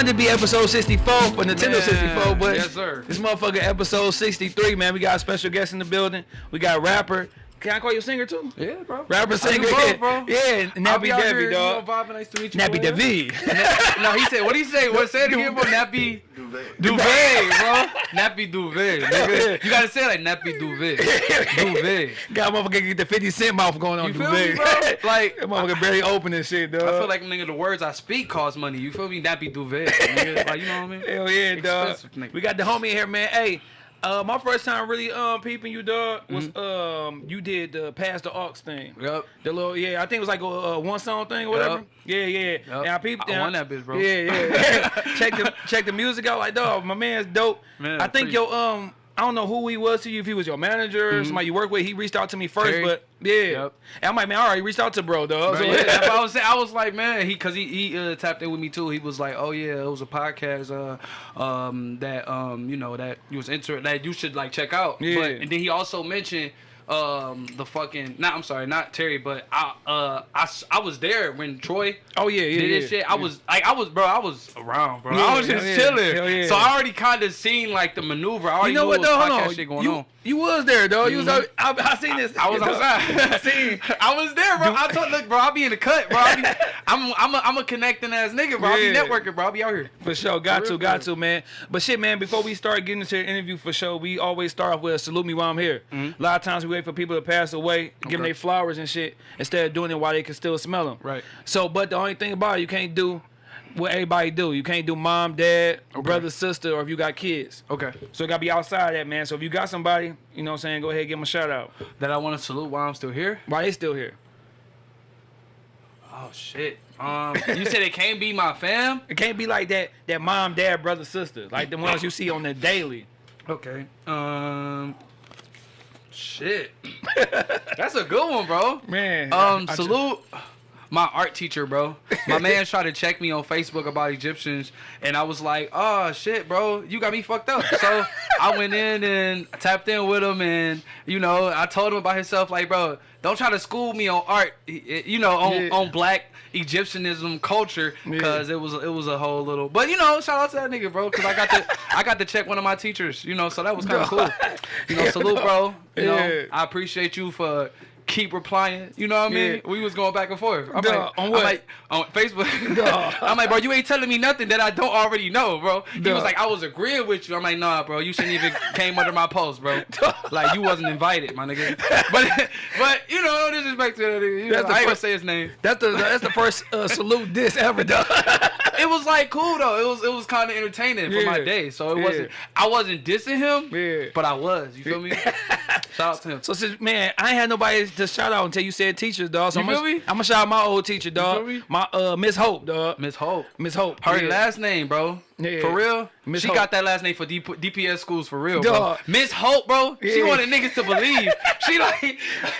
wanted to be episode 64 for Nintendo Man, 64, but yes, sir. this motherfucker episode 63, man. We got a special guest in the building. We got rapper. Can I call you a singer too? Yeah, bro. Rapper, I singer, both, yeah, bro. yeah. I'll Nappy be out Devi, here, dog. You know, vibing. Nice to meet you. Nappy bro. Devi. no, he said, what he say? What say it again, bro? Nappy duvet, Duvet, bro. Nappy duvet, nigga. You gotta say like nappy duvet. Duvet. Got motherfucker get the 50 cent mouth going on. You feel me, duvet. bro? Like, that motherfucker barely open and shit, dog. I feel like nigga, the words I speak cost money. You feel me? Nappy duvet, nigga. Like, you know what I mean? Hell yeah, dog. Expensive nigga. We got the homie here, man. Hey, uh, my first time really um peeping you, dog, was Mm-hmm. um you did the pass the Aux thing. Yup. The little yeah, I think it was like a, uh one song thing or whatever. Yup. Yeah, yeah. Yup. And I peeped. I and won that bitch, bro. Yeah, yeah. check the check the music out. Like dog, my man's dope. Man, I think pretty- your um. I don't know who he was to you, if he was your manager or somebody you work with. He reached out to me first. Terry. but yeah. Yep. And I'm like, man, all right, reached out to bro, though. So, yeah, I was. I was like, man, he because he he uh, tapped in with me too. He was like, oh yeah, it was a podcast uh um that um you know that you was inter that you should like check out. Yeah. But, and then he also mentioned um the fucking not I'm sorry not Terry but I uh I, s- I was there when Troy oh yeah, yeah, did yeah. shit. I was like I was bro I was around bro. Yeah, I was just yeah, chilling. yeah. So I already kind of seen like the maneuver. I already You know knew what though? Hold on. shit going you, on. You was there, though. You was. I, I seen this. I was outside. I seen. I was there, bro. I told look, bro. I'll be in the cut, bro. I'll be, I'm I'm a, I'm a connecting ass nigga, bro. I'll be networking, bro. I'll be out here. For sure, got For to, got to, man. But shit, man. Before we start getting into the interview, for sure, we always start off with a salute me while I'm here. A lot of times we wait for people to pass away, give them Mm-hmm. Their flowers and shit, instead of doing it while they can still smell them. Right. So, but the only thing about it, you can't do what everybody do. You can't do mom, dad, or brother, sister, or if you got kids. Okay. So it gotta be outside of that, man. So if you got somebody, you know what I'm saying, go ahead, give them a shout out. That I want to salute while I'm still here. Why they still here? Oh shit. Um, you said it can't be my fam. It can't be like that. That mom, dad, brother, sister, like the ones you see on the daily. Okay. Um. Shit. That's a good one, bro. Man. Um, I- I salute my art teacher, bro. My man tried to check me on Facebook about Egyptians, and I was like, "Oh shit, bro, you got me fucked up." So I went in and tapped in with him, and you know, I told him about himself, like, bro, don't try to school me on art, you know, on Yeah. on black Egyptianism culture, because it was it was a whole little. But you know, shout out to that nigga, bro, because I got to I got to check one of my teachers, you know, so that was kind of cool. You know, salute, bro. You know, Yeah. I appreciate you for keep replying. You know what I mean? Yeah. We was going back and forth. I'm Duh, like, on I'm what? like, on Facebook. I'm like, bro, you ain't telling me nothing that I don't already know, bro. He was like, I was agreeing with you. I'm like, nah, bro, you shouldn't even came under my post, bro. Like you wasn't invited, my nigga. But but you know, no disrespect to that nigga. You That's know, the I ain't gonna first- say his name. That's the that's the first uh, salute this ever done. It was like cool though. It was it was kind of entertaining for my day. So it Yeah. wasn't. I wasn't dissing him. Yeah. But I was. You feel me? Shout out to him. so since man, I ain't had nobody to shout out until you said teachers, dog. So You I'm feel gonna, me? I'm gonna shout out my old teacher, dog. My uh Miss Hope, dog. Miss Hope. Miss Hope. Her yeah. last name, bro. Yeah. For real? Miss she Hope. got that last name for D- DPS schools for real, bro. Miss Hope, bro. She Yeah. wanted niggas to believe. She like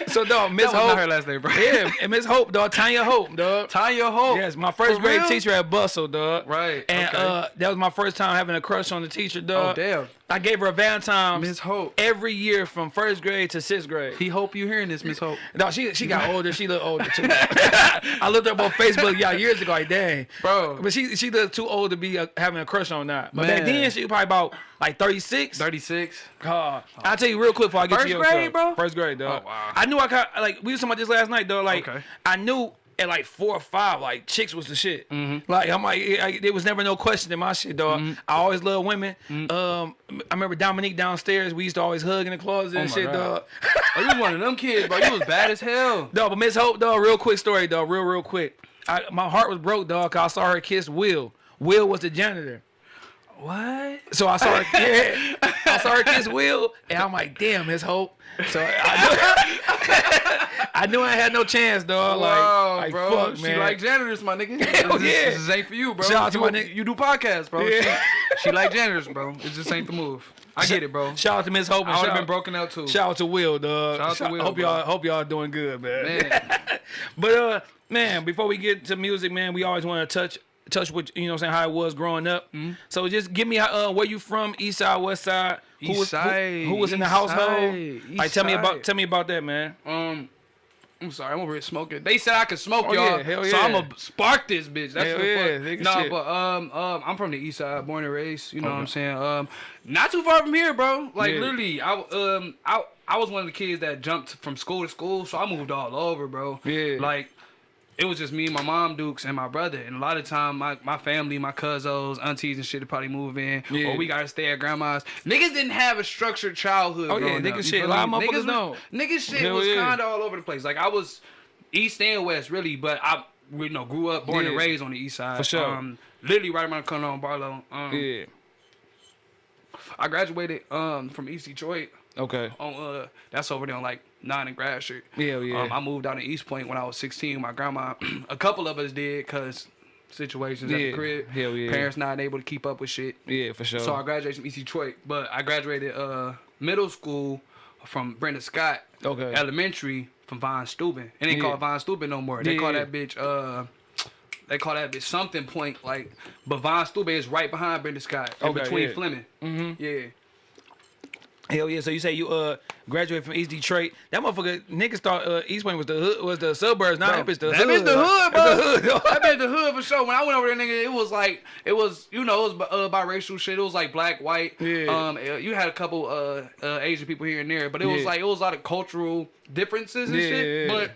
So dog, Miss Hope. not her last name, bro. yeah, and Miss Hope, dog. Tanya Hope, dog. Tanya Hope. Yes, my first For grade real? teacher at Bustle, dog. Right, And okay. uh, that was my first time having a crush on the teacher, dog. Oh damn. I gave her a Valentine's Miss Hope. every year from first grade to sixth grade. He hope you hearing this, Miss Hope. No, she she got older. She looked older too. I looked up on Facebook yeah years ago. Like dang, Bro. But she she looked too old to be uh, having a crush on that. But back then she was probably about like thirty six. 36. Uh, I'll tell you real quick before I get First to your grade, stuff. bro? First grade, dog. Oh, wow. I knew I got like we was talking about this last night, though. Like Okay. I knew at like four or five, like chicks was the shit. Mm-hmm. Like I'm like, I, there was never no question in my shit, dog. I always love women. Mm-hmm. Um, I remember Dominique downstairs. We used to always hug in the closet and shit, God. dog. Oh, you one of them kids, bro. You was bad as hell. Dog, but Miss Hope, dog, real quick story, dog, real, real quick. I, my heart was broke, dog, cause I saw her kiss Will. Will was the janitor. What? So I saw her, yeah, I saw her kiss Will, and I'm like, damn, Miss Hope. So I knew, I knew I had no chance, dog. Like, like bro. fuck, she man. like janitors, my nigga. Hell this, yeah. This ain't for you, bro. Shout out to you, my nigga. you do podcasts, bro. Yeah. She, she like janitors, bro. It just ain't the move. I get it, bro. Shout out to Miss Hope. I would have been broken out too. Shout out to Will, dog. Shout out to Will, hope y'all hope y'all doing good, man. Man. but uh, man, before we get to music, man, we always want to touch touch with you know what I'm saying how it was growing up. Mm-hmm. So just give me uh where you from, East Side, West Side, who was side, who, was in the household? side, like tell me about tell me about that, man. Um, I'm sorry, I'm over here smoking. They said I could smoke, Oh, y'all. yeah, hell So yeah. I'm gonna spark this bitch. That's Hell the yeah, fuck. Nah, shit. but um, um, I'm from the east side, born and raised. You know what I'm saying? Um, not too far from here, bro. Like Yeah. literally, I um, I I was one of the kids that jumped from school to school, so I moved all over, bro. Yeah. Like. It was just me, my mom, Dukes, and my brother. And a lot of time, my, my family, my cousins, aunties, and shit would probably move in. Yeah. Or we gotta stay at grandma's. Niggas didn't have a structured childhood. Oh, yeah, growing nigga up, shit, a lot of motherfuckers Niggas was- Niggas shit Hell was yeah. kind of all over the place. Like I was east and west really, but I you know grew up, born and raised on the east side. For sure. Um, literally right around the corner on Barlow. Um, Yeah. I graduated um from East Detroit. Okay. On uh, that's over there on like nine in Street. Yeah, yeah. Um, I moved out to Eastpointe when I was 16. My grandma, a couple of us did, cause situations at the crib. Hell yeah. Parents not able to keep up with shit. Yeah, for sure. So I graduated from East Detroit, but I graduated uh middle school from Brenda Scott. Okay. Elementary from Von Steuben. It ain't Yeah. called Von Steuben no more. They Yeah, call that bitch uh they call that bitch something point like but Von Steuben is right behind Brenda Scott. In Okay, between yeah. Fleming. Mm-hmm. Yeah. Hell yeah! So you say you uh graduated from East Detroit? That motherfucker niggas thought uh, Eastpointe was the hood, was the suburbs. Now that bitch the that hood. bitch the hood, bro. That's the hood. that bitch the hood for sure. When I went over there, nigga, it was like it was you know it was uh, biracial shit. It was like black, white. Yeah. Um, uh, you had a couple uh, uh Asian people here and there, but it was Yeah. like it was a lot of cultural differences and Yeah, shit. yeah, yeah. But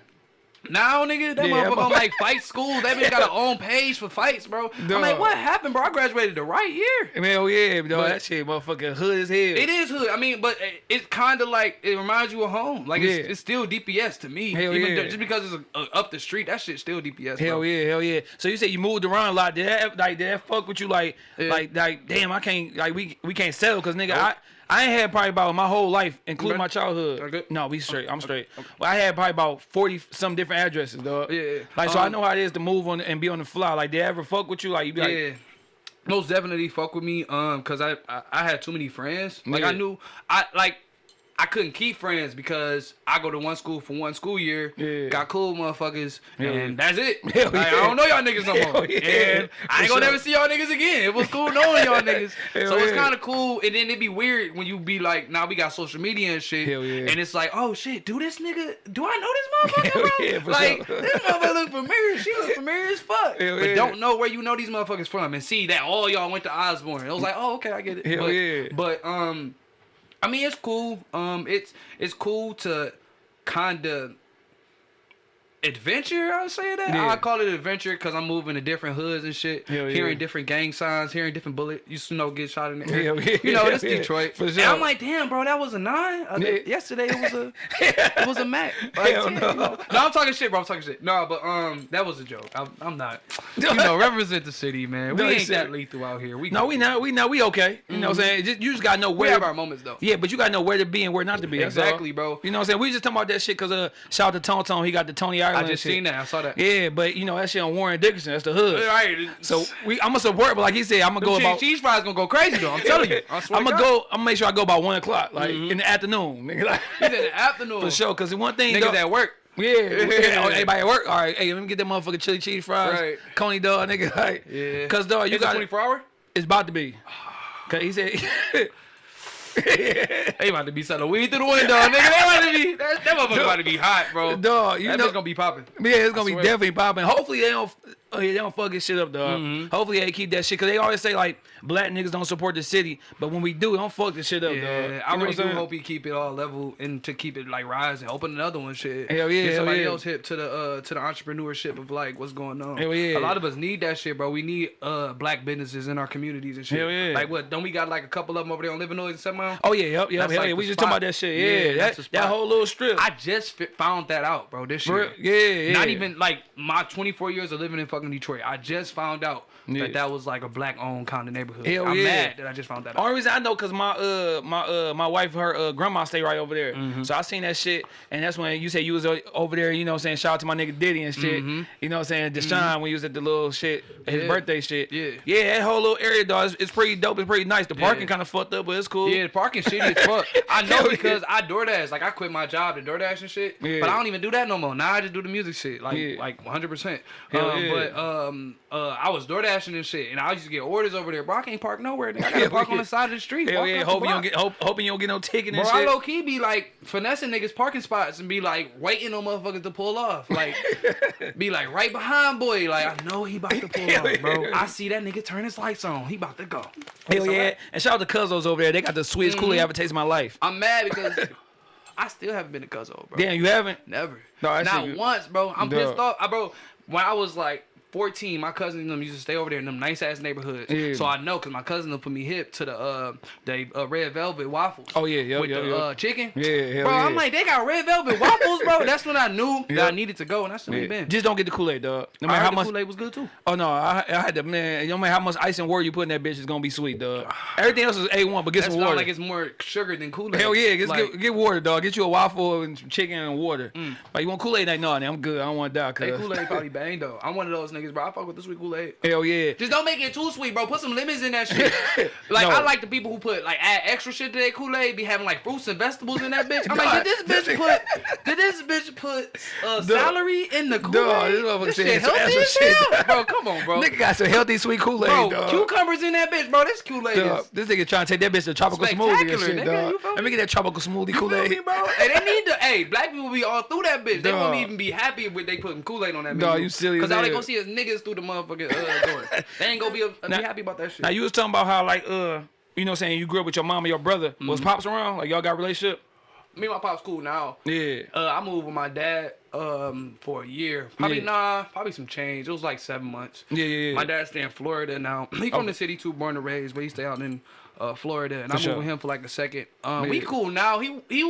now, nigga, that Yeah, motherfucker on like fight school. That bitch got her own page for fights, bro. I'm like, what happened, bro? I graduated the right year. Hell yeah, bro. But- that shit motherfucking hood as hell. It is hood. I mean, but it's kind of like it reminds you of home. Like it's, Yeah. it's still DPS to me. Hell Even yeah. just because it's uh up the street, that shit's still DPS. Hell bro. yeah, hell yeah. So you said you moved around a lot. Did that like did that fuck with you like Yeah. like like damn I can't like we we can't settle because nigga I I ain't had probably about my whole life, including Okay. my childhood. Okay. No, we straight. I'm straight. Well, I had probably about forty some different addresses, dog. Yeah, yeah. Like so, I Um, know how it is to move on and be on the fly. Like, did they ever fuck with you? Like, you be like, yeah. Most definitely fuck with me, um, cause I, I I had too many friends. Like Yeah. I knew I like I couldn't keep friends because I go to one school for one school year, Yeah. got cool motherfuckers, and yeah. that's it. Like, I don't know y'all niggas no more, yeah. and I ain't gonna sure. never see y'all niggas again. It was cool knowing y'all niggas, Hell so it's yeah. kind of cool. And then it'd be weird when you be like, now we got social media and shit, yeah. and it's like, oh shit, do this nigga, do I know this motherfucker, bro? yeah, like sure. this motherfucker look familiar. She look familiar as fuck, Hell but yeah. don't know where you know these motherfuckers from and see that all y'all went to Osborn. It was like, oh, okay, I get it. Hell but, yeah. But um, I mean, it's cool. Um, it's it's cool to kind of adventure. I'll say that. Yeah. I call it adventure because I'm moving to different hoods and shit, Hell yeah. hearing different gang signs, hearing different bullet. You know get shot in the air. Yeah. You know, it's yeah. Detroit. For And sure. I'm like, damn, bro, that was a nine. Uh, Yeah. Yesterday it was a it was a Mac. Like, Hell yeah, no. you know. no, I'm talking shit, bro. I'm talking shit. No, but um, that was a joke. I'm, I'm not. You know, represent the city, man. We No, ain't that lethal out here. We no, we not, we not, we okay. You know what I'm saying? Just, you just gotta know where. we have our moments though. yeah, but you gotta know where to be and where not to be. Exactly, bro. You know what I'm saying? We just talking about that shit because uh, shout out to Tone Tone. He got the Tony I Ireland. just seen that. I saw that. Yeah, but you know that shit on Warren Dickerson. That's the hood. Right. So we, I'm gonna support, but like he said, I'm gonna go cheese, about. cheese fries gonna go crazy though. I'm telling you. I I'm gonna go. I'm gonna make sure I go about one o'clock, like mm-hmm. in the afternoon, nigga. Like, in the afternoon. for sure. Cause one thing, Niggas though- at work. Yeah, yeah. Everybody at work. All right, hey, let me get that motherfucking chili cheese fries, Right. Coney dog, nigga. Like, Yeah. Cause dog, you It's a got 24 hour. it's about to be. Cause he said, They about to be selling weed through the window, nigga. They about to be. That, that motherfucker about to be hot, bro. dog, you that know, bitch gonna be popping. yeah, it's gonna be swear. definitely popping. Hopefully they don't. Oh, yeah, they don't fuck this shit up, dog. Mm-hmm. Hopefully they keep that shit, cause they always say like black niggas don't support the city, but when we do, don't fuck this shit up, dog. You I really do hope he keep it all level and to keep it like rising. Open another one, shit. Hell yeah, Get hell somebody yeah. else hip to the uh to the entrepreneurship of like what's going on. Hell yeah. A lot of us need that shit, bro. We need uh black businesses in our communities and shit. Hell yeah. Like what? Don't we got like a couple of them over there on Livernois and Mile? Oh yeah, yep, yep, That's hell like yeah. We just talking about that shit. Yeah, Yeah, that, that whole little strip. I just found that out, bro. This year. Yeah, yeah. Not even like my 24 years of living in fucking Detroit. I just found out Yeah. that that was like a black owned kind of neighborhood. Hell I'm yeah. mad that I just found that out. Only reason I know cause my uh my uh my wife her uh grandma stay right over there, Mm-hmm. so I seen that shit, and that's when you said you was over there. You know, what I'm saying shout out to my nigga Diddy and shit. You know, what I'm saying Deshaun when you was at the little shit his. Yeah. birthday shit. Yeah. yeah, that whole little area dog, it's, it's pretty dope. It's pretty nice. The parking kind of fucked up, but it's cool. Yeah, the parking shitty as fuck. I know because. I DoorDash. Like I quit my job to DoorDash and shit. Yeah. But I don't even do that no more. Now I just do the music shit. Like Yeah. like 100. percent um, yeah. But um, uh, I was door dashing and shit, and I used to get orders over there. Bro, I can't park nowhere. Nigga. I gotta park on the side of the street. Hell yeah, hoping you don't get hope, hoping you don't get no ticket and Bro, I low key be like finessing niggas parking spots and be like waiting on motherfuckers to pull off. Like, be like right behind boy. Like, I know he about to pull off, bro. I see that nigga turn his lights on. He about to go. Hell yeah. I- And shout out to Kuzzo's over there. They got the sweetest Kool-Aid I ever tasted in my life. I'm mad because I still haven't been to Cuzzo, bro. Damn, you haven't? Never. No, that Not shit once, bro. I'm Duh. pissed off. I, bro, when I was like 14, my cousin and them used to stay over there in them nice ass neighborhoods. Yeah. So I know because my cousin will put me hip to the uh they uh, red velvet waffles. Oh, yeah, yeah, with yeah, the yeah. uh chicken. Yeah, hell bro. I'm like they got red velvet waffles, bro. That's when I knew that I needed to go, and that's when we been. Just don't get the Kool-Aid, dog. No matter how much Kool-Aid was good too. Oh no, I, I had to man. No matter how much ice and water you put in that bitch, it's gonna be sweet, dog. Everything else is a one, but get That's some water. like it's more sugar than Kool-Aid. Hell yeah, get, like, get, get water, dog. Get you a waffle and chicken and water. But you want Kool Aid? Like no, I'm good. I don't want to die. They Cause Kool-Aid probably bang though. I'm one of those niggas, bro. I fuck with the sweet Kool-Aid. hell yeah. Just don't make it too sweet, bro. Put some lemons in that shit. like No. I like the people who put like add extra shit to their Kool Aid, be having like fruits and vegetables in that bitch. I'm like, did this this bitch put? Did this bitch put uh, Dog. celery in the Kool Dog, Aid? this motherfucker This shit healthy as hell, dog. bro. Come on, bro. Nigga got some healthy sweet Kool Aid, Bro, dog. cucumbers in that bitch, bro. This Kool Aid is. This nigga trying to take that bitch to tropical smoothie and shit, nigga, dog. Let me get that tropical smoothie Kool Aid, bro? And they need to. Hey, black people be all through that bitch. They won't even be happy with they putting Kool Aid on that bitch. Dog, you silly Cause all they gonna see is niggas through the motherfucking uh, door. They ain't gonna be, uh, Now- be happy about that shit. Now you was talking about how like uh, you know, what I'm saying you grew up with your mom and your brother. Was Mm-hmm. pops around? Like y'all got a relationship? Me and my pop's cool now. Yeah. Uh, I moved with my dad um for a year. Probably Yeah. nah, probably some change. It was like seven months. Yeah, yeah, yeah. My dad stay in Florida now. He from Oh. the city too, born and raised, but he stay out in uh, Florida, and I moved with him for like a second. Um, we cool now. He he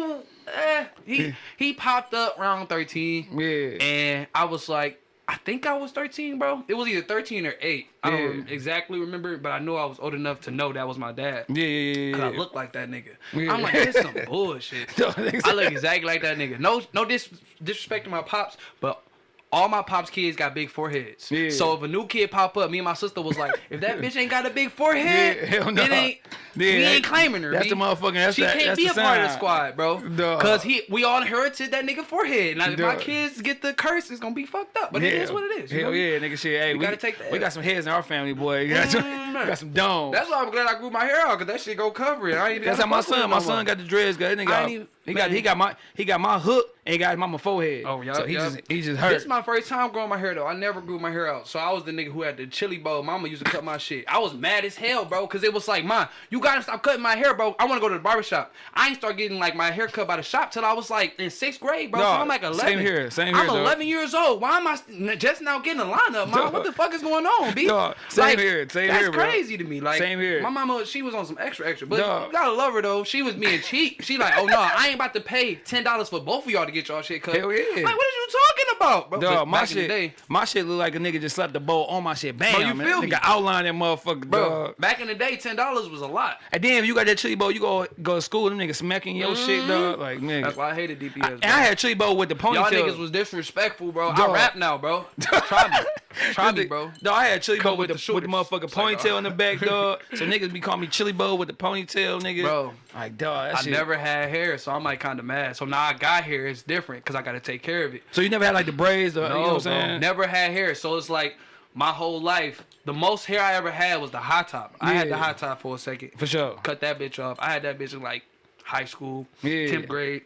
eh, he he popped up around thirteen. Yeah. And I was like, I think I was 13, bro. It was either 13 or 8. I don't exactly remember, but I know I was old enough to know that was my dad. Yeah, yeah, yeah. Yeah. I look like that nigga. Yeah. I'm like, this some bullshit. Dog, nigga I look exactly like that nigga. No, no dis- disrespect to my pops, but all my pops kids got big foreheads. Yeah. So if a new kid pop up, me and my sister was like, if that bitch ain't got a big forehead, Yeah, hell no. it ain't. We that- ain't claiming her. that's B. the motherfucking- that's she the- can't be a part of the squad, bro. Dog. Cause he, we all inherited that nigga forehead. Now if my kids get the curse, it's gonna be fucked up. But it is what it is. Hell know? yeah, nigga. Shit, hey, we, gotta take that. we got some heads in our family, boy. We got, some, Mm, got some domes. That's why I'm glad I grew my hair out, cause that shit go cover it. I ain't even That's how my son. My son got the dreads. Got that nigga. I got- ain't even- he got he got my he got my hook and got mama forehead. Oh, yup, So he yup. just he just hurt. This is my first time growing my hair though. I never grew my hair out, so I was the nigga who had the chili bowl. Mama used to cut my shit. I was mad as hell, bro, cause it was like, "Mom, you gotta stop cutting my hair, bro. I want to go to the barbershop." I ain't start getting like my hair cut by the shop till I was like in sixth grade, bro. so I'm like 11. same here, same here, I'm. 11 years old. Why am I just now getting a lineup, mom? What the fuck is going on, b? Dog, same Like, here, same that's here, bro. crazy to me. Like Same here. My mama, she was on some extra, extra, but Dog. you gotta love her though. She was being cheap. She like, oh no, I ain't about to pay ten dollars for both of y'all to get y'all shit cut. Hell yeah. Like, what are you talking about, bro? But my back in the shit, day, my shit look like a nigga just slapped the bowl on my shit. Bam, Bro, you man. feel nigga me? outline that motherfucker, bro. dog. Back in the day, ten dollars was a lot. And then if you got that chili bowl, you go go to school, them niggas smacking your shit, dog. Like nigga. Mm-hmm. That's why I hated DPS. Bro. and I had chili bowl with the ponytail. Y'all niggas was disrespectful, bro. Dog. I rap now, bro. Try me, try me, bro. Dog, I had chili Come with, with the, the with the motherfucking like, ponytail uh, in the back, dog. so niggas be calling me chili bowl with the ponytail, nigga. Bro. like dog, that I shit. never had hair, so I'm like kind of mad. So now I got hair. It's different because I got to take care of it. So you never had like the braids, or, No, you know what I'm saying? Never had hair. So it's like my whole life, the most hair I ever had was the high top. I had the Yeah. high top for a second. For sure. Cut that bitch off. I had that bitch in like high school, Yeah. 10th grade.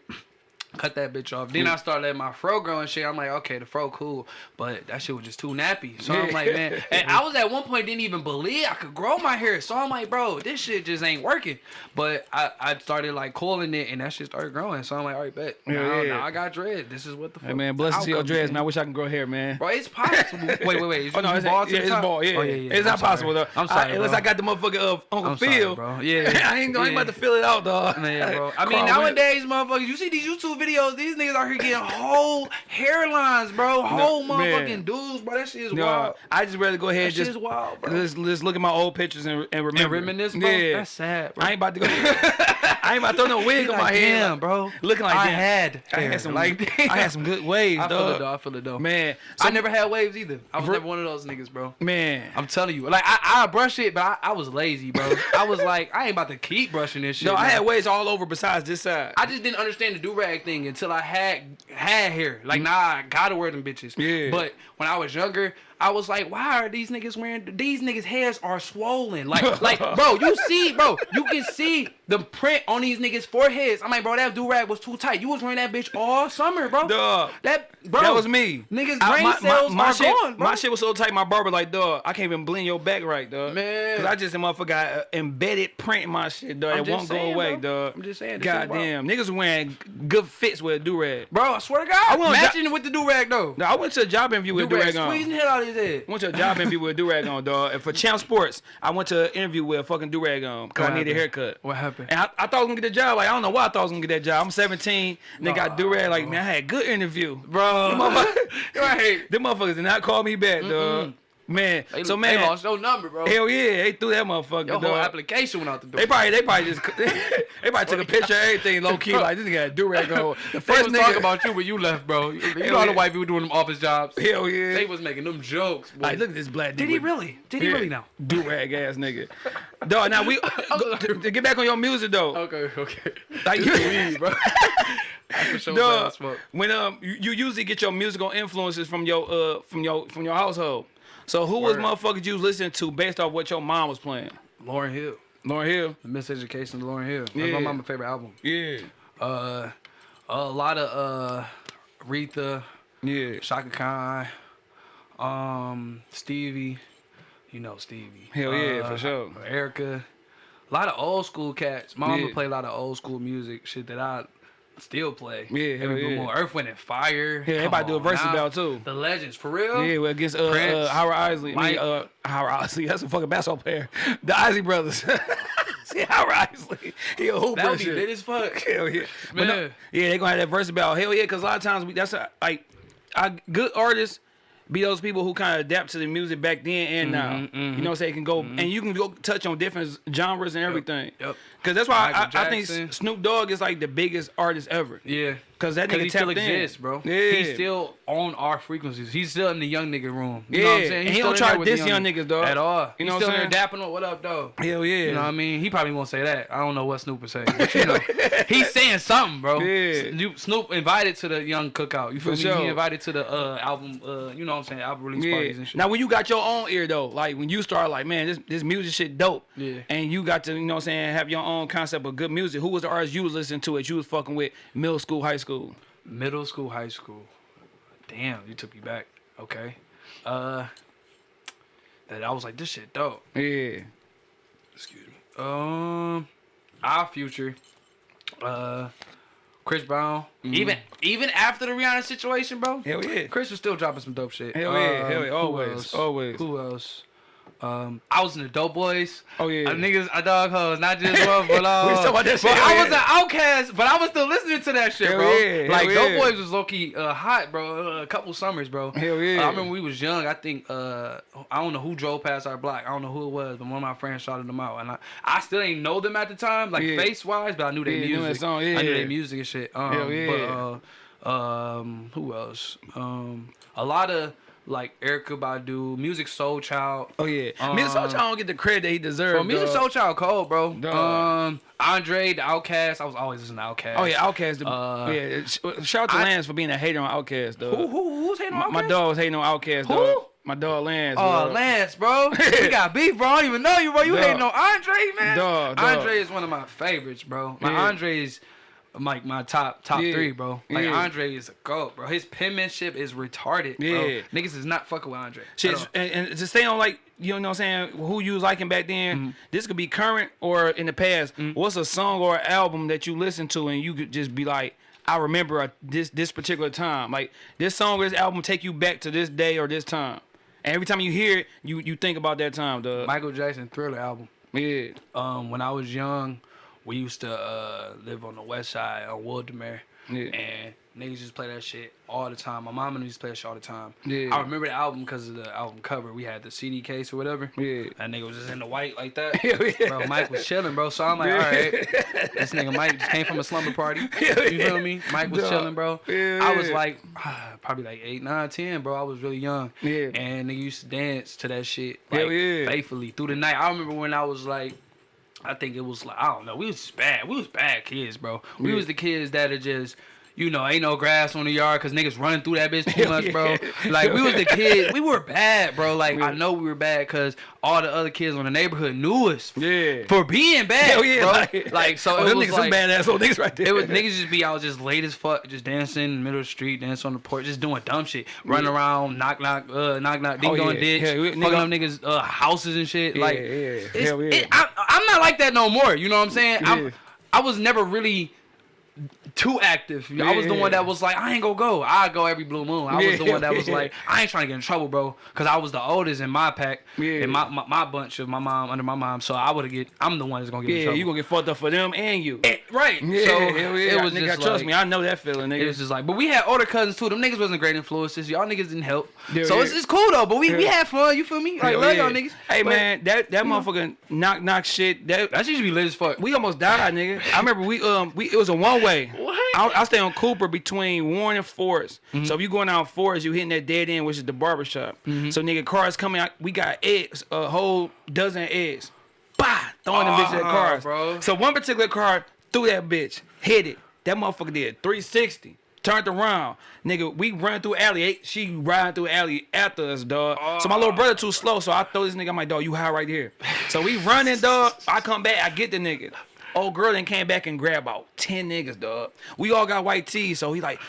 Cut that bitch off. Then I started letting my fro grow and shit. I'm like, okay, the fro cool, but that shit was just too nappy. So I'm like, man, and I was at one point didn't even believe I could grow my hair. So I'm like, bro, this shit just ain't working. But I, I started like coiling it, and that shit started growing. So I'm like, all right, bet. Yeah, now, yeah. now I got dread. This is what the fuck. Hey man, blessings to your dreads, man. I wish I can grow hair, man. Bro, it's possible. wait, wait, wait. Is Oh no, it's, bald yeah, it's bald. Yeah, Oh, yeah, yeah. it's I'm not possible though. I'm sorry, I, unless. I got the motherfucker of Uncle I'm sorry, bro. Yeah. I ain't, I ain't Yeah. about to fill it out, dog. Man, bro. I mean, nowadays, motherfuckers, you see these YouTube videos, these niggas out here getting whole hairlines, bro. Whole man. motherfucking dudes, bro. That shit is No, wild. I just rather go ahead That and just wild, bro. let's, let's look at my old pictures and, and remember. And reminisce, bro. Yeah, That's sad, bro. I ain't about to go. I ain't about to throw no wig on my head, damn, bro. Looking like I damn. had I hair. had some like I had some good waves, I feel it, though. I feel it, though. Man, I never had waves either. I was Bro- never one of those niggas, bro. man. I'm telling you, like I, I brush it, but I, I was lazy, bro. I was like, I ain't about to keep brushing this shit. No, I had waves all over besides this side. I just didn't understand the do rag thing until I had had hair. Like, nah, I gotta wear them bitches. Yeah. But when I was younger, I was like, why are these niggas wearing? These niggas' heads are swollen. Like, like, bro, you see, bro, you can see the print on these niggas' foreheads. I'm like, bro, that do rag was too tight. You was wearing that bitch all summer, bro. Dog. That, bro, that was me. Niggas' I- brain my, cells my, my are shit, gone, bro. My shit was so tight, my barber like, dog, I can't even blend your back right, dog. Man. Cause I just a motherfucker got uh, embedded print in my shit, dog. I'm It won't saying, go away, bro. dog. I'm just saying. Goddamn, niggas wearing good fits with a do rag. Bro, I swear to God, I went matching with the do rag though. No, I went to a job interview with a do rag on. squeezing hell out of his head. I went to a job interview with a do rag on, dog. And for Champ Sports, I went to an interview with a fucking do rag on because I needed a haircut. What happened? And I, I thought I was gonna get the job. Like I don't know why I thought I was gonna get that job. I'm 17. They got do rag. Like man, I had a good interview, Bro, right. Them motherfuckers did not call me back, dog. Man, They, so they man, lost your number, bro. hell yeah, they threw that motherfucker. Your whole dog. application went out the door. They probably, they probably just, they probably took a picture of everything low key. Like this nigga got do rag on. The They first was nigga, talking about you when you left, bro. You you know how the yeah. white people doing them office jobs. hell yeah. They was making them jokes. boy. like look at this black. Dude. Did he really? Did he Yeah. really now? Do rag ass nigga. Dog, now we go, to, to get back on your music though. Okay, okay. Like you, Weed, bro. I for sure dog, bad smoke. when um you, you usually get your musical influences from your uh from your from your household. So who was motherfuckers you was listening to based off what your mom was playing? Lauryn Hill. Lauryn Hill. The Miseducation of Lauryn Hill. That's Yeah. my mama's favorite album. Yeah. Uh, a lot of uh, Aretha, Yeah. Chaka Khan, um, Stevie. You know Stevie. Hell yeah, Uh, for sure. Erykah. A lot of old school cats. My mama Yeah. play a lot of old school music, shit that I still play. Yeah, Every yeah. moon. Earth, Wind, and Fire. Yeah, everybody do a versus battle too. The legends, for real. Yeah, well, against uh, Prince, uh Howard Isley. I mean, uh, Howard Isley. That's a fucking basketball player. The Isley brothers. See, Howard Isley. He a hooper. that would be shit. lit as fuck. Hell yeah. But no, yeah, they gonna have that verse about hell yeah, because a lot of times we that's a, like I, good artists be those people who kind of adapt to the music back then and now. Mm-hmm, You know what I'm saying? Can go and you can go touch on different genres and everything. yep. Cause that's why I, I think Snoop Dogg is like the biggest artist ever. Yeah. Cause that Cause nigga he still in. exists, bro. Yeah. He's still on our frequencies. He's still in the young nigga room. You Yeah, know what I'm saying? and he don't try to with diss young niggas, dog. At all. You He's know what still I'm in there dapping on what up, though. Hell yeah. You know what I mean? He probably won't say that. I don't know what Snoop would say. But you know, he's saying something, bro. Yeah. Snoop, invited to the young cookout. You feel For me? sure. He invited to the uh, album, uh, you know what I'm saying, album release parties and shit. Now when you got your own ear though, like when you start like, man, this this music shit dope. Yeah. And you got to, you know what I'm saying, have your own concept of good music. Who was the artist you was listening to that you was fucking with middle school, high school? Middle school, high school. Damn, you took me back. Okay. Uh, that I was like, this shit dope. Yeah. Excuse me. Um, our future. Uh, Chris Brown. Even even after the Rihanna situation, bro. Hell yeah. Chris was still dropping some dope shit. Hell yeah, Um, hell yeah, who always, else? always. Who else? Um, I was in the Dope Boys. Oh, yeah. Uh, niggas, I dog hoes, not just one, but uh, We talking about that but shit, I yeah. was an outcast, but I was still listening to that shit, Hell bro. yeah, hell like Dope. Boys was low key uh, hot, bro. Uh, a couple summers, bro. Hell yeah. Uh, I remember we was young. I think uh, I don't know who drove past our block. I don't know who it was, but one of my friends shouted them out, and I, I still ain't know them at the time, like Yeah. face wise, but I knew their Yeah, you knew music. song, I knew their music and shit. Um, Hell yeah. But, uh, um, who else? Um, a lot of like Erykah Badu, Musiq Soulchild. Oh yeah. Um, Miss Socha don't get the credit that he deserves. Bro, Music. Soul Child cold, bro. Dog. Um, Andre, the Outkast. I was always listening to Outkast. Oh yeah, Outkast. The, Uh, yeah, shout out to I- Lance for being a hater on Outkast, dog. Who, who, who's hating My, on my Outkast? dog was hating on Outkast, Who? My dog Lance. Oh, dog. Lance, bro. we got beef, bro. I don't even know you, bro. You Dog. hating on Andre, man. Dog, dog. Andre is one of my favorites, bro. Like Yeah. Andre is like my top top Yeah. three, bro. Like Yeah. Andre is a goat, bro. His penmanship is retarded, bro. Yeah. Niggas is not fucking with Andre. Shit, and, and to stay on like you know what I'm saying, who you was liking back then. Mm-hmm. This could be current or in the past. What's a song or album that you listen to and you could just be like, I remember a, this this particular time. Like this song or this album take you back to this day or this time. And every time you hear it, you you think about that time, The Michael Jackson Thriller album. yeah. Um, when I was young, we used to uh, live on the west side on Wildemere. Yeah. And niggas just play that shit all the time. My mama used to play that shit all the time. Yeah. I remember the album because of the album cover. We had the CD case or whatever. Yeah. That nigga was just in the white like that. Yeah. Bro, Mike was chilling, bro. So I'm like, all right. This nigga Mike just came from a slumber party. Hell You feel me? Mike was Dog. chilling, bro. Yeah, I was yeah. like, probably like 8, 9, 10, bro. I was really young. Yeah. And nigga used to dance to that shit. Like, yeah. faithfully through the night. I remember when I was like, I think it was like I don't know. We was bad. We was bad kids, bro. We Yeah. was the kids that are just, you know, ain't no grass on the yard because niggas running through that bitch too Hell much, bro. Like we was the kids, we were bad, bro. Like I know we were bad because all the other kids on the neighborhood knew us Yeah. for being bad, Hell yeah, bro. like, Like, so oh, it them was niggas like some badass old niggas right there. it was niggas just be out just late as fuck, just dancing in the middle of the street, dancing on the porch, just doing dumb shit, running around, knock knock, uh, knock knock, ding Oh, dong yeah. ditch, Yeah, we- fucking nigga- up niggas uh, houses and shit. Yeah, like, yeah. it's- Hell yeah. it- I, I'm not like that no more. You know what I'm saying? Yeah. I'm, I was never really too active. I was the one that was like, I ain't gonna go. I go every blue moon. I was the one that was like, I ain't trying to get in trouble, bro, because I was the oldest in my pack, Yeah. in my, my my bunch of my mom under my mom. So I would have get. I'm the one that's gonna get in Yeah, trouble. you gonna get fucked up for them and you. Eh, right. Yeah, so yeah. it was nigga, just trust like, me, I know that feeling, nigga. it was just like, but we had older cousins too. Them niggas wasn't great influences. Y'all niggas didn't help. Yeah, so yeah. It's, it's cool though. But we, we had fun. You feel me? Like love yeah. y'all niggas. Hey But man, that that motherfucking knock knock shit. That that to be lit as fuck. we almost died, nigga. I remember we um we it was a one way. What? I, I stay on Cooper between Warren and Forest. Mm-hmm. So if you going down Forest, you hitting that dead end, which is the barber shop. Mm-hmm. So nigga, cars coming out. We got eggs, a whole dozen eggs. Bah, throwing them bitches at Ah, cars. bro. So one particular car threw that bitch, hit it. That motherfucker did 360. Turned around, nigga. We run through alley. eh, She riding through alley after us, dog. So my little brother too slow, so I throw this nigga. I'm like, dog, you high right here. So we running, dog. I come back, I get the nigga. Old girl then came back and grabbed about ten niggas, dog. We all got white tees, so he like,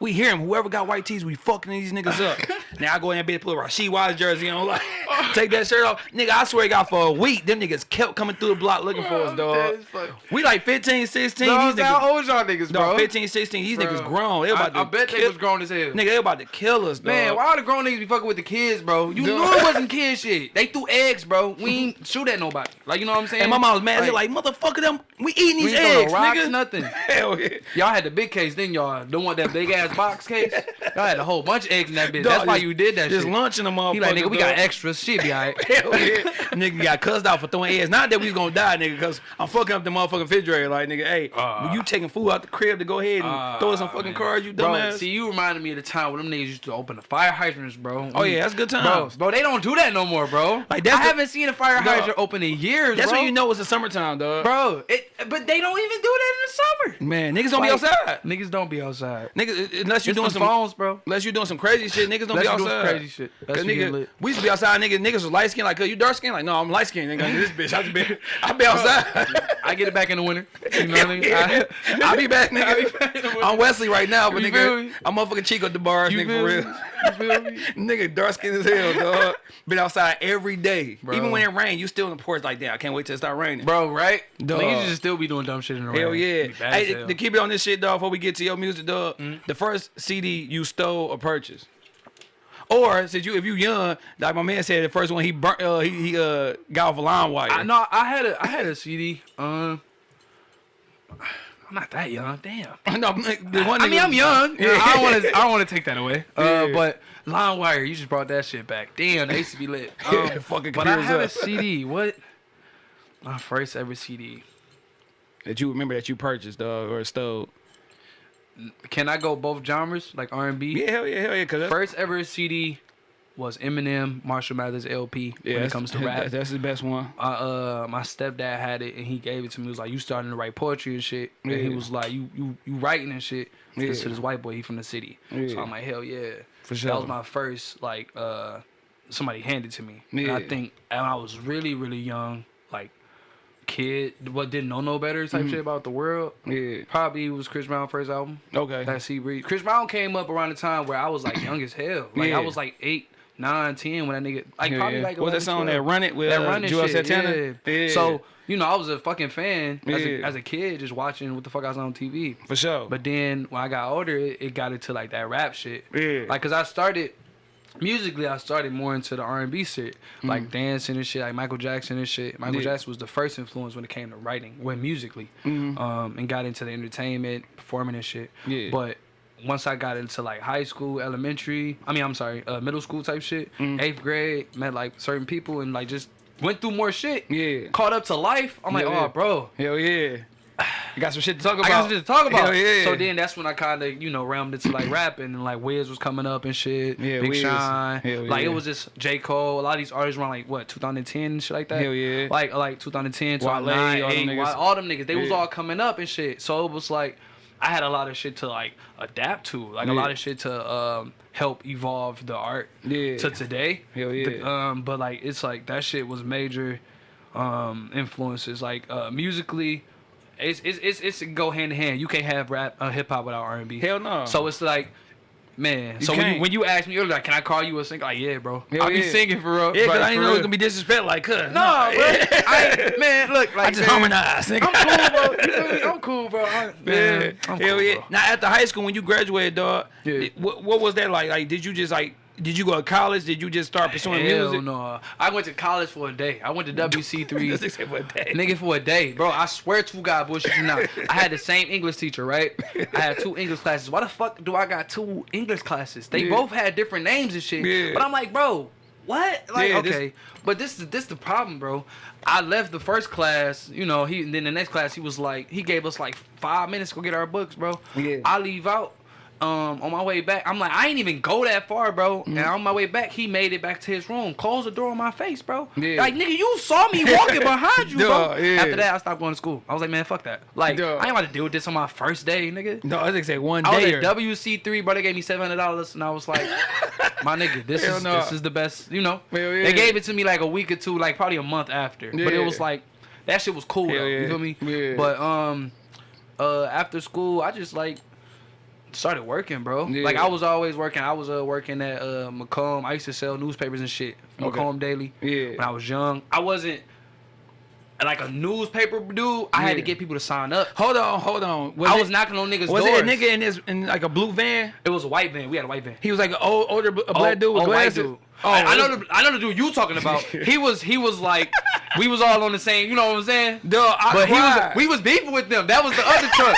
we hear him. Whoever got white tees, we fucking these niggas up. now I go in that bitch, put a Rasheed Wallace jersey on, like, take that shirt off, nigga. I swear, to God, for a week, them niggas kept coming through the block looking for us, oh, Dead dog. We like 15, 16. Dog, these how niggas, old y'all niggas, bro? dog, 15, 16. These Bro. niggas grown. They about I, I bet they kill, was grown as hell. Nigga, they about to kill us, dog. Man, why all the grown niggas be fucking with the kids, bro? You Dog. knew it wasn't kid shit. They threw eggs, bro. We ain't shoot at nobody. Like you know what I'm saying? And my mom was mad. She like, motherfucker, them. We eating these no eggs, rocks, nigga. nothing. Hell yeah. Y'all had the big case, then y'all don't want that big ass box case. Y'all had a whole bunch of eggs in that bitch. Dog, That's why you did that Just shit. lunching them motherfuckers. He like, nigga, we got extras. Shit, be alright. Yeah. nigga got cussed out for throwing ass. Not that we was gonna die, nigga, because I'm fucking up the motherfucking refrigerator. Like, nigga, hey, Uh. when you taking food out the crib to go ahead and Uh, throw some fucking man. cards, you Bro, see, you reminded me of the time when them niggas used to open the fire hydrants, bro. Oh, yeah, that's good Bro, times. bro, they don't do that no more, bro. Like, that's I the- haven't seen a fire Dog. hydrant open in years, That's bro. when you know it's the summertime, dog. Bro, it, but they don't even do that in the summer. Man, niggas don't Like, be outside. Niggas don't be outside. Niggas, unless you're It's doing some phones, bro. Unless you're doing some crazy shit, niggas don't Unless be you doing some outside. crazy shit. Cause That's you nigga, we used to be outside, nigga. Niggas was light skinned, like, you dark skinned, like, no, I'm light skinned, nigga. This bitch, I be, I be outside. I get it back in the winter. You know what I mean? Yeah. I, I be back, I be nigga. back in the winter. I'm Wesley right now, but You nigga. I'm motherfucking Chico at the bars, You nigga, for real. You feel me? nigga, dark skinned as hell, dog. Been outside every day. Bro. Even when it rain, you still in the porch like that. I can't wait till it start raining. Bro, right? Dog. Niggas just still be doing dumb shit in the rain. Hell yeah. Bad as Hey, hell. Mm-hmm. to keep it on this shit, dog, before we get to your music, dog, the first CD you stole or purchased. Or since you if you young, like my man said, the first one he burnt uh he, he uh got off a LimeWire. I no, I had a I had a CD. Um, I'm not that young. Damn. no, the one I mean, I'm young. Yeah. I don't want to. I don't want to take that away. Uh, Yeah. but LimeWire, you just brought that shit back. Damn, they used to be lit. Um, Yeah, fucking but I had a. CD. What? My first ever CD. that you remember that you purchased, dog, or stole. Can I go both genres, like R and B? Yeah, hell yeah, hell yeah, cause First ever CD was Eminem, Marshall Mathers LP. yeah, when it comes to rap, that's the best one. uh, uh, my stepdad had it and he gave it to me. He was like, "You starting to write poetry and shit." And he was like, "You you you writing and shit." Yeah. This to this white boy, he from the city. Yeah. So I'm like, "Hell yeah!" For sure. That was my first like uh somebody handed to me. And Yeah. I think and I was really really young, like kid, what didn't know no better type shit about the world. Yeah. Probably was Chris Brown first album. Okay. That Sea Breeze. Chris Brown came up around the time where I was like young as hell. Like Yeah. I was like eight, nine, ten when that nigga like Yeah, probably like What's that song 12. that Run It with that uh, running Juelz shit. Santana? Yeah. Yeah. So you know I was a fucking fan as, a, as a kid, just watching what the fuck I was on TV. for sure. But then when I got older, it, it got into like that rap shit. Yeah. Like, cause I started musically, I started more into the R and B shit, Mm. like dancing and shit, like Michael Jackson and shit. Michael Yeah. Jackson was the first influence when it came to writing, when musically, Mhm. um, and got into the entertainment, performing and shit. Yeah. But once I got into like high school, elementary, I mean, I'm sorry, uh, middle school type shit, Mm. eighth grade, met like certain people and like just went through more shit. Yeah. Caught up to life. I'm like, Yeah, oh, bro. Hell yeah. You got some shit to talk about. I got something to talk about. Hell yeah. So then that's when I kind of, you know, realmed into like rapping and like Wiz was coming up and shit. Yeah, Big Wiz. Sean. Hell like yeah. it was just J. Cole. A lot of these artists around like what, 2010 and shit like that. Hell yeah. Like like 2010, Wale, 2009, all them niggas. all them niggas. They was all coming up and shit. So it was like I had a lot of shit to like adapt to, like a lot of shit to um, help evolve the art Yeah. to today. Hell The- yeah. um, but like it's like that shit was major um, influences. Like uh, musically, it's it's it's it's go hand in hand. You can't have rap uh, hip hop without R and B. Hell no. So it's like. Man, You so when you, when you ask me, you're like, "Can I call you a singer?" Like, yeah, bro. Hell I'll be yeah. singing for real. Yeah, cause I didn't know it was gonna be disrespect. Like, cuz. No, bro. I, man, look, like I just man, harmonize, nigga. I'm cool, bro. You feel me? I'm cool, bro. I, Yeah, man, I'm hell cool, yeah. bro. Now after high school, when you graduated, dog, Yeah. what, what was that like? Like, did you just like, did you go to college? Did you just start pursuing Hell music? no. I went to college for a day. I went to WC3. This nigga said, day?" Nigga for a day, bro. I swear to God, bullshit you not. I had the same English teacher, right? I had two English classes. Why the fuck do I got two English classes? They Yeah. both had different names and shit. Yeah. But I'm like, bro, what? Like, Yeah, this- okay. But this is this the problem, bro. I left the first class, you know. He and then the next class, he was like, he gave us like five minutes to go get our books, bro. Yeah. I leave out. Um, on my way back, I'm like, I ain't even go that far, bro. Mm-hmm. And on my way back, he made it back to his room, closed the door on my face, bro. Yeah. Like, nigga, you saw me walking behind you, bro. Duh, yeah. After that, I stopped going to school. I was like, man, fuck that. Like, Duh. I ain't about to deal with this on my first day, nigga. No, I think say one I was day. at WC3, bro. They gave me seven hundred dollars, and I was like, my nigga, this Hell is no. this is the best. You know, yeah. they gave it to me like a week or two, like probably a month after. But it was like that shit was cool. Hell though, yeah. You feel me? Yeah. But um, uh, after school, I just like started working, bro. Yeah. Like I was always working. I was uh, working at uh, Macomb. I used to sell newspapers and shit. Okay. Macomb Daily. Yeah. When I was young, I wasn't like a newspaper dude. I had to get people to sign up. Hold on, hold on. I it- was knocking on niggas' Was doors. it a nigga in this in like a blue van? It was a white van. We had a white van. He was like an old, older, a black Oh, dude with oh, white dude. Oh, I, I know the I know the dude you talking about. he was he was like we was all on the same. You know what I'm saying? Duh, I but he was we was beefing with them. That was the other truck.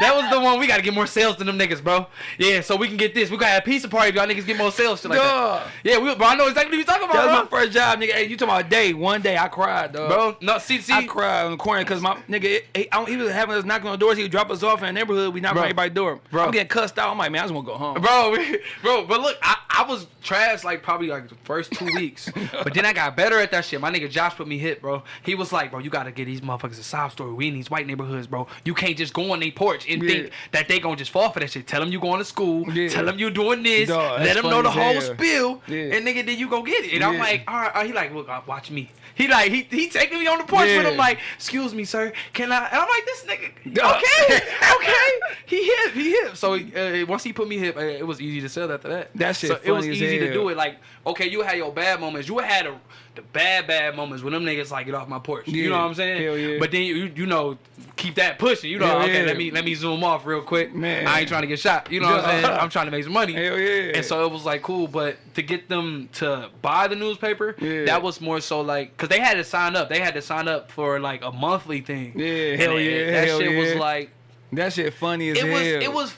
That was the one we gotta get more sales than them niggas, bro. Yeah, so we can get this. We gotta have a pizza party if y'all niggas get more sales, shit like Duh. that. Yeah, we, bro, I know exactly what you talking That was about, my first job, nigga. Hey, you talking about a day? One day, I cried, dog. Bro, no, see, see, I cried on the corner because my nigga, it- he, I- he was having us knocking on doors. He would drop us off in the neighborhood. We knock on Bro. everybody's door. Bro. I'm getting cussed out. I'm like, man, I just want to go home. Bro, we- bro, but look, I, I was trash like probably like the first two weeks, but then I got better at that shit. My nigga Josh put me hit, bro. He was like, bro, you gotta get these motherfuckers a sob story. We in these white neighborhoods, bro. You can't just go on their porch and Yeah. think that they gonna just fall for that shit. Tell them you going to school. Yeah. Tell them you doing this. Dog, let them know the whole hell. spill. Yeah. And nigga, then you go get it. And I'm like, all right. He like, look, uh, watch me. He like, he he taking me on the porch with Yeah. him like, excuse me, sir, can I? And I'm like, this nigga, Dog. okay, okay. He hip, he hip. So uh, once he put me hip, uh, it was easy to sell after that. That shit So it was easy to do it. Like, okay, you had your bad moments. You had a, the bad, bad moments when them niggas like get off my porch. You know what I'm saying? Hell yeah. But then you you know keep that pushing. You know, Hell okay, yeah. let me let me zoom off real quick. Man. I ain't trying to get shot. You know what I'm saying? I'm trying to make some money. Hell yeah. And so it was like cool, but to get them to buy the newspaper, Yeah. that was more so like, cause they had to sign up. They had to sign up for like a monthly thing. Yeah, And hell it- yeah, That hell shit was like, that shit funny as it hell. was, it was.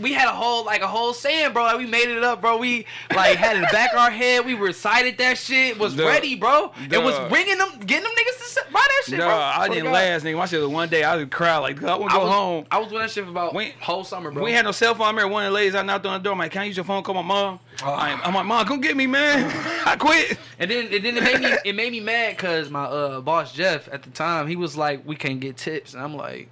We had a whole like a whole saying, bro. Like we made it up, bro. We like had it in the back of our head. We recited that shit. Was Duh. ready, bro. It was Duh. ringing them, getting them niggas to buy that shit, Nah, bro. I didn't God. last, nigga. My shit was one day. I would cry like, I want to I go was, home. I was doing that shit for about We- whole summer, bro. We had no cell phone. I remember one of the ladies I knocked on the door. I'm like, can I use your phone? Call my mom. Oh. I- I'm like, mom, come get me, man. I quit. And then, and then it made me it made me mad because my uh, boss Jeff at the time he was like, we can't get tips, and I'm like,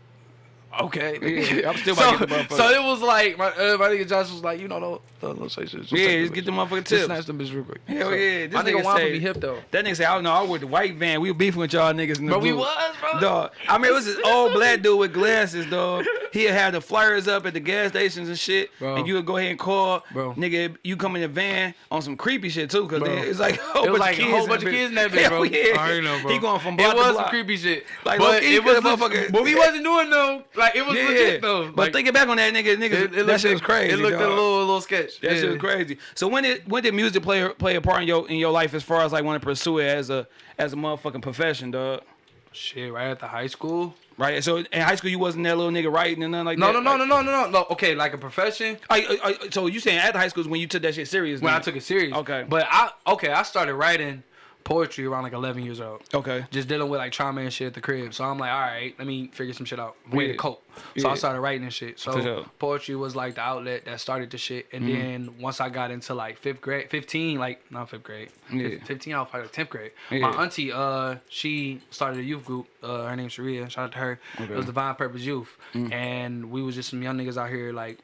okay. Yeah, I'm still so, about to get the motherfucker. so it was like my uh, my nigga Josh was like, you know, don't don't, don't say shit. Yeah, just get the motherfucking Just tips. snatch them bitch real quick. Hell So, yeah. This my nigga nigga want to be hip though. That nigga say, I don't know. I was the white van. We were beefing with y'all niggas in the Bro, we was, bro. Dog. I mean, it was this old black dude with glasses, dog. He'd have the flyers up at the gas stations and shit. Bro. And you would go ahead and call. Bro. Nigga, you come in the van on some creepy shit, too. Because Bro. it's like a whole It was bunch like of a whole bunch of kids in that bitch, bro. Yeah. I already know, bro. He going from block It block was to some creepy shit. Like, but it was, motherfucker- but we wasn't doing no, like it was Yeah. legit though. But Like, thinking back on that, nigga, nigga, it, it that shit was crazy. It looked dog. a little a little sketch. That yeah. shit was crazy. So when did when did music play play a part in your in your life as far as like want to pursue it as a as a motherfucking profession, dog? Shit, right after high school. Right. So in high school you wasn't that little nigga writing and nothing like No, that. no, no, Like- no, no, no, no, no. Okay, like a profession. I, I, so you saying after high school is when you took that shit serious? When I took it serious. Okay. But I okay, I started writing poetry around like 11 years old. Okay. Just dealing with like trauma and shit at the crib. So I'm like, all right, let me figure some shit out. Way Yeah. to cope. So I Yeah. started writing and shit. So sure. poetry was like the outlet that started the shit. And Mm-hmm. then once I got into like fifth grade, 15, like not fifth grade, Yeah. 15, I was probably like 10th grade. Yeah. My auntie, uh, she started a youth group. Uh, her name's Sharia. Shout out to her. It was Divine Purpose Youth. Mm. And we was just some young niggas out here like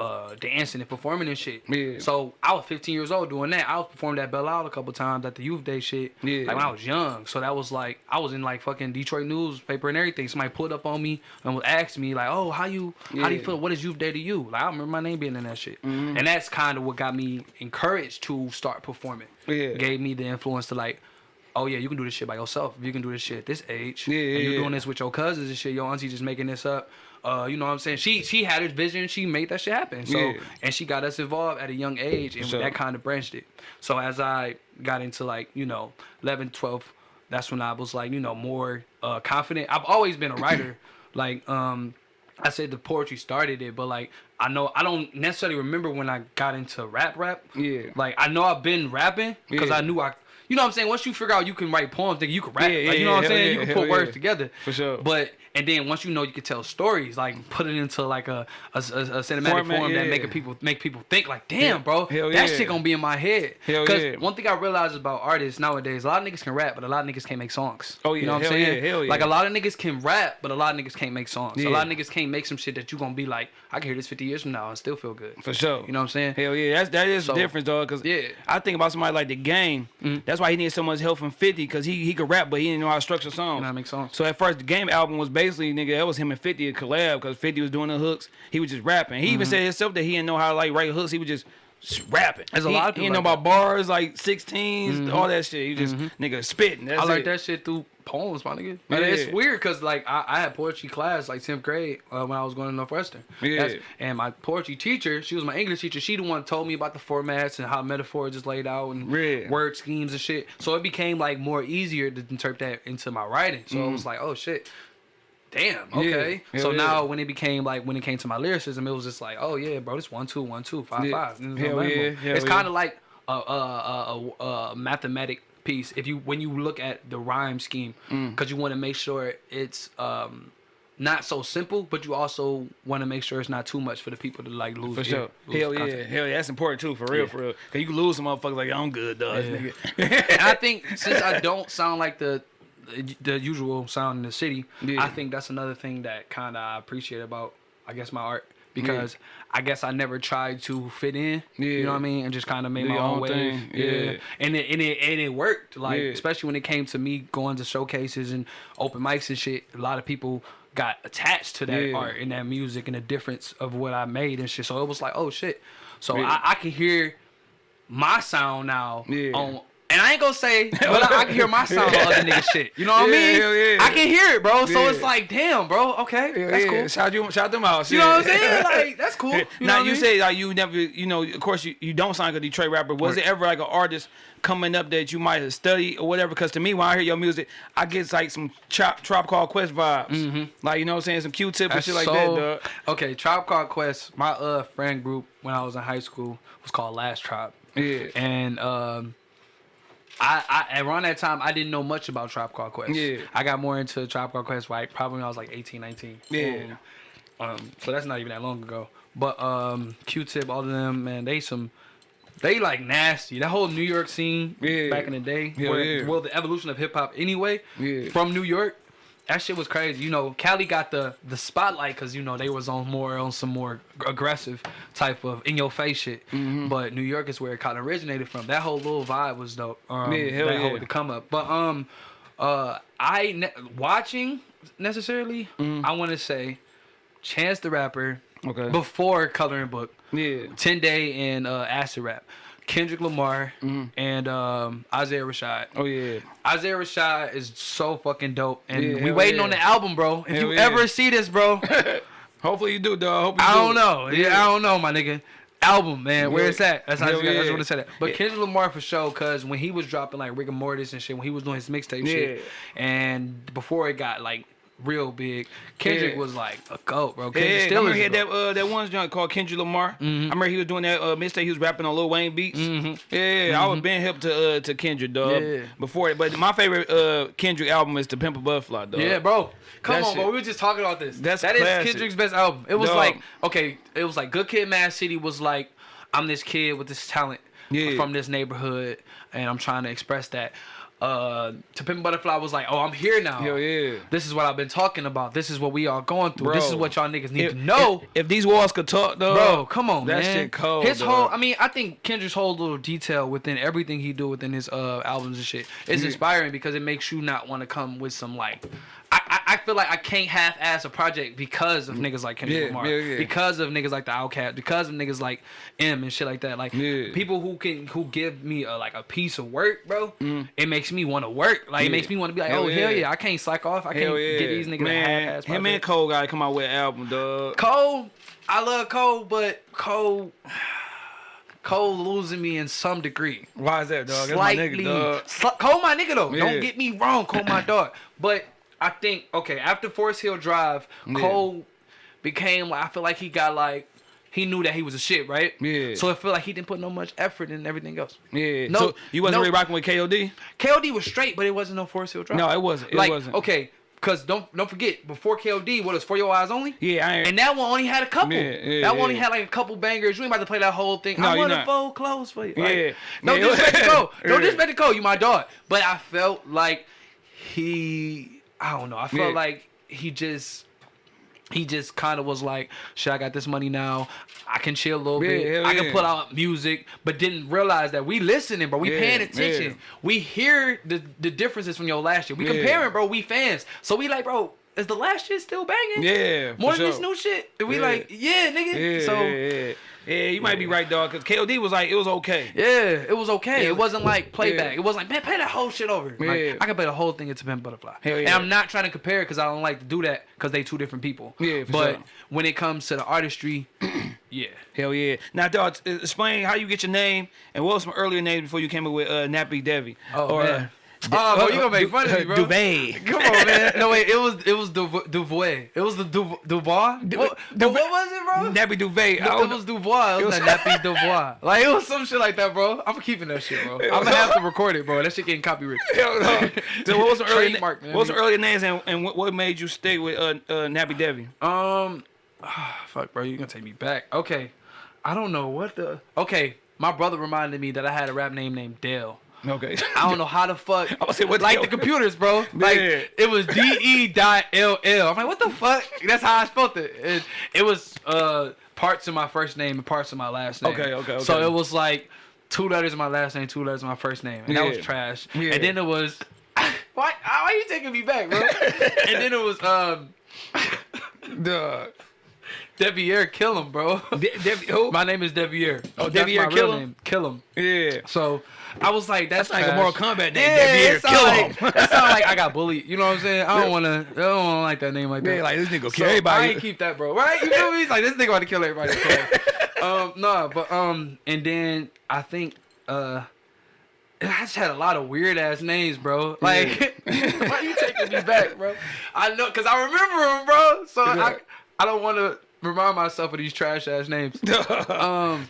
uh, dancing and performing and shit. Yeah. So I was 15 years old doing that. I was performing at Belle Isle a couple times at the youth day shit. Yeah. Like when I was young. So that was like I was in like fucking Detroit newspaper and everything. Somebody pulled up on me and was asking me like, "Oh, how you how do you feel? What is youth day to you?" Like I remember my name being in that shit. And that's kind of what got me encouraged to start performing. Yeah. Gave me the influence to like. Oh yeah, you can do this shit by yourself. You can do this shit at this age, Yeah, and you're yeah. doing this with your cousins and shit, your auntie just making this up. Uh, you know what I'm saying? She she had her vision, she made that shit happen. So Yeah. and she got us involved at a young age and sure. that kind of branched it so as i got into like you know 11 12 that's when i was like you know more uh confident i've always been a writer like um i said the poetry started it but like i know i don't necessarily remember when i got into rap rap Yeah. like i know i've been rapping because Yeah. i knew i you know what I'm saying? Once you figure out you can write poems, then you can rap. Yeah, like, you know what I'm saying? yeah, you can put words yeah. together. For sure. But and then once you know you can tell stories, like put it into like a a, a, cinematic Format, form that yeah. make people make people think like, damn, bro, Hell that yeah. shit gonna be in my head. Cause yeah. one thing I realize about artists nowadays, a lot of niggas can rap, but a lot of niggas can't make songs. Oh, yeah, you know what I'm hell saying? yeah, hell Like a lot of niggas can rap, but a lot of niggas can't make songs. A lot of niggas can't make some shit that you gonna be like, I can hear this 50 years from now and still feel good. For sure. You know what I'm saying? Hell yeah, that's that is So, the difference, dog. Cause yeah. I think about somebody like the game. Mm-hmm. That's why he needed so much help from Fifty, cause he he could rap, but he didn't know how to structure songs. You know how to make songs. So at first, the game album was basically nigga, that was him and Fifty a collab, cause Fifty was doing the hooks, he was just rapping. He even Mm-hmm. said himself that he didn't know how to like write hooks, he was just. Just rapping. There's a he, lot of people didn't know like about bars like 16s, mm-hmm. all that shit. You just mm-hmm. nigga spitting. That's I learned it. that shit through poems, my nigga. Like, It's weird because like I, I had poetry class like tenth grade uh, when I was going to Northwestern. Yeah. That's- and my poetry teacher, she was my English teacher. She the one told me about the formats and how metaphors is laid out and Yeah. word schemes and shit. So it became like more easier to interpret that into my writing. So it mm-hmm. was like, oh shit. Damn. Okay. Hell so yeah. now when it became like when it came to my lyricism, it was just like, oh yeah, bro, this one two one two five Yeah. five. Is Hell yeah, hell It's kind of like a, a, a, a, a mathematic piece if you when you look at the rhyme scheme Mm. because you want to make sure it's um not so simple but you also want to make sure it's not too much for the people to like lose For sure. lose Hell yeah. content. Hell yeah. That's important too, for real, Yeah. for real. Cause you can lose some motherfuckers like, I'm good, dog. Yeah. I think since I don't sound like the the usual sound in the city, Yeah. I think that's another thing that kind of I appreciate about I guess my art because I guess I never tried to fit in. You know what I mean? And just kind of made Do my own thing. Yeah. Yeah. And it and it and it worked. Like Yeah. especially when it came to me going to showcases and open mics and shit. A lot of people got attached to that Yeah. art and that music and the difference of what I made and shit. So it was like, oh shit. So Yeah. I, I can hear my sound now Yeah. on and I ain't gonna say, but I, I can hear my sound on other niggas shit. You know what I mean? hell yeah. I can hear it, bro. So it's like, damn, bro. Okay, Yeah, that's yeah. cool. Shout you, shout them out. You know what I'm saying? Like that's cool. You now you mean? say like you never, you know, of course you, you don't sound like a Detroit rapper. Was Right. it ever like an artist coming up that you might have studied or whatever? Because to me, when I hear your music, I get like some chop Tribe Called Quest vibes. Like you know what I'm saying, some Q-tip and shit like so- that, dog. Okay, Tribe Called Quest. My uh friend group when I was in high school was called Last Tribe. Yeah. And um, I, I around that time I didn't know much about Tribe Called Quest. Yeah. I got more into Tribe Called Quest right probably when I was like 18, 19. Yeah. Um, so that's not even that long ago. But um, Q-Tip, all of them, man, they some, they like nasty. That whole New York scene Yeah. back in the day, Hell where, yeah. well, the evolution of hip hop anyway, Yeah. from New York. That shit was crazy. You know, Cali got the the spotlight because you know they was on more on some more aggressive type of in your face shit. Mm-hmm. But New York is where it kind of originated from. That whole little vibe was dope. Um, Yeah, hell that yeah. whole to come up. But um, uh, I ne- watching necessarily, Mm-hmm. I want to say, Chance the Rapper Okay. before Coloring Book, Yeah. Ten Day and uh, Acid Rap, Kendrick Lamar and um, Isaiah Rashad. Oh yeah. Isaiah Rashad is so fucking dope, and Yeah, we waiting yeah. on the album, bro. If Hell you yeah. ever see this, bro, Hopefully you do, dog. Hope you I do. don't know. Yeah, I don't know, my nigga. Album, man, where Yeah. it's at. That's how just, I just want to say that. But Yeah. Kendrick Lamar for sure, cause when he was dropping like rigor mortis and shit, when he was doing his mixtape shit, and before it got like real big. Kendrick Yeah. was like a goat, bro. Yeah, Kendrick I remember he had that uh, that one joint called Kendrick Lamar. I remember he was doing that uh, mixtape. He was rapping on Lil Wayne beats. Yeah, I was been hip to uh, to Kendrick, dog. Mm-hmm. Yeah. Before, it, but my favorite uh, Kendrick album is To Pimp a Butterfly, dog. Yeah, bro. Come That on, bro. We were just talking about this. That's That is. Kendrick's best album. It was Dog. like okay, it was like Good Kid, Mad City was like I'm this kid with this talent Yeah. from this neighborhood, and I'm trying to express that. Uh, to Pimp Butterfly was like, oh, I'm here now. Hell yeah. This is what I've been talking about. This is what we are going through. This is what y'all niggas need If, to know. if, if these walls could talk, though, Bro, come on, that man. shit cold. His dog. whole, I mean, I think Kendrick's whole little detail within everything he do within his uh albums and shit is Yeah. inspiring because it makes you not want to come with some like. I, I, I feel like I can't half-ass a project because of niggas like Kendrick Yeah, Lamar, yeah, yeah. because of niggas like the Outkast, because of niggas like M and shit like that. Like people who can who give me a, like a piece of work, bro. It makes me want to work. Like Mm. It makes me want to be like, Hell oh hell yeah. I can't slack off. I Hell can't get these niggas man. half-ass Him and. Cole gotta come out with an album, dog. Cole, I love Cole, but Cole, Cole losing me in some degree. Why is that, dog? That's Slightly, my nigga, dog. Sli- Cole my nigga though. Don't get me wrong, Cole my dog. But I think okay after Forest Hill Drive, Cole became I feel like he got like. He knew that he was a shit, right? Yeah. So I feel like he didn't put no much effort in everything else. Yeah. No, so you wasn't no. really rocking with KOD? KOD was straight, but it wasn't no Forest Hill Drive. No, it wasn't. It like, wasn't. okay, because don't don't forget, before KOD, what was For Your Eyes Only? Yeah, I. And that one only had a couple. Yeah, yeah, that one only had like a couple bangers. You ain't about to play that whole thing. No, I want to fold clothes for you. Like, Yeah. No Yeah. disrespect to Cole. No Yeah. disrespect to Cole. You my dog. But I felt like he. I don't know. I felt Yeah. like he just. He just kind of was like, "Shit, I got this money now. I can chill a little Yeah, bit. hell I can put out music." But didn't realize that we listening, bro. We Yeah, paying attention. yeah. We hear the the differences from your last year. We Yeah. comparing, bro. We fans, so we like, bro. Is the last shit still banging? Yeah, for More than sure. this new shit. And we Yeah. like, yeah, nigga. Yeah, so yeah, you might be right, dog. Cause KOD was like, it was okay. yeah, it was okay. It wasn't like playback. It wasn't like, man, play that whole shit over. Like. I can play the whole thing into Pimp Butterfly. And. I'm not trying to compare because I don't like to do that because they two different people. Yeah, for But sure. when it comes to the artistry, yeah. Hell yeah. Now, dog, uh, explain how you get your name and what was some earlier names before you came up with uh, Nappy Devi. Oh, man. Oh, bro, you gonna make fun of me, bro. Duvet. Come on, man. No wait, it was it was Du- Duvois. It was the Du- Dubois. What, what, Duvois. what was it, bro? Nappy Duvet. I It was Dubois. It was, It Nappy Dubois. Like it was some shit like that, bro. I'm keeping that shit, bro. I'm gonna have to record it, bro. That shit getting copyrighted. No. So what was some early, Trademark, man. what was some earlier names and, and what, what made you stay with uh, uh, Nappy Devi? Um, fuck, bro. You gonna take me back? Okay, I don't know what the. Okay, my brother reminded me that I had a rap name named Dale. Okay. I don't know how the fuck. I was saying, what like hell? the computers, bro. Like it was D E dot L L. I'm like, what the fuck? That's how I spelled it. It, it was uh parts of my first name and parts of my last name. Okay, okay, okay. So it was like two letters of my last name, two letters of my first name, and that was trash. Yeah. And then it was. Why? Why are you taking me back, bro? and then it was um. Duh. Devier, kill him, bro. De- who? My name is Devier. Oh, Devier, kill him? Kill him. yeah. So I was like, that's, That's like a. Mortal Kombat name, Yeah, Devier, it sound kill like, him. That sound like I got bullied. You know what I'm saying? I don't want to. I don't want to like that name like that. Yeah, like this nigga So, kill I everybody. ain't keep that, bro. Right? You feel me? It's like this nigga about to kill everybody. So, um, no, but um, and then I think uh. I just had a lot of weird ass names, bro. Like, why you taking me back, bro? I know, cause I remember them, bro. So I, I don't want to remind myself of these trash ass names. Um,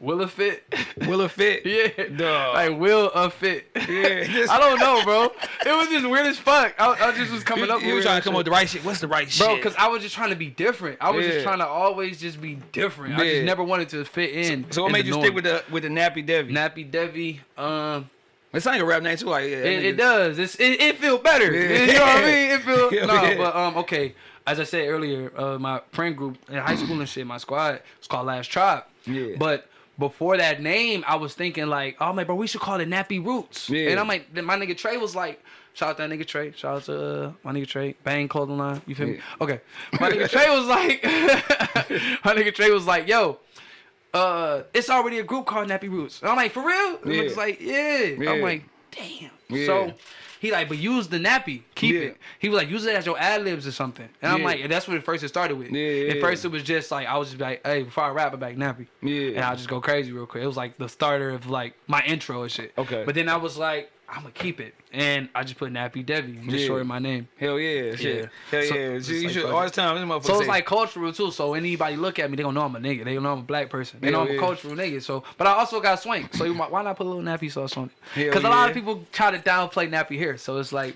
Will it fit? Will it fit? yeah, Duh. like will a fit. Yeah, I don't know, bro. It was just weird as fuck. I, I just was coming up. you with was trying to come up with the right shit. What's the right Bro, shit? Bro? Because I was just trying to be different. I was Yeah. just trying to always just be different. I just never wanted to fit in. so what in made you norm. stick with the with the Nappy Devi? Nappy Devi? Um, It's like a rap name too. Like yeah, it, it does. It's it, it feel better. Yeah. You know what I mean? It feel Yeah, no, yeah. but um, okay. As I said earlier, uh, my friend group in high school and shit, my squad, it's called Last Tribe. Yeah. But before that name, I was thinking like, oh man, bro, we should call it Nappy Roots. Yeah. And I'm like, then my nigga Trey was like, shout out to that nigga Trey, shout out to uh, my nigga Trey, Bang Clothing Line. You feel me? Okay. My nigga Trey was like, my nigga Trey was like, yo. Uh, it's already a group called Nappy Roots. And I'm like, for real? And Yeah. It's like, yeah. Yeah. I'm like, damn. Yeah. So he like, but use the nappy, keep Yeah. it. He was like, use it as your ad libs or something. And I'm Yeah. like, and that's what at first it started with. Yeah, At first it was just like I was just like, hey, before I rap, I'm like nappy. Yeah. And I'll just go crazy real quick. It was like the starter of like my intro and shit. Okay. But then I was like, I'm gonna keep it, and I just put Nappy Devi, and just Yeah. shorten my name. Hell yeah, shit. Yeah. Hell So- yeah. it's You, like should all this time. This So it's say- like cultural too. So anybody look at me, they gonna know I'm a nigga. They gonna know I'm a black person. They know I'm yeah. a cultural nigga. So, but I also got swank. So you might, why not put a little nappy sauce on it? Hell Because a lot of people try to downplay nappy hair. So it's like,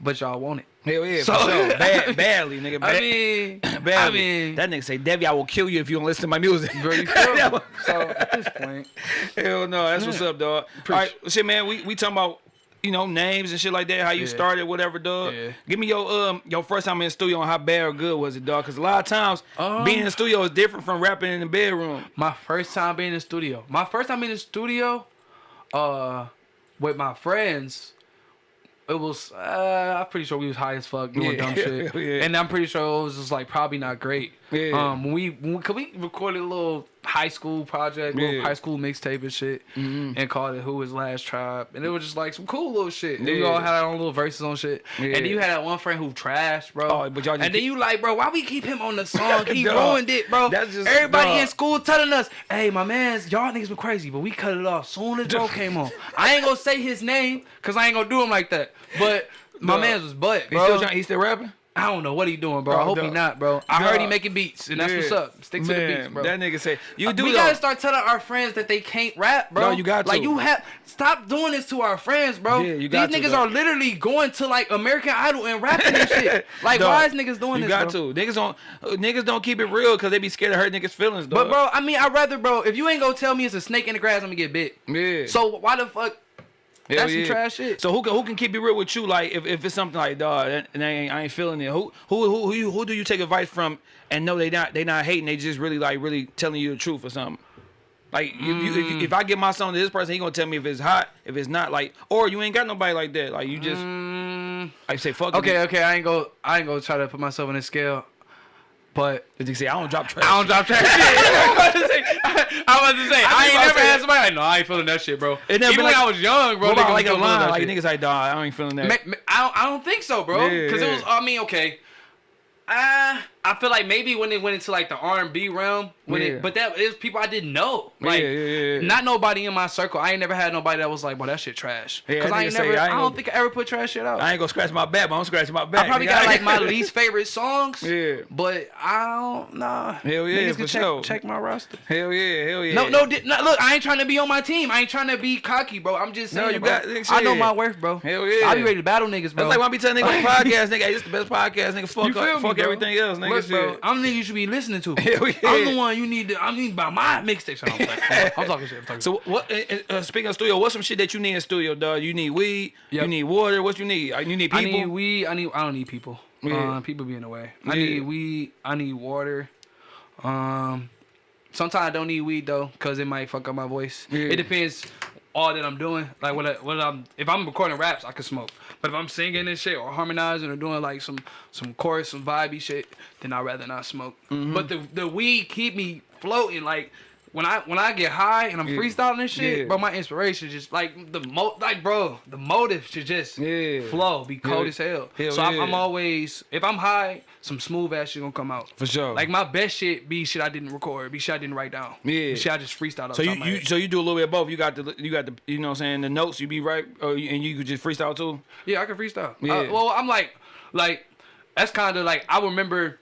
but y'all want it. Hell yeah, So- for sure. Bad, badly, nigga. I Bad, mean, I mean, that nigga say, Debbie, I will kill you if you don't listen to my music. bro, you feel? So at this point, Hell no, that's what's up, dog. All right, shit, man. We we talking about you know names and shit like that. How you Yeah. started, whatever, dog. Yeah. Give me your um your first time in the studio and how bad or good was it, dog? Because a lot of times Um, being in the studio is different from rapping in the bedroom. my first time being in the studio. My first time in the studio, uh, with my friends. It was, uh, I'm pretty sure we was high as fuck doing Yeah. dumb shit, Yeah. and I'm pretty sure it was just like probably not great. Yeah. Um, when we, when cause we recorded a little high school project, Yeah. high school mixtape and shit, mm-hmm. and called it "Who Was Last Tribe," and it was just like some cool little shit. And We all had our own little verses on shit, and then you had that one friend who trashed, bro. Oh, but y'all and then you like, bro, why we keep him on the song? He ruined it, bro. That's just- Everybody dog. in school telling us, "Hey, my man's y'all niggas been crazy, but we cut it off soon as bro came on." I ain't gonna say his name because I ain't gonna do him like that, but. My man's was butt, He bro. still trying, he still rapping? I don't know what he doing, bro. I Bro, hope he not, bro. I heard he making beats, and that's Yeah. what's up. Stick to the Man, beats, bro. That nigga say you do we though. gotta start telling our friends that they can't rap, bro. No, you got to. Like you have stop doing this to our friends, bro. Yeah, you got These to, niggas dog. are literally going to like American Idol and rapping and shit. Like why is niggas doing you this? got bro? to. Niggas don't uh, niggas don't keep it real because they be scared to hurt niggas' feelings, dog. But bro, I mean, I'd rather, bro. If you ain't gonna tell me it's a snake in the grass, I'm gonna get bit. yeah. So why the fuck? Hell That's some trash shit. So who can who can keep it real with you? Like if, if it's something like dog, and I ain't, I ain't feeling it. Who who who who, you, who do you take advice from and know they not they not hating? They just really like really telling you the truth or something. Like if, you, if, Mm. if I give my song to this person, he gonna tell me if it's hot, if it's not. Like or you ain't got nobody like that. Like you just Mm, like say fuck. it. okay, okay. I ain't go. I ain't gonna try to put myself on a scale, but They say I don't drop trash. I don't drop trash. I was about to say, I, was to say, I, I ain't never had somebody like, no, I ain't feeling that shit, bro. It never Even been when like- I was young, bro. Niggas like a line? Like shit. niggas like dog, I ain't feeling that. I don't, I don't think so, bro. Because yeah. it was. I mean, okay. Uh, I feel like maybe when it went into like the R and B realm, when Yeah. it, but that is people I didn't know. Like, yeah, yeah, not nobody in my circle. I ain't never had nobody that was like, "Boy, that shit trash." Because I nigga ain't never. I I, ain't don't gonna- think I ever put trash shit out. I ain't gonna scratch my back, but I'm scratching my back. I probably got like my least favorite songs. Yeah. But I don't nah. Hell yeah, Niggas can check, sure. check my roster. Hell yeah, hell yeah. No, no, di- no, look, I ain't trying to be on my team. I ain't trying to be cocky, bro. I'm just saying. No, you bro. got- I know my worth, bro. Hell yeah. I be ready to battle niggas, bro. That's like when I be telling niggas podcast, nigga, hey, this the best podcast, nigga. Fuck, fuck everything else, nigga. Look, bro. I'm the nigga you should be listening to. Hell yeah. I'm the one you need to. I mean, by my mixtapes. I'm, talking- I'm talking shit. I'm talking So what? uh, Uh, speaking of studio, what's some shit that you need in studio, dog? You need weed. You need water. What you need? Uh, You need people. I need weed. I need. I don't need people. Yeah. Uh, people be in the way. I Yeah. need weed. I need water. Um, sometimes I don't need weed though, cause it might fuck up my voice. Yeah. It depends. All that I'm doing, like what, I, what I'm, if I'm recording raps, I can smoke. But if I'm singing and shit or harmonizing or doing like some some chorus, some vibey shit, then I'd rather not smoke. Mm-hmm. But the the weed keep me floating. Like when I when I get high and I'm Yeah. freestyling and shit, Yeah. bro, my inspiration just like the mo like bro, the motive should just Yeah. flow, be cold as hell. Hell so I'm, I'm always if I'm high, some smooth ass shit gonna come out. For sure. Like my best shit be shit I didn't record, be shit I didn't write down. Yeah. Be shit I just freestyled. off So you, top of my you so you do a little bit of both. You got the you got the you know what I'm saying the notes. You be right, or you, and you could just freestyle too. yeah, I can freestyle. Yeah. Uh, well, I'm like like that's kind of like I remember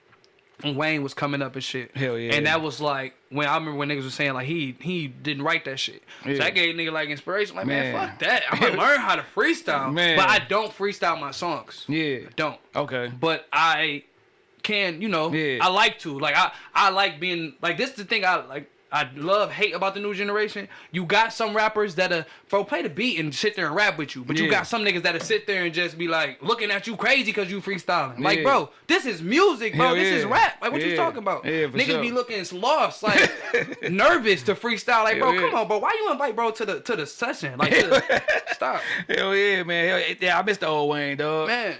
when Wayne was coming up and shit. Hell yeah. And that was like when I remember when niggas was saying like he he didn't write that shit. Yeah. So that gave nigga like inspiration. Like man, Man. fuck that. I'm gonna learn how to freestyle. Man. But I don't freestyle my songs. Yeah. I don't. Okay. but I can, you know, Yeah. I like to. Like I I like being like this is the thing I like I love hate about the new generation. You got some rappers that are bro play the beat and sit there and rap with you, but you got some niggas that'll sit there and just be like looking at you crazy because you freestyling. Like, Yeah. bro, this is music, bro. Hell this is rap. Like, what you talking about? Yeah, niggas sure. be looking lost, like nervous to freestyle. Like, bro, yeah. come on, bro. Why you invite bro to the to the session? Like, the, stop, Hell yeah, man. Hell, yeah, I miss the old Wayne, dog. man.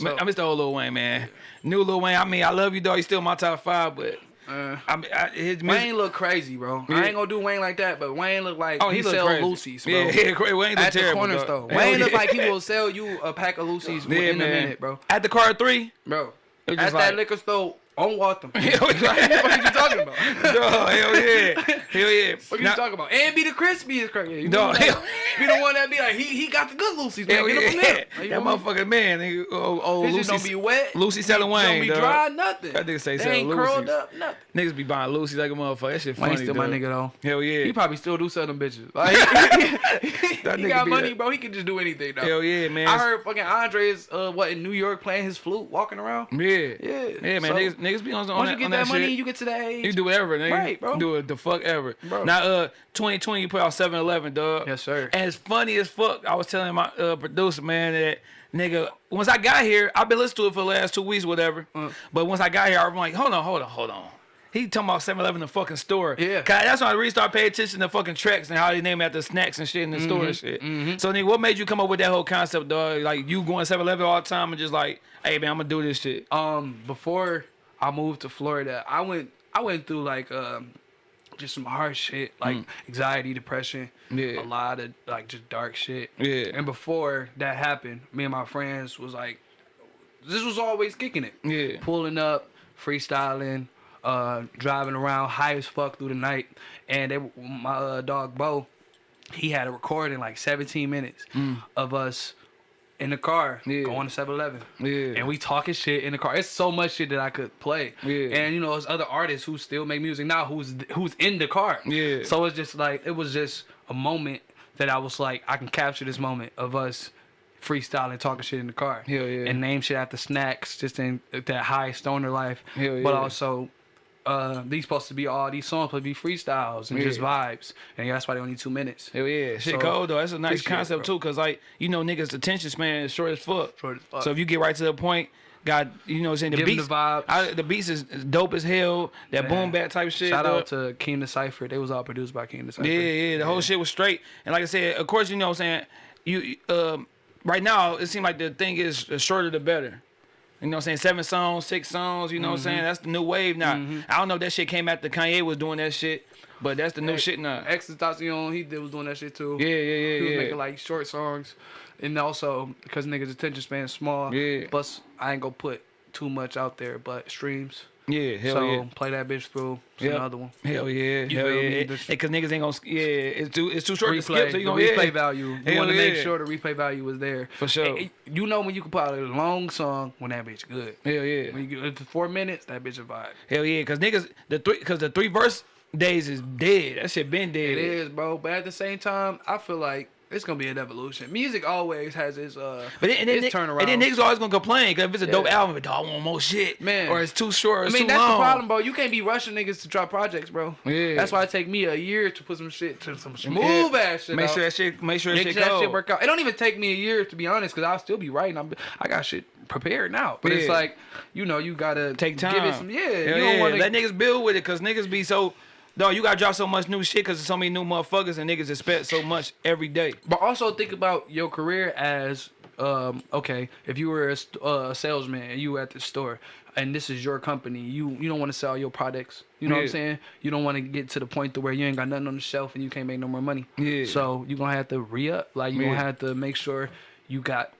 Man, So, I miss the old Lil Wayne, man. New Lil Wayne. I mean, I love you, dog. He's still my top five, but uh, I mean, I, his music. Wayne look crazy, bro. Yeah. I ain't gonna do Wayne like that, but Wayne look like oh, he, he, sell crazy. Lucy's, bro. Yeah, yeah, Wayne look At the terrible, corner dog. store. Wayne look like he will sell you a pack of Lucy's Yeah, in man. a minute, bro. At the car three. Bro. At just that liquor store on Waltham. what the fuck are you talking about? Dog, hell yeah, hell yeah. What are Now- you talking about? And be the crispy is crazy. You Dog, hell- be the one that be like, he he got the good Lucy's. Man. Hell Get yeah. Like, that you know what I mean? motherfucking man, nigga. Oh, oh His don't be wet. Lucy Selling Don't Wayne, be dog. dry, nothing. That nigga say they selling ain't curled up, nothing. Niggas be buying Lucy like a motherfucker. That shit Wayne funny, still my nigga though. Hell yeah. He probably still do sell them bitches. Like, he nigga got money, a- bro. He can just do anything. Though. Hell yeah, man. I heard fucking Andre is uh, what in New York playing his flute, walking around. Yeah. Yeah. Yeah, man. Niggas, be on, on Once that, you get on that, that money, shit. you get to that age. You do whatever, nigga. Right, bro. Do it the fuck ever. Bro. Now, uh, 2020, you put out 7 Eleven, dog. Yes, sir. And it's funny as fuck. I was telling my uh, producer, man, that nigga, once I got here, I've been listening to it for the last two weeks, whatever. Uh. But once I got here, I'm like, hold on, hold on, hold on. He talking about 7 Eleven, the fucking store. Yeah. that's when I really started paying attention to fucking tracks and how they name after snacks and shit in the store and shit. So, nigga, what made you come up with that whole concept, dog? Like, you going 7 Eleven all the time and just like, hey, man, I'm gonna do this shit. um before I moved to Florida, I went I went through like um just some hard shit like anxiety, depression, Mm. Yeah. a lot of like just dark shit. Yeah. And before that happened, me and my friends was like, this was always kicking it. Yeah. Pulling up, freestyling, uh, driving around high as fuck through the night, and they, my uh, dog Bo, he had a recording like 17 minutes of us in the car. Yeah. going to 7-Eleven. Yeah. And we talking shit in the car. It's so much shit that I could play. Yeah. And you know, there's other artists who still make music now who's who's in the car. Yeah. So it's just like it was just a moment that I was like, I can capture this moment of us freestyling, talking shit in the car. Hell yeah. And name shit after snacks, just in that high stoner life. Hell But also uh, these supposed to be all these songs supposed to be freestyles and just vibes. And that's why they only two minutes. Hell yeah, shit So, cold though. That's a nice appreciate it, concept too, cause like you know niggas' attention span is short as fuck. Short as fuck. So if you get right to the point, got you know what I'm saying the Give beats, the vibes. I, the beats is dope as hell. That Man. boom bap type shit. Shout dog. out to King the Cipher. They was all produced by King the Cipher. Yeah, yeah, the whole shit was straight. And like I said, of course, you know what I'm saying, you um right now it seems like the thing is the shorter the better. You know what I'm saying? Seven songs, six songs, you know what I'm Mm-hmm. saying? That's the new wave now. I don't know if that shit came after Kanye was doing that shit, but that's the new Hey, shit now. XXXTentacion, he did was doing that shit too. Yeah, yeah, yeah, He was yeah. making like short songs, and also because niggas' attention span is small. Yeah. Plus, I ain't gonna put too much out there, but streams. Yeah, hell so yeah. play that bitch through. It's Yep. another one. Hell yeah, You hell yeah. me? It- The- it- Cause niggas ain't gonna, yeah, it's too, it's too short to skip. Replay, So you gonna replay yeah. value. You want to make sure the replay value was there. For sure. And- and you know when you out a long song when that bitch good. Hell yeah, When you get four minutes, that bitch a vibe. hell yeah. Cause niggas, the three, cause the three verse days is dead. That shit been dead. It is, bro. But at the same time, I feel like it's gonna be an evolution. Music always has its uh But then, and then, its turnaround. and then niggas always gonna complain because if it's a dope album, but dog I want more shit, Man. or it's too short, or I it's mean, too that's long. the problem, bro. You can't be rushing niggas to drop projects, bro. Yeah. That's why it take me a year to put some shit to some smooth ass shit. Make out. sure that shit, make sure that Make shit sure that shit work out. It don't even take me a year to be honest, because I'll still be writing. I'm, I got shit prepared now, but it's like, you know, you gotta Take time. Give it some, yeah. Hell you don't yeah. want to Let niggas build with it, cause niggas be so. Dog, you gotta drop so much new shit, cause there's so many new motherfuckers, and niggas expect so much every day. But also think about your career as um, okay, if you were a, uh, a salesman and you were at the store and this is your company, you you don't want to sell your products. You know what I'm saying? You don't want to get to the point to where you ain't got nothing on the shelf and you can't make no more money. Yeah. So you gonna have to re up. Like you Yeah. gonna have to make sure you got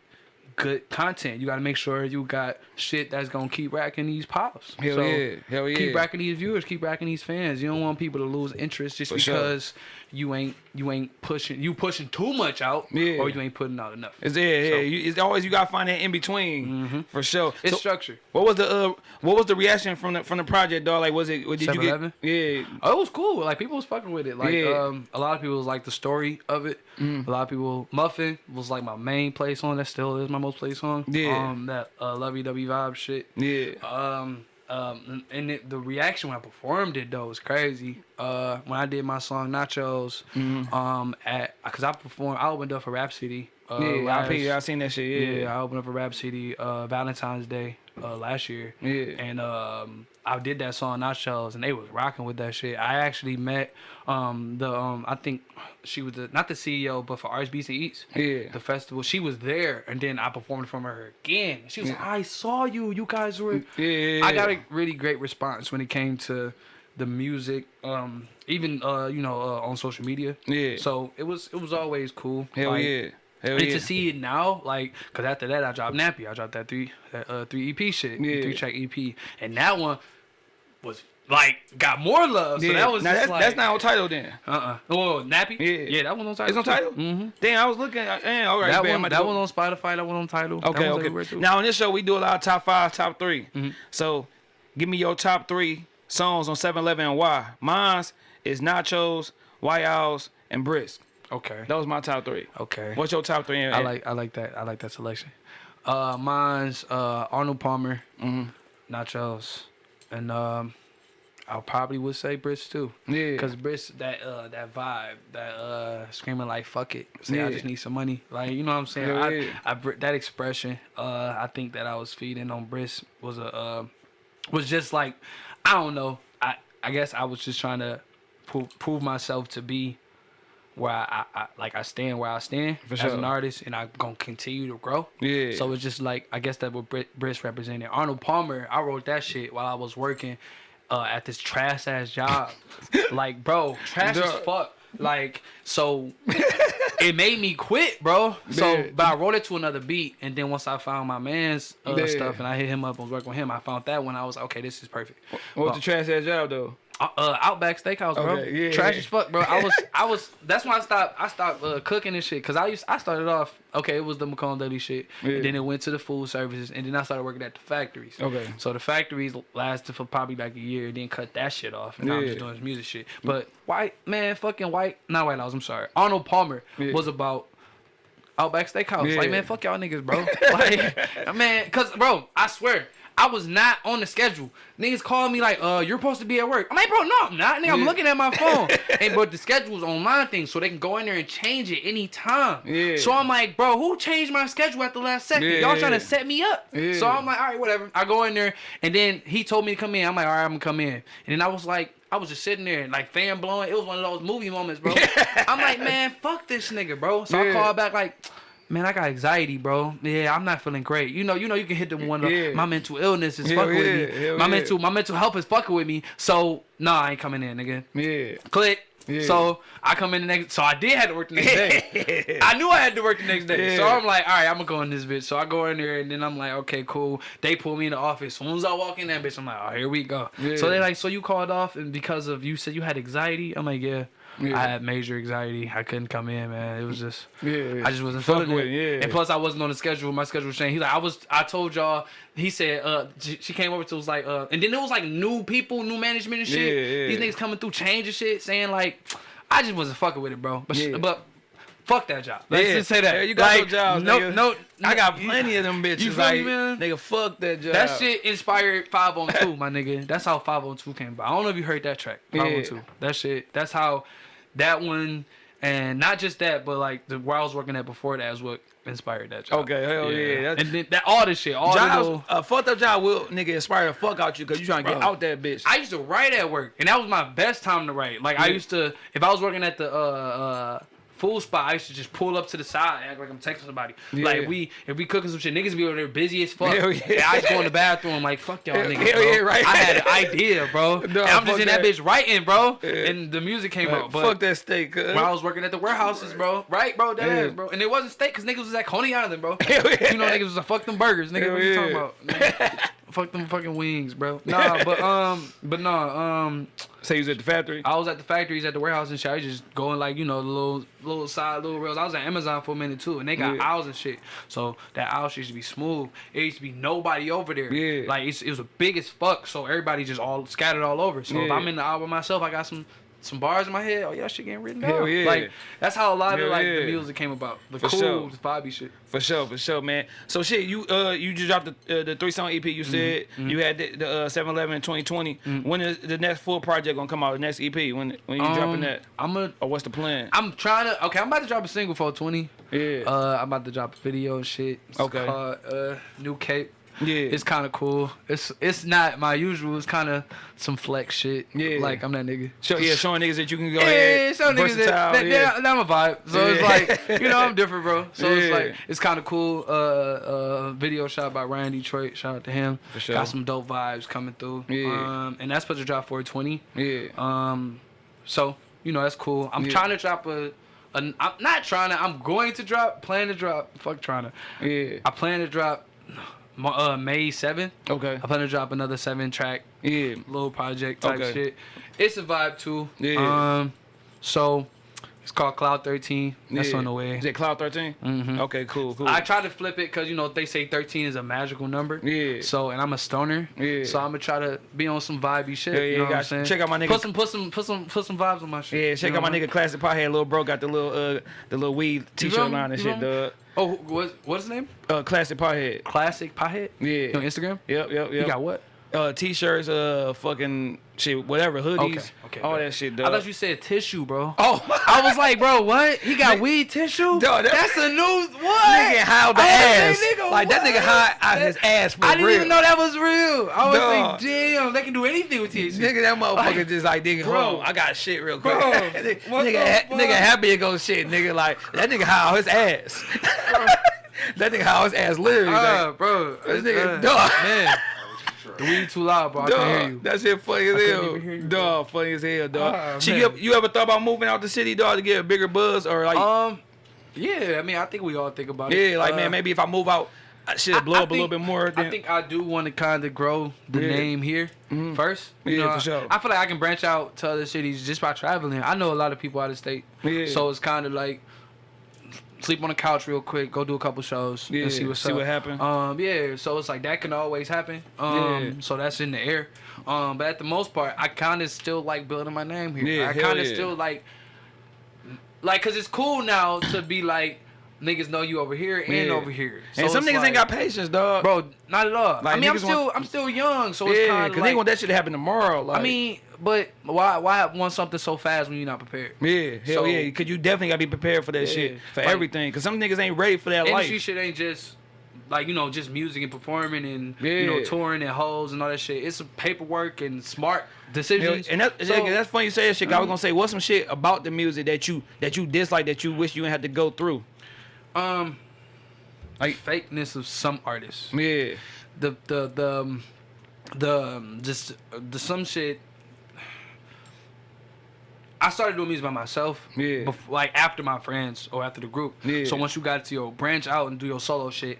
good content. You gotta make sure you got shit that's gonna keep racking these pops. Hell so yeah. Hell yeah. Keep racking these viewers, keep racking these fans. You don't want people to lose interest just For sure. because you ain't you ain't pushing you pushing too much out Yeah. or you ain't putting out enough. It's yeah, yeah. So- Mm-hmm. You, it's always you gotta find that in between for sure. It's So, structure. what was the uh, what was the reaction from the from the project, dog? Like, was it? Did you get? Yeah, Oh, it was cool. Like people was fucking with it. Like Yeah. um, a lot of people was like the story of it. A lot of people Muffin was like my main play song. That still is my most played song. Yeah. Um, that uh, lovey dovey vibe shit. yeah. Um, um, and it, the reaction when I performed it though was crazy. Uh, when I did my song Nachos, Mm-hmm. um, at because I performed, I opened up for Rapsody. Uh, yeah, last- I, I seen that shit. yeah, Yeah, I opened up for Rapsody uh, Valentine's Day uh, last year. Yeah. And um, I did that song Nachos, and they was rocking with that shit. I actually met um, the um, I think she was the not the CEO, but for RSBC Eats. Yeah. The festival, she was there, and then I performed from her again. She was like, "I saw you. You guys were." Yeah, yeah, I got a really great response when it came to the music, um, even uh, you know uh, on social media. Yeah. So it was it was always cool. Hell Like, yeah. Hell and yeah. to see it now, like, cause after that I dropped Nappy. I dropped that three, that uh, three EP shit, Yeah. three track EP, and that one was like got more love. So that was now that's, like, that's not on Tidal then. uh uh Oh, Nappy. Yeah. yeah, that one on Tidal. It's on Tidal. Mm-hmm. Damn, I was looking. Damn, all right, That bam, one, that one on Spotify. That one on Tidal. Okay, okay. Now on this show we do a lot of top five, top 3 Mm-hmm. So give me your top three songs on 7-Eleven and why. Mine's is Nachos, White Owls, and Brisk. Okay, That was my top three. okay. What's your top three? I like I like that. I like that selection. Uh, mine's uh Arnold Palmer, Mhm. Nachos, and um, I probably would say Briss too. Yeah. Cause Briss that uh that vibe that uh screaming like fuck it, say I just need some money, like you know what I'm saying. Hell I, yeah. I br- that expression, uh, I think that I was feeding on Briss was a uh, was just like I don't know. I I guess I was just trying to prove prove myself to be where I, I, I like I stand where I stand For as sure. an artist, and I'm gonna continue to grow. Yeah. So it's just like I guess that what Brit, Briss represented. Arnold Palmer, I wrote that shit while I was working uh, at this trash ass job. like, bro, trash as fuck. Like, so it made me quit, bro. So, Yeah. but I wrote it to another beat, and then once I found my man's uh, Yeah. stuff, and I hit him up and was working with him, I found that one. I was like, okay, this is perfect. What was the trash ass job though? Uh, uh, Outback Steakhouse, bro. Okay, yeah, Trash yeah. as fuck, bro. I was, I was. That's when I stopped. I stopped uh, cooking and shit. Cause I used, I started off. Okay, it was the McCone Deli shit, Yeah. and then it went to the food services, and then I started working at the factories. Okay. So the factories lasted for probably like a year, then cut that shit off, and now I'm just doing this music shit. But white man, fucking white, not White House. I'm sorry. Arnold Palmer Yeah. was about. Outback Steakhouse. Yeah. Like, man, fuck y'all niggas, bro. like, man, cause, bro, I swear, I was not on the schedule. Niggas called me like, uh, you're supposed to be at work. I'm like, bro, no, I'm not. Nigga, I'm looking at my phone. and but the schedule's online thing, so they can go in there and change it anytime. Yeah. So I'm like, bro, who changed my schedule at the last second? Yeah, Y'all trying to set me up. Yeah. So I'm like, all right, whatever. I go in there, and then he told me to come in. I'm like, all right, I'm gonna come in. And then I was like, I was just sitting there, like fan blowing. It was one of those movie moments, bro. I'm like, man, fuck this nigga, bro. So. I called back like. Man, I got anxiety, bro. Yeah, I'm not feeling great. You know, you know, you can hit the one. of Yeah. My mental illness is fucking with me. My yeah. mental, my mental health is fucking with me. So, nah, I ain't coming in, again. Yeah. Click. Yeah. So I come in the next. So I did have to work the next day. I knew I had to work the next day. Yeah. So I'm like, all right, I'm gonna go in this bitch. So I go in there and then I'm like, okay, cool. They pull me in the office. As soon as I walk in that bitch, I'm like, oh, here we go. Yeah. So they like, so you called off and because of you said you had anxiety. I'm like, yeah. Yeah. I had major anxiety. I couldn't come in, man. It was just, Yeah. I just wasn't feeling with it. yeah. And plus, I wasn't on the schedule. My schedule was changed. He's like, I was. I told y'all. He said, uh, she, she came over to was like, uh, and then it was like new people, new management and shit. Yeah, yeah. These niggas coming through, changing shit, saying like, I just wasn't fucking with it, bro. But Yeah. but. Fuck that job. Let's Yeah. just say that. Yeah, you got like, your jobs, No, nigga. no, I got plenty of them bitches. You feel like, me, man? nigga, fuck that job. That shit inspired 502, my nigga. That's how 502 came about. I don't know if you heard that track. 502. Yeah. That shit. That's how that one and not just that, but like the where I was working at before that is what inspired that job. Okay, hell yeah, that's- And then that all this shit, all the Jobs, little, a fucked up job will nigga inspire the fuck out you because you trying to get out that bitch. I used to write at work, and that was my best time to write. Like I used to, if I was working at the uh, uh, food spot, I used to just pull up to the side, act like I'm texting somebody. Yeah. Like we, if we cooking some shit, niggas be over there busy as fuck. Hell yeah. And I just go in the bathroom, like fuck y'all niggas, hell bro. yeah, right. I had an idea, bro. No, I'm just in that, that. bitch writing, bro. Yeah. And the music came Like, out, but. fuck that steak. cuz. When I was working at the warehouses, bro. Right, bro, that bro. And it wasn't steak, cause niggas was at Coney Island, bro. Hell yeah. You know niggas was a fuck them burgers, nigga. Hell what you talking about? fuck them fucking wings, bro. Nah, but um, but nah, um, Say you was at the factory. I was at the factories at the warehouse and shit. I was just going like you know the little little side little rails. I was at Amazon for a minute too, and they got Yeah. aisles and shit. So that aisle shit used to be smooth. It used to be nobody over there. Yeah. like it's, it was a big as fuck. So everybody just all scattered all over. So if I'm in the aisle by myself, I got some. Some bars in my head. Oh yeah, shit getting written down. Hell yeah. Like that's how a lot of like yeah. the music came about. The For cool, sure. the Bobby shit. For sure, for sure, man. So shit, you uh you just dropped the uh, the three song EP. You said you had the, the uh, 7-Eleven in 2020. When is the next full project gonna come out? The next EP? When when you dropping Um, that? I'm a. Or what's the plan? I'm trying to. Okay, I'm about to drop a single for 20. Yeah. Uh, I'm about to drop a video and shit. It's Okay. Called, uh, New Cape. Yeah. It's kind of cool. It's it's not my usual. It's kind of some flex shit. Yeah. Like I'm that nigga. Show, yeah, showing niggas that you can go Yeah, ahead. some niggas versatile, that, that, yeah. that, I'm a vibe. So it's like, you know, I'm different, bro. So it's like, it's kind of cool. Uh, uh, video shot by Ryan Detroit. Shout out to him. For sure. Got some dope vibes coming through. Yeah. Um, and that's supposed to drop 420. yeah. Um, so you know that's cool. I'm Yeah. trying to drop a an, I'm not trying to. I'm going to drop. Plan to drop. Fuck trying to. Yeah. I plan to drop. Uh, May seventh. Okay. I plan to drop another seven track Yeah. little project type Okay. shit. It's a vibe too. Yeah. Um, so it's called Cloud Thirteen. That's yeah. on the way. Is it Cloud 13? Mm -hmm. Okay, cool, cool. I try to flip it because you know they say thirteen is a magical number. Yeah. So and I'm a stoner. Yeah. So I'm gonna try to be on some vibey shit. Yeah, yeah, you know what I'm saying? Check out my nigga- Put some, put some, put some, put some vibes on my shit. yeah, you check know out my what I mean? nigga Classic Pothead. Little bro got the little uh the little weed t-shirt line and shit, dog. Oh, what, what's his name? Uh, Classic Pothead. Classic Pothead. Yeah. On Instagram. Yep, yep, You yep. got what? Uh t-shirts, uh fucking shit, whatever, hoodies, Okay. Okay. all that shit, I thought you said tissue, bro. Oh, I was like, bro, what? He got weed tissue? Dog, that- That's a new what? nigga how the I ass, like, nigga, like that nigga high out his ass for I didn't real. even know that was real. I was Dog. like, damn, they can do anything with tissue. Nigga, that motherfucker Like, just like nigga, bro. on, I got shit real quick. Bro, nigga, nigga, ha- nigga happy to go shit, nigga. Like that nigga high his ass. that nigga high his ass literally. Uh, like, bro, this nigga, uh, dog. man, the weed too loud, bro. I can't hear you. that shit funny as hell. even hear you, Dog, funny as hell, dog. Ah, so you ever, you ever thought about moving out the city, dog, to get a bigger buzz or like, Um, yeah, I mean, I think we all think about it. yeah, like Uh, man, maybe if I move out, I should I- blow I up a little bit more. Than, I think I do want to kind of grow the Yeah. name here first. You Yeah, know, for sure. I feel like I can branch out to other cities just by traveling. I know a lot of people out of state, Yeah. so it's kind of like sleep on the couch real quick, go do a couple shows, Yeah, and see what's see up. what happen. Um, yeah, so it's like that can always happen. Um, Yeah. so that's in the air. Um, but at the most part, I kind of still like building my name here. Yeah, I kind of yeah. still like, like, cause it's cool now to be like. Niggas know you over here and Yeah. over here. and So some niggas like- ain't got patience, dog. bro. Not at all. Like, I mean, I'm still want- I'm still young, so it's yeah, kind because of they want that shit to happen tomorrow. Like, I mean, but why why want something so fast when you're not prepared? yeah, hell so- yeah, because you definitely gotta be prepared for that Yeah, shit, for like- everything. Because some niggas ain't ready for that Industry life. shit ain't just like you know just music and performing and you know touring and hoes and all that shit. It's a paperwork and smart decisions. and that, So- that's funny you say that shit. I was Mhm. gonna say, what's some shit about the music that you that you dislike that you wish you didn't have to go through? um, Like- fakeness of some artists. Yeah, The the the um, the um, just uh, the some shit. I started doing music by myself. Yeah. bef- like after my friends or after the group. Yeah. So once you got to your branch out and do your solo shit,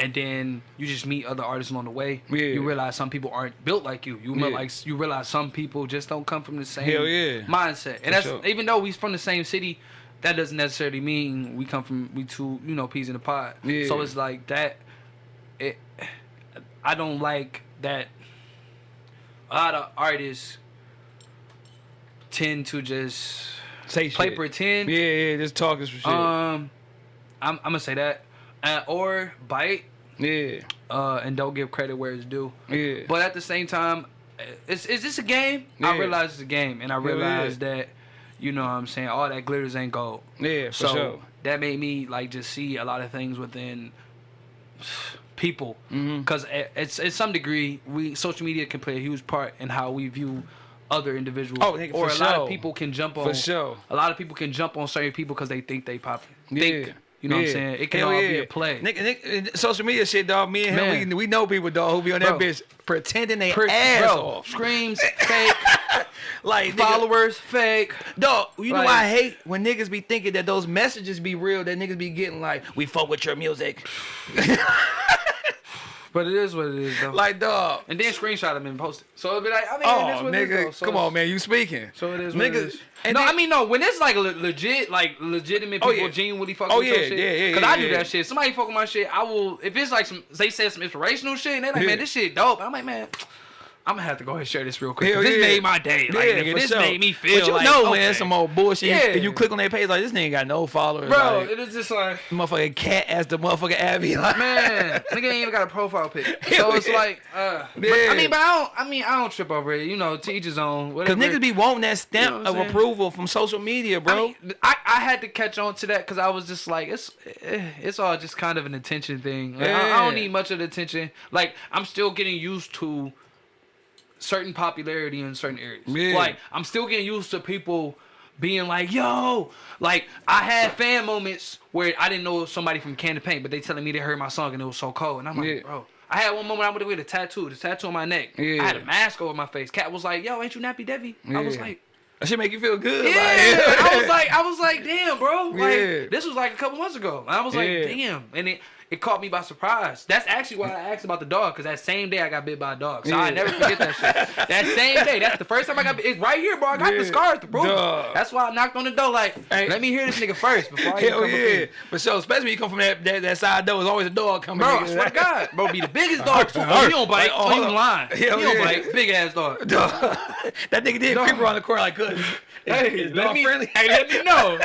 and then you just meet other artists along the way. Yeah. You realize some people aren't built like you. You Yeah. like you realize some people just don't come from the same Hell yeah. mindset. And For that's sure. even though we from the same city, that doesn't necessarily mean we come from we two you know peas in the pod. Yeah. So it's like that. It. I don't like that. A lot of artists tend to just say play shit. pretend. Yeah, yeah, just talking some shit. Um, I'm, I'm gonna say that, uh, or bite, yeah, uh, and don't give credit where it's due. yeah. But at the same time, is is this a game? I realize it's a game, and I Hell yeah. realize that, you know, what I'm saying all that glitters ain't gold. yeah, for so sure. that made me like just see a lot of things within people, because it's at some degree we social media can play a huge part in how we view other individuals. Oh, nigga, or a lot of people can jump on For sure. a lot of people can jump on certain people because they think they popping. Yeah. Think, you know what I'm saying? It can Hell all yeah. be a play. Nigga, nigga, social media shit, dog. Me and him, we, we know people, dog, who be on that Bro. bitch pretending they Pre- ass bro, off. Screams, fake, Like, nigga, followers, fake. Dog, you know Like- why I hate when niggas be thinking that those messages be real, that niggas be getting like, we fuck with your music. But it is what it is, though. like, dog. and then screenshot them and post it. So it'll be like, I mean, Oh, what it is, though. nigga, So come on, man, you speaking. So it is what it Niggas- and no, then- I mean no. When it's like le- legit, like legitimate Oh, people yeah. genuinely fuck Oh, with your yeah, shit. yeah, yeah, Cause yeah, I do that shit. Somebody fuck with my shit, I will. If it's like some, they said some inspirational shit, and they like, man, this shit dope. I'm like, man, I'm gonna have to go ahead and share this real quick. 'cause this yeah. made my day. Like, nigga, for this sure. made me feel. But you like, know okay. when some old bullshit, Yeah. and you click on their page like this nigga got no followers, Bro, like, it is just like. motherfucking cat as the motherfucking Abby, like, Man, nigga ain't even got a profile pic. So it's like, uh, but, Yeah. I mean, but I don't, I mean, I don't trip over it. You know, to each his own. Cause niggas be wanting that stamp You know of saying? approval from social media, bro. I, mean, I, I had to catch on to that because I was just like, it's eh, it's all just kind of an attention thing. Like, I, I don't need much of the attention. Like I'm still getting used to certain popularity in certain areas. Yeah. Like I'm still getting used to people being like, yo, like I had fan moments where I didn't know somebody from Can of Paint, but they telling me they heard my song and it was so cold, and I'm like, Yeah. bro. I had one moment I went with a tattoo, the tattoo on my neck. Yeah. I had a mask over my face. Cat was like, "Yo, ain't you Nappy Debbie?" I was like, That should make you feel good. yeah, like- I was like, I was like, damn, bro. Yeah. like, this was like a couple months ago. I was like, Yeah. damn. And it it caught me by surprise. That's actually why I asked about the dog, because that same day I got bit by a dog. So I never forget that shit. That same day, that's the first time I got bit. It's right here, bro. I got Yeah. the scars to prove it. That's why I knocked on the door, like, Hey. let me hear this nigga first before I Hell come yeah. here. For sure. Especially when you come from that, that, that side door, there's always a dog coming. Bro, I swear to God, bro, be the biggest dog. Oh, he don't bite. Like, oh, so on. lying. He don't yeah. bite. Big ass dog. Dog. that nigga did creep around the corner like, good. Hey, Is let me, friendly? hey, let me know.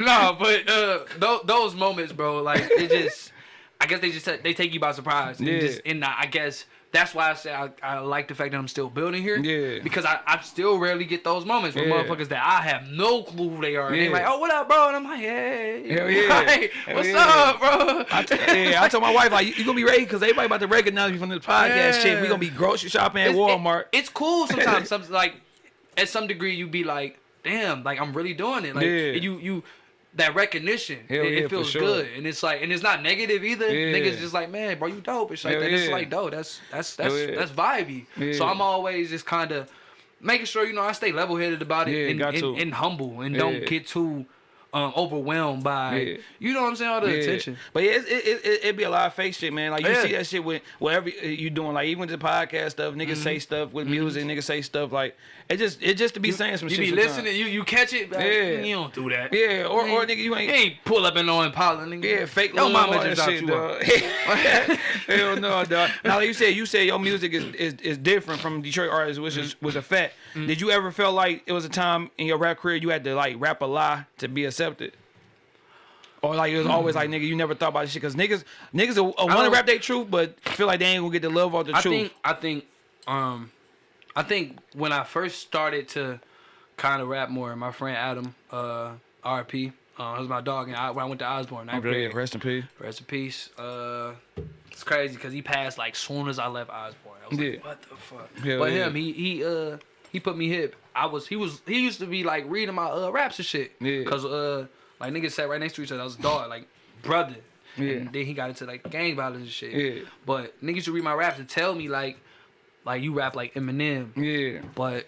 no, but uh, those, those moments, bro, like it just, I guess they just they take you by surprise. And Yeah. just, and I guess that's why I say I, I like the fact that I'm still building here. Yeah. Because I, I still rarely get those moments with Yeah. motherfuckers that I have no clue who they are. And they're like, oh, what up, bro? And I'm like, hey, Hell yeah. Like, Hell what's yeah. up, bro? I t- yeah, I told my wife like, you, you gonna be ready because everybody about to recognize me from this podcast Yeah. shit. We gonna be grocery shopping at It's- Walmart. it- it's cool sometimes. Some like at some degree you be like, damn, like I'm really doing it. Like Yeah. you you that recognition. Hell it, yeah, it feels sure. good. And it's like and it's not negative either. Yeah. Niggas just like, man, bro, you dope. It's like Hell that. It's like dope. That's that's that's Hell yeah. that's vibey. Yeah. So I'm always just kinda making sure, you know, I stay level headed about it Yeah, and, and, and humble and Yeah. don't get too um, overwhelmed by Yeah. you know what I'm saying, all the Yeah. attention. But yeah, it, it, it, it, it be a lot of fake shit, man. Like you Yeah. see that shit with whatever you doing, like even with the podcast stuff, niggas Mm-hmm. say stuff with music, niggas say stuff like it just it just to be saying some You shit. be sometimes. listening, you you catch it, like, Yeah. you don't do that. Yeah, or You or nigga, you ain't You ain't pull up and no Impala, nigga. Yeah, fake love, mama just shit, you dog. Hell no, dog. Now, like you said, you said your music is, is, is different from Detroit artists, which is Mm-hmm. was a fact. Did you ever feel like it was a time in your rap career you had to like rap a lie to be accepted? Or like it was always like nigga, you never thought about this shit because niggas niggas want to rap their truth, but feel like they ain't gonna get the love off the I truth. think I think um I think when I first started to kind of rap more, my friend Adam, uh, RP, uh, was my dog, and I, when I went to Osborn, ninth okay, grade. rest in peace. Rest in peace. Uh, it's crazy because he passed like soon as I left Osborn. I was Yeah. like, what the fuck? Hell but yeah. him, he he uh he put me hip. I was he was he used to be like reading my uh raps and shit. Yeah. Cause uh like niggas sat right next to each other. I was a dog, like brother. Yeah. And then he got into like gang violence and shit. Yeah. But niggas used to read my raps and tell me like like you rap like Eminem, Yeah. but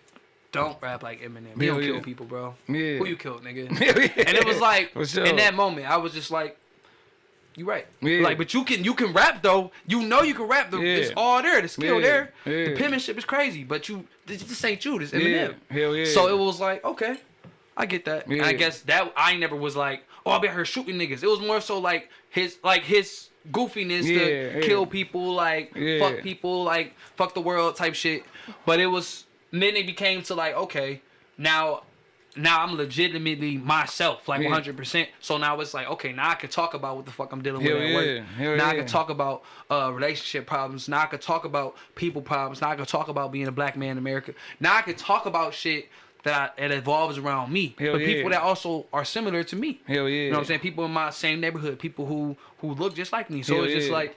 don't rap like Eminem. He Hell don't yeah. kill people, bro. Yeah. Who you killed, nigga? Yeah. and it was like sure. in that moment, I was just like, "You right." Yeah. Like, but you can you can rap though. You know you can rap. The, Yeah. It's all there. The skill Yeah. there. Yeah. The penmanship is crazy. But you this, this ain't you. This Yeah. Eminem. Hell yeah. So it was like, okay, I get that. I guess that I never was like, oh, I'll be out here shooting niggas. It was more so like his like his goofiness Yeah, to yeah. kill people, like Yeah. fuck people, like fuck the world type shit. But it was then it became to like, okay, now now I'm legitimately myself, like 100. percent So now it's like, okay, now I can talk about what the fuck I'm dealing with Hell at work. Hell now I can talk about uh, relationship problems. Now I can talk about people problems. Now I can talk about being a black man in America. Now I can talk about shit that it evolves around me, Hell but yeah. people that also are similar to me. Hell yeah. You know what I'm saying? People in my same neighborhood, people who who look just like me. So Hell it's just yeah. like.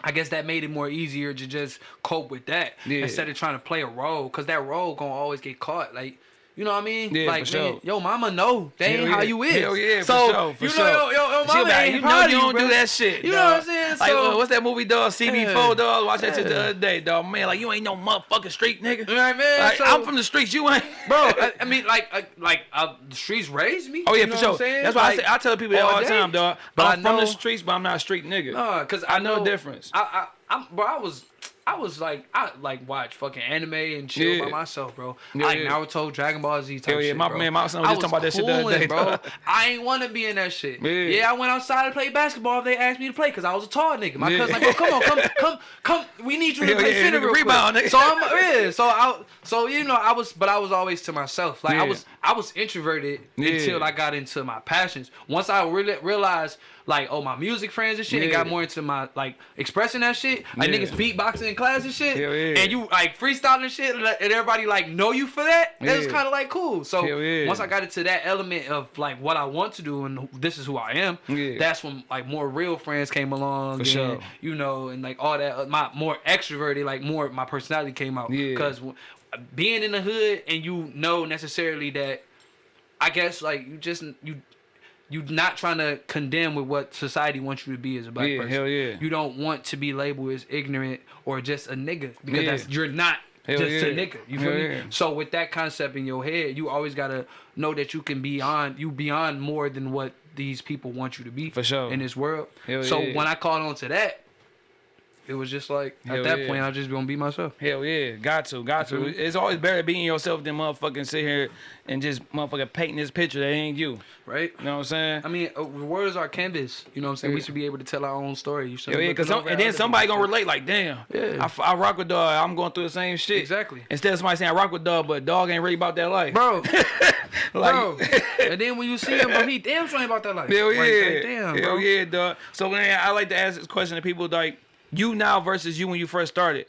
I guess that made it more easier to just cope with that Yeah. instead of trying to play a role, cause that role gonna always get caught. Like, you know what I mean? Yeah, like, for man, sure. yo, mama know ain't Hell how you is. Hell yeah, for so, sure, for you know, sure. yo, yo, yo, mama like, ain't you know you don't bro. do that shit. You know what I'm saying? Like, So- uh, what's that movie, dog? CB4, Yeah. dog. Watch that shit the other day, dog. Man, like you ain't no motherfucking street nigga. You know what I mean? Like, So- I'm from the streets. You ain't, bro. I, I mean, like, I, like uh, the streets raised me. Oh yeah, you know for sure. That's why Like, I say I tell people that all the time, dog. But I'm from the streets, but I'm not a street nigga. Nah, cause I, know the difference. I, I, bro. I was, I was like, I like watch fucking anime and chill Yeah. by myself, bro. Yeah, like yeah. Naruto, Dragon Ball Z type Hell yeah, shit, my- bro. man, my son was I just talking about that shit the other day, bro. I ain't want to be in that shit. Yeah. Yeah. I went outside to play basketball if they asked me to play, cause I was a tall nigga. My Yeah. cousin like, oh, come on, come, come, come. We need you to Hell play yeah, center real quick. rebound, nigga. So I'm, yeah. So I, so you know, I was, but I was always to myself. Like. I was, I was introverted until I got into my passions. Once I really realized, like, oh, my music friends and shit, and got more into my like expressing that shit, like Yeah. niggas beatboxing in class and shit, yeah. and you like freestyling and shit, and everybody like know you for that. Yeah. kind of like cool. So yeah. once I got into that element of like what I want to do and this is who I am, Yeah. that's when like more real friends came along, For and, sure. you know, and like all that. uh, My more extroverted, like more my personality came out Yeah. because being in the hood and you know necessarily that I guess like you just you you not trying to condemn with what society wants you to be as a black Yeah, person. hell yeah. You don't want to be labeled as ignorant or just a nigga because Yeah. that's you're not. Hell just yeah. nigga. You feel Hell me? yeah. So with that concept in your head, you always gotta know that you can be on you beyond more than what these people want you to be For sure. in this world. Hell so when I caught on to that, it was just like Hell at that yeah. point I just gonna be myself. Hell yeah, got to, got to. It's always better being yourself than motherfucking sit here and just motherfucking painting this picture that ain't you. Right? You know what I'm saying? I mean, uh, words are canvas. You know what I'm saying? We should be able to tell our own story. You should Hell yeah, cause some, and then somebody gonna relate like, damn, Yeah. I rock with dog. I'm going through the same shit. Exactly. Instead of somebody saying I rock with dog, but dog ain't really about that life. bro, like, bro. and then when you see him, bro, he damn sure ain't about that life. Hell yeah. Like, like, damn, Hell bro. yeah, dog. So man, I like to ask this question to people like you now versus you when you first started.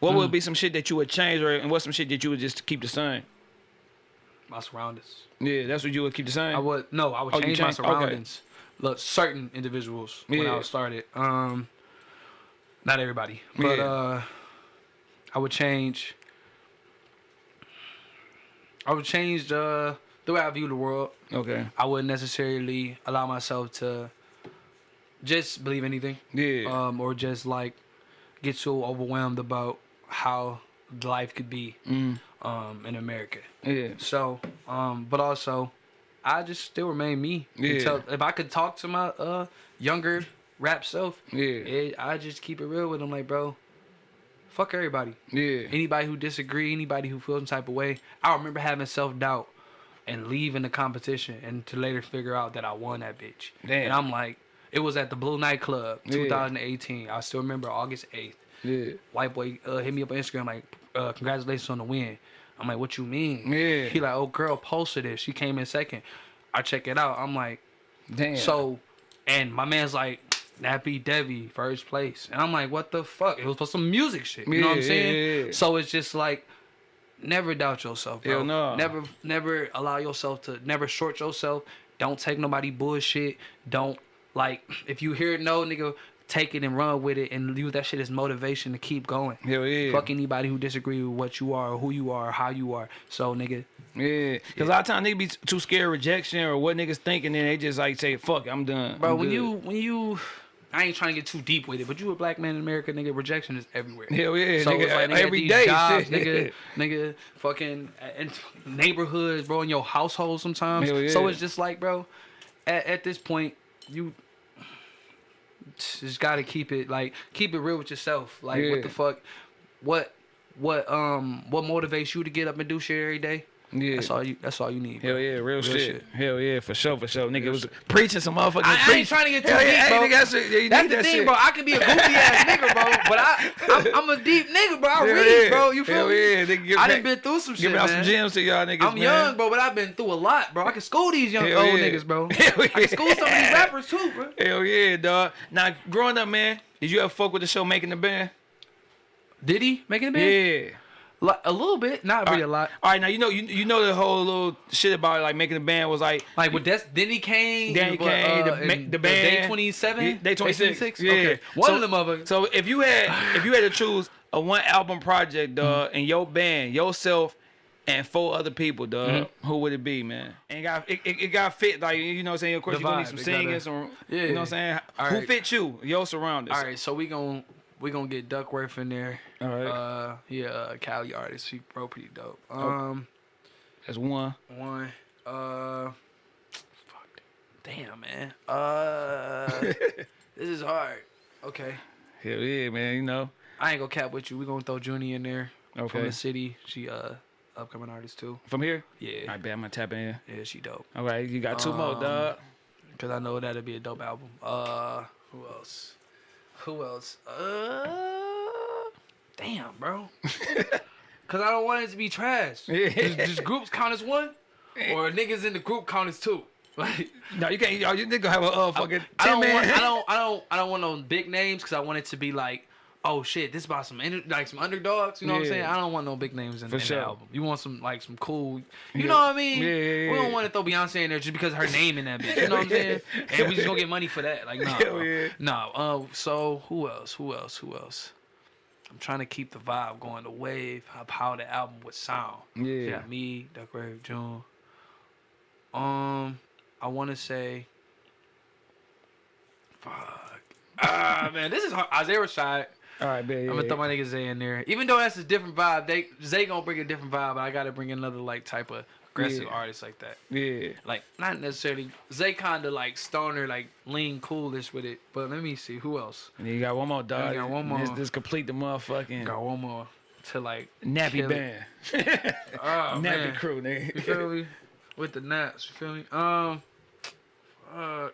What Mm. would be some shit that you would change, or and what's some shit that you would just keep the same? My surroundings. Yeah, that's what you would keep the same. I would no, I would Oh, you change my changed- okay. surroundings. Look, certain individuals when Yeah. I started. Um, not everybody, but Yeah. uh, I would change. I would change the the way I view the world. Okay. I wouldn't necessarily allow myself to just believe anything. Yeah. um, or just like get so overwhelmed about how life could be Mm. um, in America. Yeah. So, um, but also, I just still remain me. Yeah. Until, if I could talk to my uh, younger rap self, Yeah. it, I just keep it real with them. Like, bro, fuck everybody. Yeah. Anybody who disagree, anybody who feels some type of way. I remember having self doubt and leaving the competition, and to later figure out that I won that bitch. Damn. And I'm like, it was at the Blue Nightclub, Yeah. 2018. I still remember August 8th. Yeah. White boy uh, hit me up on Instagram like, uh, congratulations on the win. I'm like, what you mean? Yeah. He like, oh girl posted it. She came in second. I check it out. I'm like, Damn. so, and my man's like, Nappy Devi, first place. And I'm like, what the fuck? It was for some music shit. You know what I'm saying? yeah, yeah. So it's just like, never doubt yourself, bro. Hell no. Never, never allow yourself to, never short yourself. Don't take nobody bullshit. Don't, like, if you hear it, no, nigga, take it and run with it and use that shit as motivation to keep going. Hell yeah. Fuck anybody who disagree with what you are or who you are or how you are. So, nigga, Yeah. Cause a lot of times niggas be too scared of rejection or what niggas thinking, and they just like say, "Fuck, it, I'm done." Bro, I'm when good." you when you I ain't trying to get too deep with it, but you a black man in America, nigga, rejection is everywhere. Hell yeah, So nigga, it's like, nigga, every day, jobs, shit. nigga, nigga, fucking uh, in neighborhoods, bro, in your household sometimes. Hell So it's just like, bro, at, at this point, you just gotta keep it like keep it real with yourself. Like, Yeah. what the fuck, what, what, um, what motivates you to get up and do shit every day? Yeah. That's all you. That's all you need. Hell yeah, real, shit. shit. Hell yeah, for sure, for sure. Nigga Real was shit. preaching some motherfucking. I, I ain't trying to get too Hell deep, yeah, bro. Nigga, that's. Yeah, you That's need the that thing, shit. bro. I could be a goofy ass nigga, bro, but I, I'm, I'm a deep nigga, bro. I Hell read, yeah. bro. You feel Hell me? yeah, nigga, give I back- done been through some shit, Giving out some gems to y'all niggas, I'm man. young, bro, but I've been through a lot, bro. I can school these young Hell old yeah. niggas, bro. Hell I can school some of these rappers too, bro. Hell yeah, dog. Now, growing up, man, did you ever fuck with the show Making the Band? Did he making the band? Yeah. A little bit, not really a lot. All right, now you know you you know the whole little shit about like making the band was like Like with Des- Danity Kane, Danny what, Kane, uh, the, the band, Day 27, Day 26, Yeah, Okay, one So- of them motherfuckers. So if you had if you had to choose a one album project, dog, Mm-hmm. and your band, yourself, and four other people, dog, Mm-hmm. who would it be, man? And it got it, it, it got fit like you know what I'm saying. Of course, The you gonna need some singing, gotta- some Yeah. you know what I'm saying. All who right. fit you? Your surroundings. All right, so we gon' we gonna get Duckworth in there. All right. Uh, he a Cali artist. He bro pretty dope. Um, That's one. one. Uh, fuck. Damn, man. Uh, this is hard. Okay. Hell yeah, man. You know. I ain't gonna cap with you. We gonna throw Junie in there Okay. from the city. She uh upcoming artist too. From here. Yeah. Right, bet I'm gonna tap in. Yeah, she dope. All right, you got two more, Um, dog. Cause I know that'll be a dope album. Uh, who else? Who else? Uh, damn, bro. Cause I don't want it to be trash. Yeah. Does, does groups count as one, or niggas in the group count as two? Like, No, you can't. You, you nigga have a uh, fucking I don't ten want. man. I don't. I don't. I don't want no big names because I want it to be like. Oh shit! This about some inter- like some underdogs. You know what I'm saying? I don't want no big names in, in sure. the album. You want some like some cool. You Yeah. know what I mean? Yeah, yeah, We don't want to throw Beyonce in there just because of her name in that bitch. You know what I'm saying? And we just gonna get money for that. Like nah, yeah. nah. Uh, so who else? Who else? Who else? I'm trying to keep the vibe going, the wave of how the album would sound. Yeah. Got me, Duckworth, June. Um, I want to say. Fuck. Ah man, this is hard. Isaiah Rashad. All right. Yeah, I'm gonna throw my nigga Zay in there. Even though that's a different vibe, they Zay gonna bring a different vibe, but I gotta bring another like type of aggressive Yeah. artist like that. yeah. Like not necessarily Zay kinda like stoner, like lean coolish with it. But let me see who else. And you got one more dog. got one more. this complete the motherfucking Got one more to like nappy band. Oh, nappy man. crew, You feel me? With the naps, you feel me? Um, uh,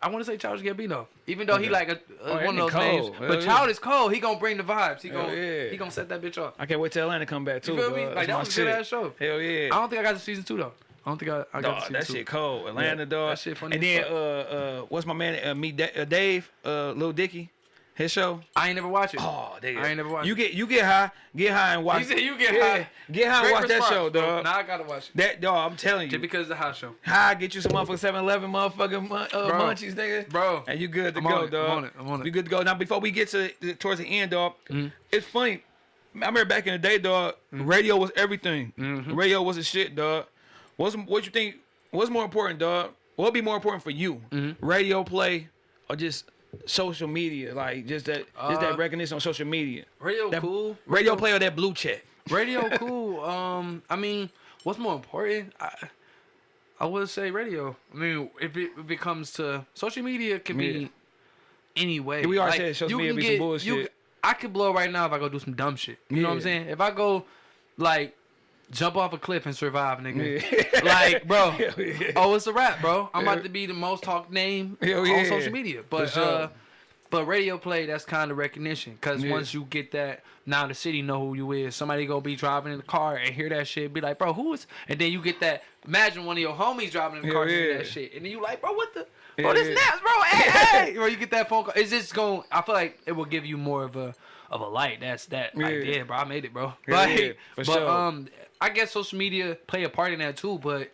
I want to say Childish Gambino, even though he like a, Oh, a, that one of nigga those names. Hell But yeah. Childish Cole, he gonna bring the vibes. He gonna yeah. he gonna set that bitch off. I can't wait till Atlanta come back too. You feel me? Like that my was a shit. good ass show. Hell yeah. I don't think I got to season two though. I don't think I, I got Dog, to season that two. shit cold. Atlanta, dog. that shit funny And then uh uh what's my man uh, meet Da- uh, Dave uh Lil Dicky, his show. I ain't never watch it. Oh, nigga. I ain't never watched You it. get you get high, get high and watch. You said you get Yeah, high. Get high and Great watch that show, bro. dog. Now I gotta watch it. That dog, I'm telling you. Just because of the house show. High, get you some motherfucking 7-Eleven motherfucking mun- uh, Bro. munchies, nigga. Bro. And you good to I'm go, on dog. I'm on it, I'm on it. You good to go. Now before we get to to- towards the end, dog, Mm-hmm. it's funny. I remember back in the day, dog. Radio was everything. Mm-hmm. Radio was a shit, dog. What's what you think? What's more important, dog? What'd be more important for you? Mm-hmm. Radio play or just social media? Like just that, just Uh, that recognition on social media. Radio That cool. Radio play or that blue check? Radio cool. Um, I mean, what's more important? I, I would say radio. I mean, if it, if it comes to social media, can Yeah. be any way. We already said social you media can be some bullshit. You, I could blow right now if I go do some dumb shit. You know what I'm saying? If I go, like, jump off a cliff and survive, nigga. Yeah. Like, bro. Yeah. Oh, it's a wrap, bro. I'm about to be the most talked name Hell on social media. But sure. uh but radio play, that's kind of recognition. Cause Yeah. once you get that, now the city know who you is. Somebody gonna be driving in the car and hear that shit, be like, bro, who is? And then you get that. Imagine one of your homies driving in the Hell car and hear yeah. that shit, and then you like, bro, what the? Bro, this naps, bro. Hey, hey, bro, you get that phone call. It's just going. I feel like it will give you more of a of a light. That's that. Like, Yeah. yeah, bro, I made it, bro. Like, yeah, for but sure. um, I guess social media play a part in that too, but.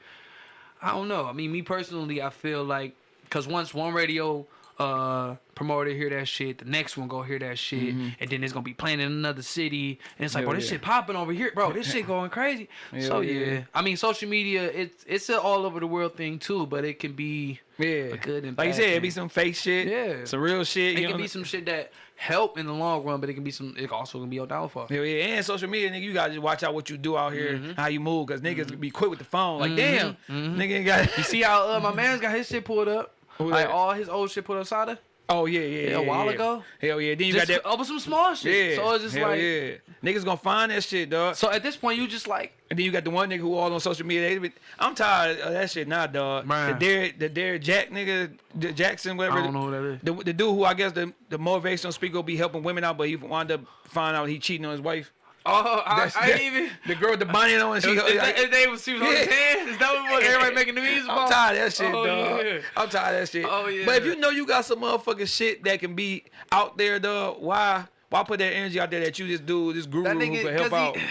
I don't know. I mean, me personally, I feel like because once one radio uh promoter hear that shit, the next one go hear that shit, and then it's gonna be playing in another city, and it's like, Mm-hmm. Hell bro, this yeah. shit popping over here, bro. This shit going crazy. so yeah. yeah. I mean, social media, it's it's an all over the world thing too, but it can be Yeah. a good and like you said, it be some fake shit. Yeah. Some real shit. It can know? be some shit that help in the long run, but it can be some. It also can be your downfall. Hell yeah, and social media, nigga, you gotta just watch out what you do out here, Mm-hmm. how you move, cause niggas be quick with the phone. Like, damn, nigga ain't got. You see how uh, my man's got his shit pulled up, like all his old shit put upside. oh yeah, yeah, yeah. a while yeah. ago? Hell yeah, then you Just got that. over some small shit. Yeah, So it's just hell like. yeah, niggas gonna find that shit, dog. So at this point, you just like. And then you got the one nigga who all on social media. They I'm tired of that shit now, dog. Man. The Derek, the Derek Jack nigga, the Jackson, whatever. I don't know who that is. The, the dude who I guess the the motivational speaker will be helping women out, but he wound up finding out he cheating on his wife. Oh, I, I that- even. The girl with the bonnet on, she. Is, is that, his name was she was on his Yeah. hand? Is that what everybody making the memes about? I'm tired of that shit, Oh, dog. yeah. I'm tired of that shit. Oh, yeah. But if you know you got some motherfucking shit that can be out there, dog, why why put that energy out there that you just do this guru That who can help out, he-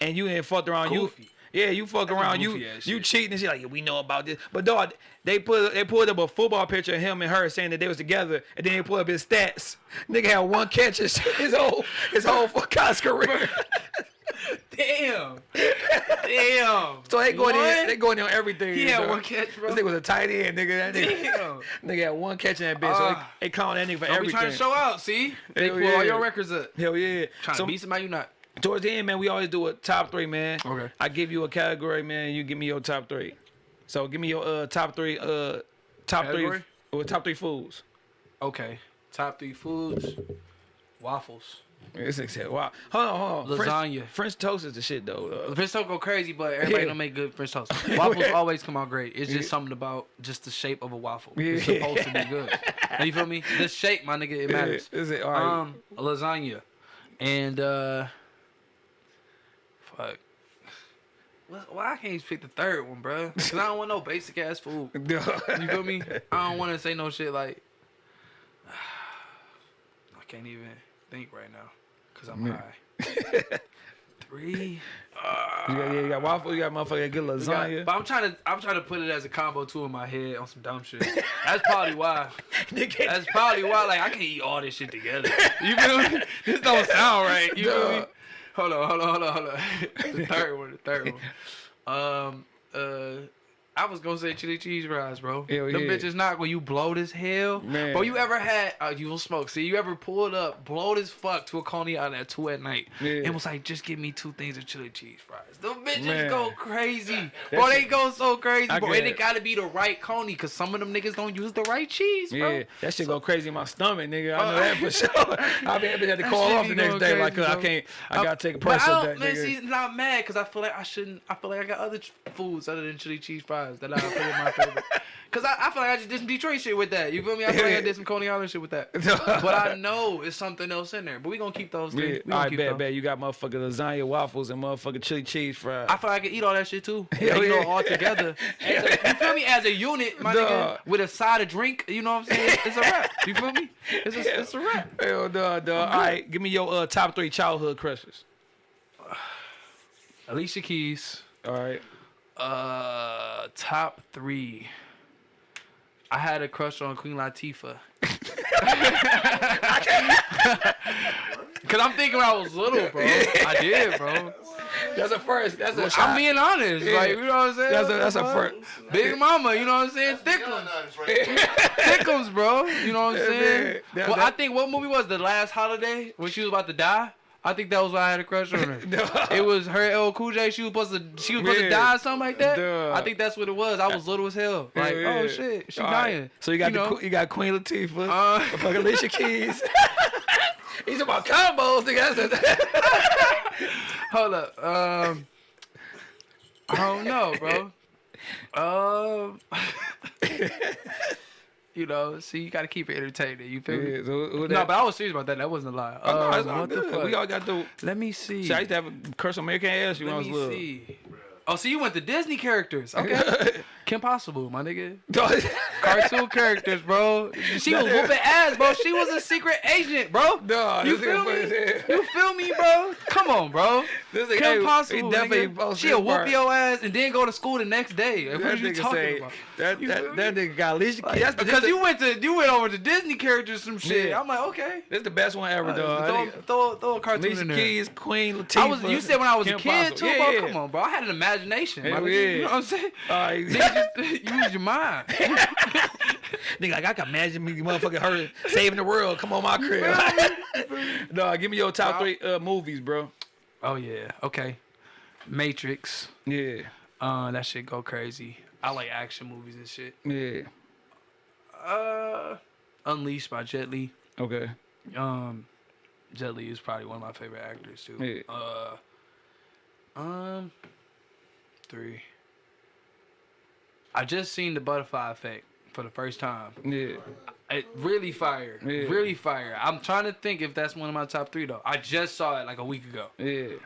and you ain't fucked around Goofy. you. Yeah, you fuck That's around you you shit. cheating and shit like yeah, we know about this. But dog, they put they pulled up a football picture of him and her saying that they was together, and then they pulled up his stats. Nigga had one catch his, his whole his whole college career. Damn. Damn. so they going in they going in on everything. He had dog. one catch, bro. This nigga was a tight end, nigga. That nigga, Damn. nigga had one catch in that bitch. so they, Ah. they calling that nigga for Don't be trying to show out. See, they Hell pull all your records up. Hell yeah. Trying so to beat somebody you not. Towards the end, man, we always do a top three, man. Okay. I give you a category, man. You give me your top three. So give me your uh top three uh top Category? three or top three foods. Okay. Top three foods. Waffles. It's except wow. Hold on, hold on. French, Lasagna. French toast is the shit though. Uh, French toast go crazy, but everybody Yeah. don't make good French toast. Waffles always come out great. It's just Yeah. something about just the shape of a waffle. It's Yeah. supposed to be good. you feel me? The shape, my nigga, it matters. Is it all right? Um, lasagna, and uh, fuck. Why I can't just pick the third one, bro? Cause I don't want no basic ass food. You feel me? I don't want to say no shit like. I can't even think right now, cause I'm high. Three. You got, yeah, you got waffle. You got good We got- lasagna. but I'm trying to I'm trying to put it as a combo too in my head on some dumb shit. That's probably why. That's probably why. Like I can't eat all this shit together. You feel me? This don't sound right. You feel me? Hold on, hold on, hold on, hold on. the third one, the third one. Um, uh, I was gonna say chili cheese fries, bro. Hell Them yeah. bitches knock when you blowed as hell. Man. Bro, you ever had uh, you will smoke? See, you ever pulled up, blowed as fuck to a Coney Island at two at night, Yeah. and was like, just give me two things of chili cheese fries. Them bitches Man. go crazy, bro. They go so crazy, I bro. And it it. gotta be the right Coney, cause some of them niggas don't use the right cheese, bro. Yeah, that shit go crazy in my stomach, nigga. I know Oh. that for sure. I I had to call off the next day, like, crazy, 'cause I can't, I gotta take a personal that, man, nigga. see, not mad because I feel like I shouldn't. I feel like I got other foods other than chili cheese fries that I put in my favorite. Cause I, I feel like I just did some Detroit shit with that. You feel me? I feel like I did some Coney Island shit with that. but I know it's something else in there. But we gonna keep those Yeah, all right, bet, bet. You got motherfucking lasagna waffles and motherfucking chili cheese fries. I feel like I could eat all that shit too. Like, you know, all together. As a- you feel me? As a unit, my Duh. nigga, with a side of drink. You know what I'm saying? It's a wrap. You feel me? It's a, it's a wrap. Hell no, dog. All right, give me your uh, top three childhood crushes. Alicia Keys. All right. Uh, top three. I had a crush on Queen Latifah. Cause I'm thinking when I was little, bro. I did, bro. That's a first. That's a I'm being honest, Yeah. like you know what I'm saying. That's a- that's a first. Big Mama, you know what I'm saying. Thickums, Thickums, bro. You know what I'm saying. man. That- well, that- I think what movie was the last holiday when she was about to die. I think that was why I had a crush on her. It was her LL Cool J. She was supposed to she was supposed Yeah. to die or something like that. Duh. I think that's what it was. I was little as hell. Like, Yeah, oh shit, she All right. dying. So you got the you got Queen Latifah, Uh, fucking Alicia Keys. He's about combos, nigga. Hold up. Um, I don't know, bro. Um, you know, see, you gotta keep it entertaining. You feel me? Yeah, so No, that- but I was serious about that. That wasn't a lie. Oh, no, Uh, all what the fuck? We all got the. Let me see. See, I used to have a curse on American ass you when I Let me little. Oh, so you went to Disney characters? Okay. Kim Possible, my nigga. Cartoon characters, bro. She was whooping ass, bro. She was a secret agent, bro. No, you feel me? You feel me, bro? Come on, bro. This Kim hey, he Possible, definitely. She'll his whoop part. your ass and then go to school the next day. Like, what are you talking say about? that You that, that nigga got Alicia Keys. That's because you went to you went over to Disney characters some shit. Yeah. I'm like, okay. this the best one ever, dog. I throw, throw, throw a cartoon Alicia in there. Keys, Queen Latifah. I was. You said when I was Kim a kid Possible. too, yeah, bro. Yeah. Come on, bro. I had an imagination. Hell nigga. yeah. You know what I'm saying? All right. Nigga, just use your mind. Nigga, like I can imagine me, motherfucking her saving the world. Come on, my crib. no, give me your top three uh, movies, bro. Oh yeah. Okay. Matrix. Yeah, Uh, that shit go crazy. I like action movies and shit. yeah. Uh, Unleashed by Jet Li. Okay. Um, Jet Li is probably one of my favorite actors too. Yeah. Uh, um, three. I just seen the Butterfly Effect for the first time. Yeah. It really fire. Yeah. Really fire. I'm trying to think if that's one of my top three though. I just saw it like a week ago. Yeah.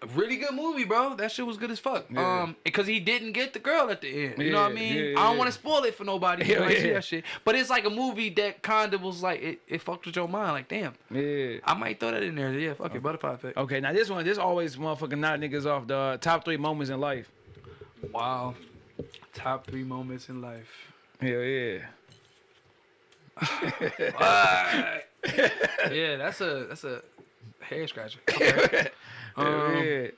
A really good movie, bro. That shit was good as fuck. Yeah. Um, because he didn't get the girl at the end. You know what I mean? yeah, I don't want to spoil it for nobody. You Hell know, I see yeah. that shit. But it's like a movie that kind of was like it, it fucked with your mind. Like, damn, Yeah. I might throw that in there. Yeah, fuck it, butterfly effect. Okay, now this one, this always motherfucking knock niggas off the top three moments in life. Wow. Top three moments in life. Hell yeah. yeah, that's a that's a hair scratcher. Okay. Um.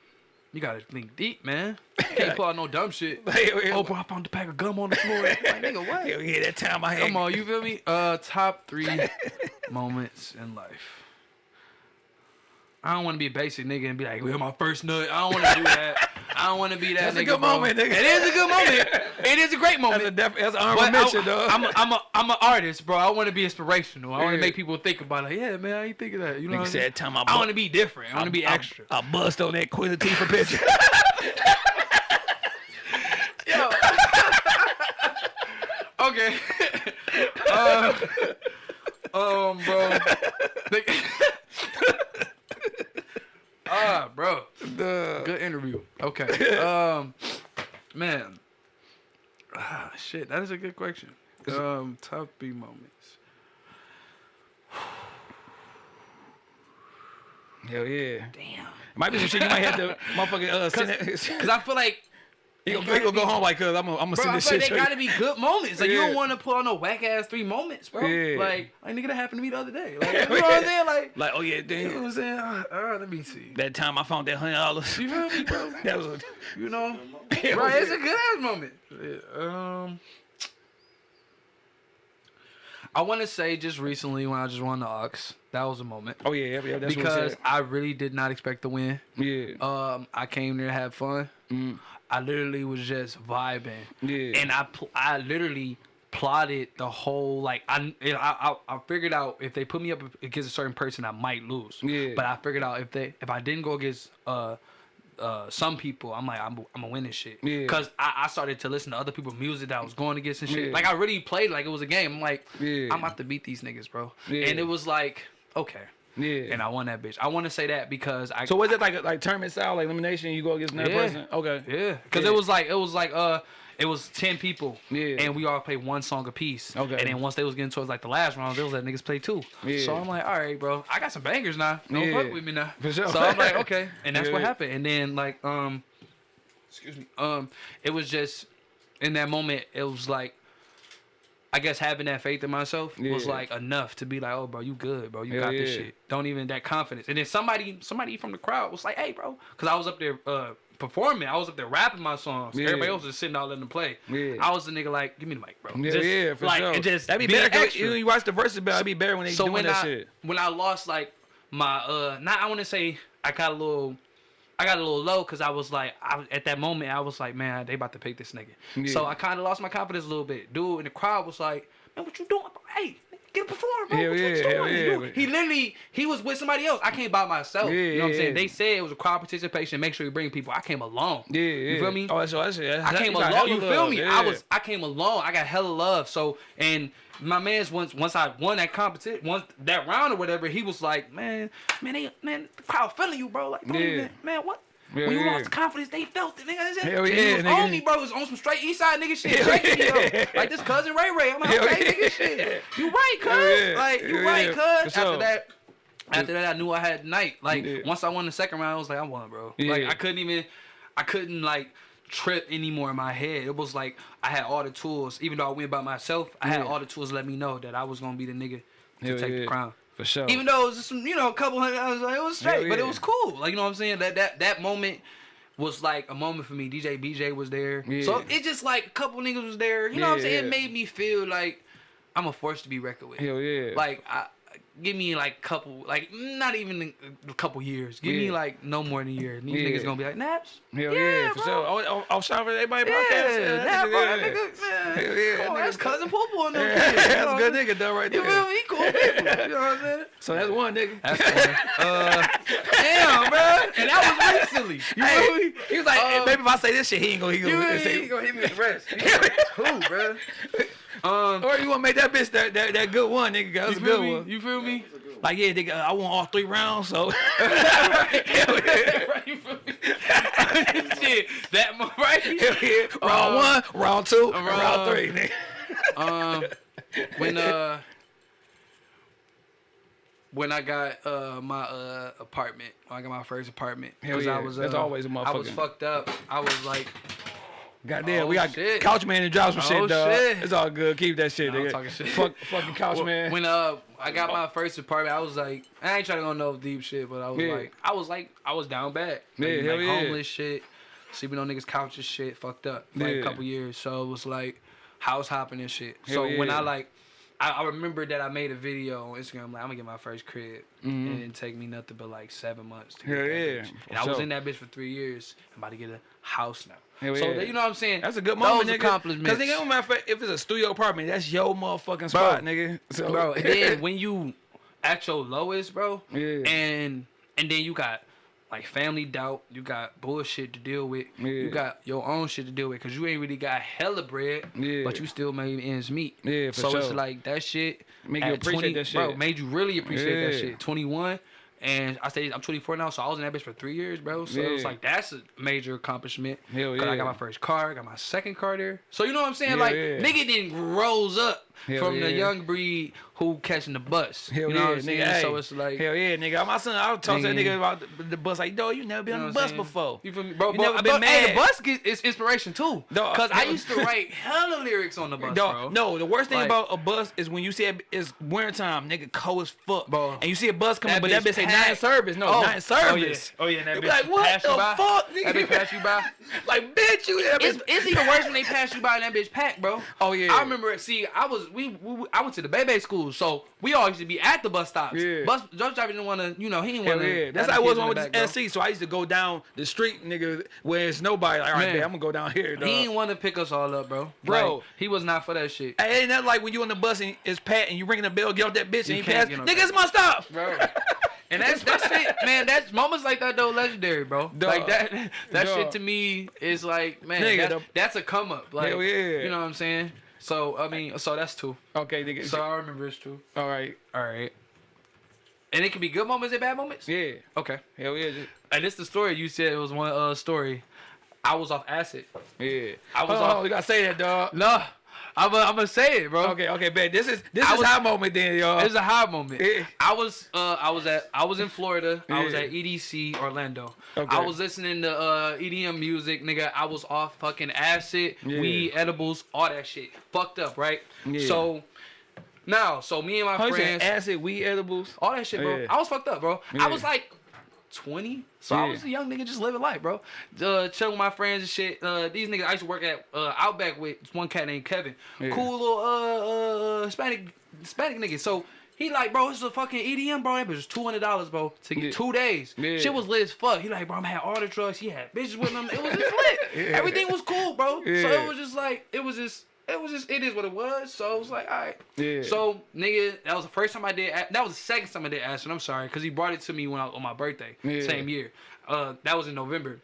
You gotta think deep, man. Can't pull out no dumb shit. Yeah. Oh, bro, I found a pack of gum on the floor. Like, nigga, what? Yeah, that time I had. Come on, you feel me? Uh, top three moments in life. I don't want to be a basic nigga and be like, "Well, my first nut." I don't want to do that. I don't want to be that That's a good bro. moment, nigga. It is a good moment. It is a great moment. That's a def- that's an honorable mention, I, dog. I'm a, I'm a I'm an artist, bro. I want to be inspirational. I want Yeah. to make people think about like, yeah, man, I ain't think of that. You know, Nigga what said saying? time I I want to be different. I want to be extra. I, bust on that Queen Latifah picture. Yo. okay. uh, um, bro. Ah, bro. Duh. Good interview. Okay. Um, man. Ah, shit. That is a good question. Um, top three moments. Hell yeah. Damn. Might be some shit you might have to motherfucking uh, send it. Cause I feel like He They gonna, he gotta gonna go be- home like, cuz I'm gonna, I'm gonna Bro, send this feel like they to gotta be good moments. Like you don't want to pull on no whack ass three moments, bro. Yeah. Like, like nigga, that happened to me the other day. Like, you know what I'm saying? Like, Like, oh yeah, you know damn. what I'm saying? Uh, uh, let me see. That time I found that hundred dollars. You feel me, bro? That was a, You know, Yeah, right? It's a good ass moment. Yeah, Um, I want to say just recently when I just won the Aux, that was a moment oh yeah, yeah, yeah that's because I really did not expect to win. Yeah. Um, I came there to have fun. Mm. I literally was just vibing. Yeah. And I pl- I literally plotted the whole like I, I I I figured out if they put me up against a certain person I might lose. Yeah. But I figured out if they if I didn't go against uh uh some people I'm like I'm I'm gonna win this shit. Yeah. Cause I, I started to listen to other people's music that I was going against and shit. Yeah. Like I really played like it was a game. I'm like Yeah. I'm about to beat these niggas, bro. Yeah. And it was like okay. Yeah. And I won that bitch. I want to say that because I so was it like like tournament style, like elimination? You go against another Yeah. person? Okay. Yeah, because Yeah. it was like it was like uh it was ten people. Yeah. And we all played one song a piece. Okay. And then once they was getting towards like the last round, they was let niggas play two. Yeah. So I'm like, all right, bro, I got some bangers now. Don't Yeah. fuck with me now. For sure. So I'm like, okay. And that's what happened. And then like um excuse me. Um it was just in that moment, it was like I guess having that faith in myself was like enough to be like, oh, bro, you good, bro. You Hell got this yeah. shit. Don't even that confidence. And then somebody, somebody from the crowd was like, hey, bro, because I was up there uh, performing. I was up there rapping my songs. Yeah. Everybody else was sitting out letting them play. Yeah. I was the nigga like, give me the mic, bro. Yeah, Just, yeah, for like, sure. and just That'd be better. extra. You, you watch the verses, but it'd be better when they So doing when that I shit. when I lost like my uh, not I want to say I got a little. I got a little low because I was like, I at that moment, I was like, man, they about to pick this nigga. Yeah. So I kind of lost my confidence a little bit. Dude in the crowd was like, man, what you doing? Hey, get a perform, bro. What, yeah, what you doing? yeah, He literally, he was with somebody else. I came by myself. Yeah, you know what I'm saying? They said it was a crowd participation. Make sure you bring people. I came alone. Yeah, yeah. You feel me? Oh, that's that's it. I came alone. You feel me? I was I came alone. I got hella love. So and my man's once once I won that competition, once that round or whatever, he was like, man, man, they man, the crowd feeling you, bro. Like, don't Yeah. man, what? Yeah, when you yeah. lost the confidence, they felt it, nigga. That's it. Hell yeah, was nigga. on me, bro. It was on some straight east side nigga shit. Shaking yeah. though. Like this cousin Ray Ray. I'm like, Hell okay, yeah. nigga, shit. You right, cuz. Like, you right, cuz. After that. After that, I knew I had night. Like once I won the second round, I was like, I won, bro. Like I couldn't even, I couldn't like trip anymore in my head. It was like I had all the tools. Even though I went by myself, I had Yeah. all the tools to let me know that I was gonna be the nigga to take yeah. the crown. For sure. Even though it was just some, you know, a couple hundred, I was like, it was straight, but it was cool. Like you know what I'm saying? That that that moment was like a moment for me. DJ BJ was there, so it just like a couple niggas was there. You know what I'm saying? It made me feel like I'm a force to be reckoned with. Hell yeah. Like I. Give me like couple, like not even a couple years. Give me like no more than a year. These Yeah. niggas gonna be like Naps. Hell yeah, for bro. sure. Oh, oh, oh shout out everybody Yeah, podcast. Nap, bro. That yeah. nigga, man. Hell yeah, on, that that's cousin Poo and them kids. that's a good nigga though right there. You feel me? He cool people. You know what I'm saying? So that's one nigga. That's fine. Uh, damn, bro. And that was recently. You Hey, feel me? he was like, Um, maybe if I say this shit, he ain't gonna, he gonna, he gonna hit me with the rest. Who, bro? Um, or you wanna make that bitch that, that, that good one, nigga. That was a good me? one. You feel me? Like, yeah, nigga, I won all three rounds, so. right, you feel me? Shit, that right? Hell yeah. Round Uh, one, round two, and round- round three, nigga. um when uh when I got uh my uh apartment, when I got my first apartment, Hell 'cause yeah, I was that's uh, always a I was fucked up. I was like, Goddamn, Oh, we got shit. couch man and drop some Oh, shit, dog. shit. It's all good. Keep that shit, I'm nigga. talking shit. Fuck, fucking couch Well, man. When uh I got my first apartment, I was like, I ain't trying to go no deep shit, but I was Yeah. like, I was like, I was down bad. Yeah, like, hell like yeah. homeless shit, sleeping on niggas' couches, shit, fucked up for like Yeah. a couple years. So it was like house hopping and shit. Hell so when yeah. I like. I, I remember that I made a video on Instagram like I'm gonna get my first crib and it didn't take me nothing but like seven months to get. Hell that yeah, for And I was in that bitch for three years. I'm about to get a house now. Hell so yeah. that, you know what I'm saying? That's a good moment, Those nigga. accomplishments. Cause nigga, no matter of fact, if it's a studio apartment, that's your motherfucking spot, nigga. So, bro. And then when you at your lowest, bro, Yeah. and and then you got like family doubt, you got bullshit to deal with, Yeah. you got your own shit to deal with, cause you ain't really got hella bread, Yeah. but you still made ends meet. Yeah, for so it's like that shit Make you at appreciate that bro, shit. made you really appreciate that shit. Twenty one. And I say I'm 24 now, so I was in that bitch for three years, bro. So it was like that's a major accomplishment. Hell Cause I got my first car, got my second car there. So you know what I'm saying? Yeah, like yeah. nigga didn't rose up Hell from the young breed who catching the bus. Hell you know yeah, what I'm saying? nigga. Hey, So it's like hell yeah, nigga. My son, I was talking to that Nigga. about the, the bus. Like, dog, you never been You know on the bus saying? before. You feel me, bro? You bro, never been but, Hey, mad. the bus is inspiration too. Cause I used to write hella lyrics on the bus, Dog, bro. no, the worst thing Like- about a bus is when you see it, it's wintertime, nigga, cold as fuck. Bro. And you see a bus coming, That but that bitch say packed. nine service. No, Oh. nine service. Oh yeah, oh yeah. That bitch like, what the fuck, That nigga? bitch pass you by. like, bitch, you. It's even worse when they pass you by and that bitch packed, bro. Oh, yeah. I remember. See, I was we, we I went to the Bebe school, so we all used to be at the bus stops. Yeah. Bus driver didn't want to, you know, he didn't want to. yeah. That's how I was on with this SC. So I used to go down the street, nigga, where it's nobody. Like, all right, Man. man, I'm gonna go down here, dog. He didn't want to pick us all up, bro. Bro. Like, he was not for that shit, Hey, ain't that like when you on the bus and it's Pat and you ringing the bell, get off that bitch You and he pass. Nigga, it's my stop. bro. And that's that shit, man. That's moments like that though, legendary, bro. Dog. Like that, that Dog. shit to me is like, man, Nigga, that's, that's a come up. Like, yeah. you know what I'm saying? So I mean, so that's two. Okay. So I remember it's two. all right. All right. And it can be good moments and bad moments. Yeah. Okay. Hell yeah. just- And this the story you said it was one uh story. I was off acid. Yeah. I was on, off- you gotta say that, dog. No, I'm gonna say it, bro. Okay, okay, bet. This is this I is was- high moment then, y'all. This is a high moment. Yeah. I was uh I was at I was in Florida. I was at EDC Orlando. Okay. I was listening to uh EDM music, nigga. I was off fucking acid, Yeah. weed, edibles, all that shit. Fucked up, right? Yeah. So now, so me and my How friends, acid, weed edibles. all that shit, bro. Yeah. I was fucked up, bro. Yeah. I was like 20. So I was a young nigga just living life, bro. Uh, chilling with my friends and shit. Uh, these niggas I used to work at uh, Outback with one cat named Kevin. Yeah. Cool little uh, uh Hispanic Hispanic nigga. So he like, bro, this is a fucking EDM, bro. It was two hundred dollars, bro, to get Yeah. two days. Yeah. Shit was lit as fuck. He like, bro, I'm had all the drugs. He had bitches with him. It was just lit. Yeah. Everything was cool, bro. So it was just like, it was just. It was just, it is what it was. So it was like, all right. Yeah. So nigga, that was the first time I did. That was the second time I did acid. I'm sorry, cause he brought it to me when I, on my birthday, Yeah. same year. Uh, that was in November.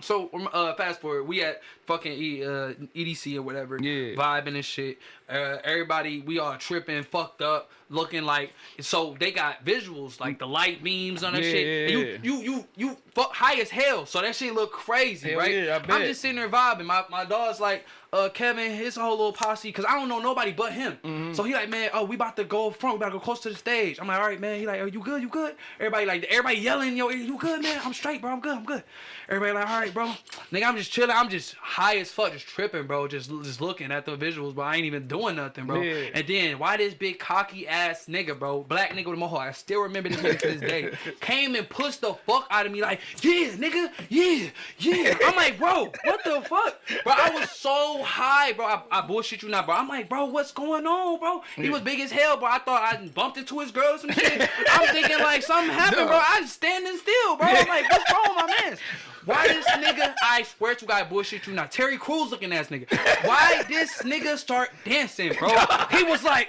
So uh, fast forward, we at fucking e, uh, EDC or whatever, Yeah. vibing and shit. Uh, everybody, we all tripping, fucked up, looking like. So they got visuals like the light beams on that Yeah, shit. yeah, And you, you, you, you, fuck high as hell. So that shit look crazy, Hell right? yeah, I I'm just sitting there vibing. My my dog's like, uh, Kevin, his whole little posse, cause I don't know nobody but him. Mm-hmm. So he like, man, oh, we about to go front, we about to go close to the stage. I'm like, all right, man. He like, are you good? You good? Everybody like, everybody yelling, yo, you good, man? I'm straight, bro. I'm good. I'm good. Everybody like, all right, bro. Nigga, I'm just chilling. I'm just high as fuck, just tripping, bro. Just just looking at the visuals, but I ain't even doing nothing, bro. Yeah. And then why this big cocky ass nigga, bro, black nigga with a mohawk, I still remember this nigga to this day, came and pushed the fuck out of me like, yeah, nigga, yeah, yeah. I'm like, bro, what the fuck, bro? I was so high, bro. I, I bullshit you not, bro. I'm like, bro, what's going on, bro? He was big as hell, bro. I thought I bumped into his girl or some shit. I'm thinking like something happened, bro. I'm standing still, bro. I'm like, what's wrong with my man? Why this nigga? I swear to God, bullshit you not. Terry Crews looking ass nigga. Why this nigga start dancing, bro? He was like,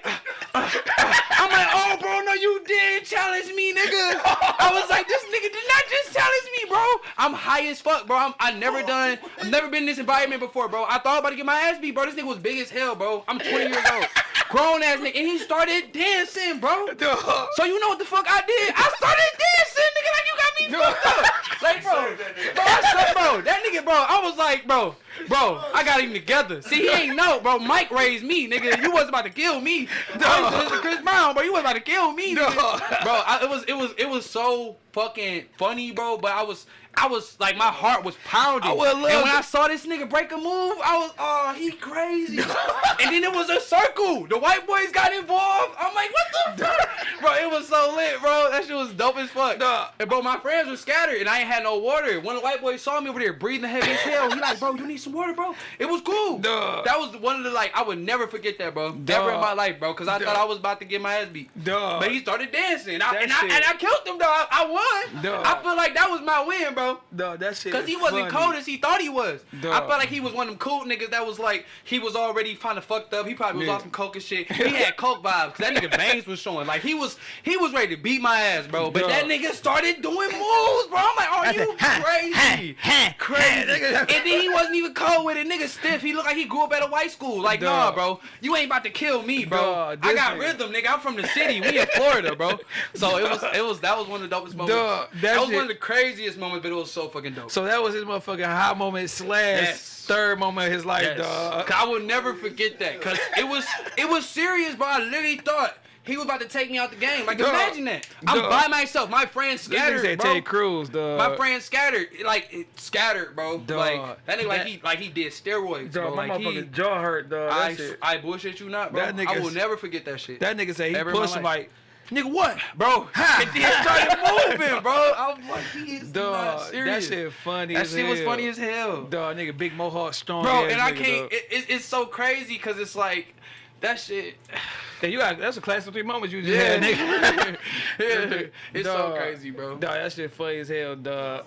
I'm like, oh, bro, no, you did challenge me, nigga. I was like, this nigga did not just challenge me, bro. I'm high as fuck, bro. I'm, I never done, I've never been in this environment before, bro. I thought about to get my ass beat, bro. This nigga was big as hell, bro. I'm 20 years old, grown ass nigga, and he started dancing, bro. Dog. So you know what the fuck I did? I started dancing, nigga, like you got me fucked up. Like, bro, bro, I bro, that nigga, bro, I was like, bro, bro, I got him together. See, he ain't know, bro. Mike raised me, nigga. You wasn't about to kill me. Dog. Chris Brown, bro. You wasn't about to kill me. Dog. Bro, I, it was, it was, it was so fucking funny, bro. But I was, I was like, my heart was pounding. And when I saw this nigga break a move, I was, oh, he crazy. and then it was a circle. The white boys got involved. I'm like, what the fuck? bro, it was so lit, bro. That shit was dope as fuck. Dog. And bro, my friends were scattered and I ain't had no water. One of the white boys saw me over there breathing heavy as hell. He like, bro, you need some water, bro. It was cool. Dog. That was one of the like, I would never forget that, bro. Never in my life, bro. Cause I Dog. thought I was about to get my ass beat. Dog. But he started dancing. I, and, I, and I killed him, though. I, won. Dog. I feel like that was my win, bro. Dog, that shit. Cause he wasn't funny. cold as he thought he was. I felt like he was one of them cool niggas that was like he was already kind of fucked up. He probably was Yeah. off some coke and shit. He had coke vibes. Cause that nigga veins was showing. Like he was he was ready to beat my ass, bro. But Dog. that nigga started doing moves, bro. I'm like, are I you said, "Ha, crazy? ha, crazy. ha." and then he wasn't even cold with it. Nigga stiff. He looked like he grew up at a white school. Like, nah, bro. You ain't about to kill me, bro. I got nigga- rhythm, nigga. I'm from the city. We in Florida, bro. So it was it was that was one of the dopest moments. That that was shit- one of the craziest moments, but it was so fucking dope. So that was his motherfucking high moment slash Yes. third moment of his life, Yes. dog. I will never forget that. Cause it was it was serious, bro. I literally thought he was about to take me out the game. Like Dog. imagine that. I'm by myself. My friends scattered, said bro. Ted Cruz, dog. My friend scattered, like scattered, bro. Dog. Like that nigga, like he, like he did steroids, Dog, bro. my Like he, motherfucking jaw hurt, dog. I, I bullshit you not, bro. That I will never forget that shit, that nigga said he Ever pushed like, nigga, what? bro. Ha! and then started moving, bro. I was like, he is not Dog, that shit funny That shit was funny as hell, Dog, nigga, big mohawk, strong bro. And I can't. It, it, it's so crazy because it's like that shit. Yeah, you got that's a class of three moments you just Yeah, had, nigga. yeah. It's so crazy, bro. Dog, that shit funny as hell, dog.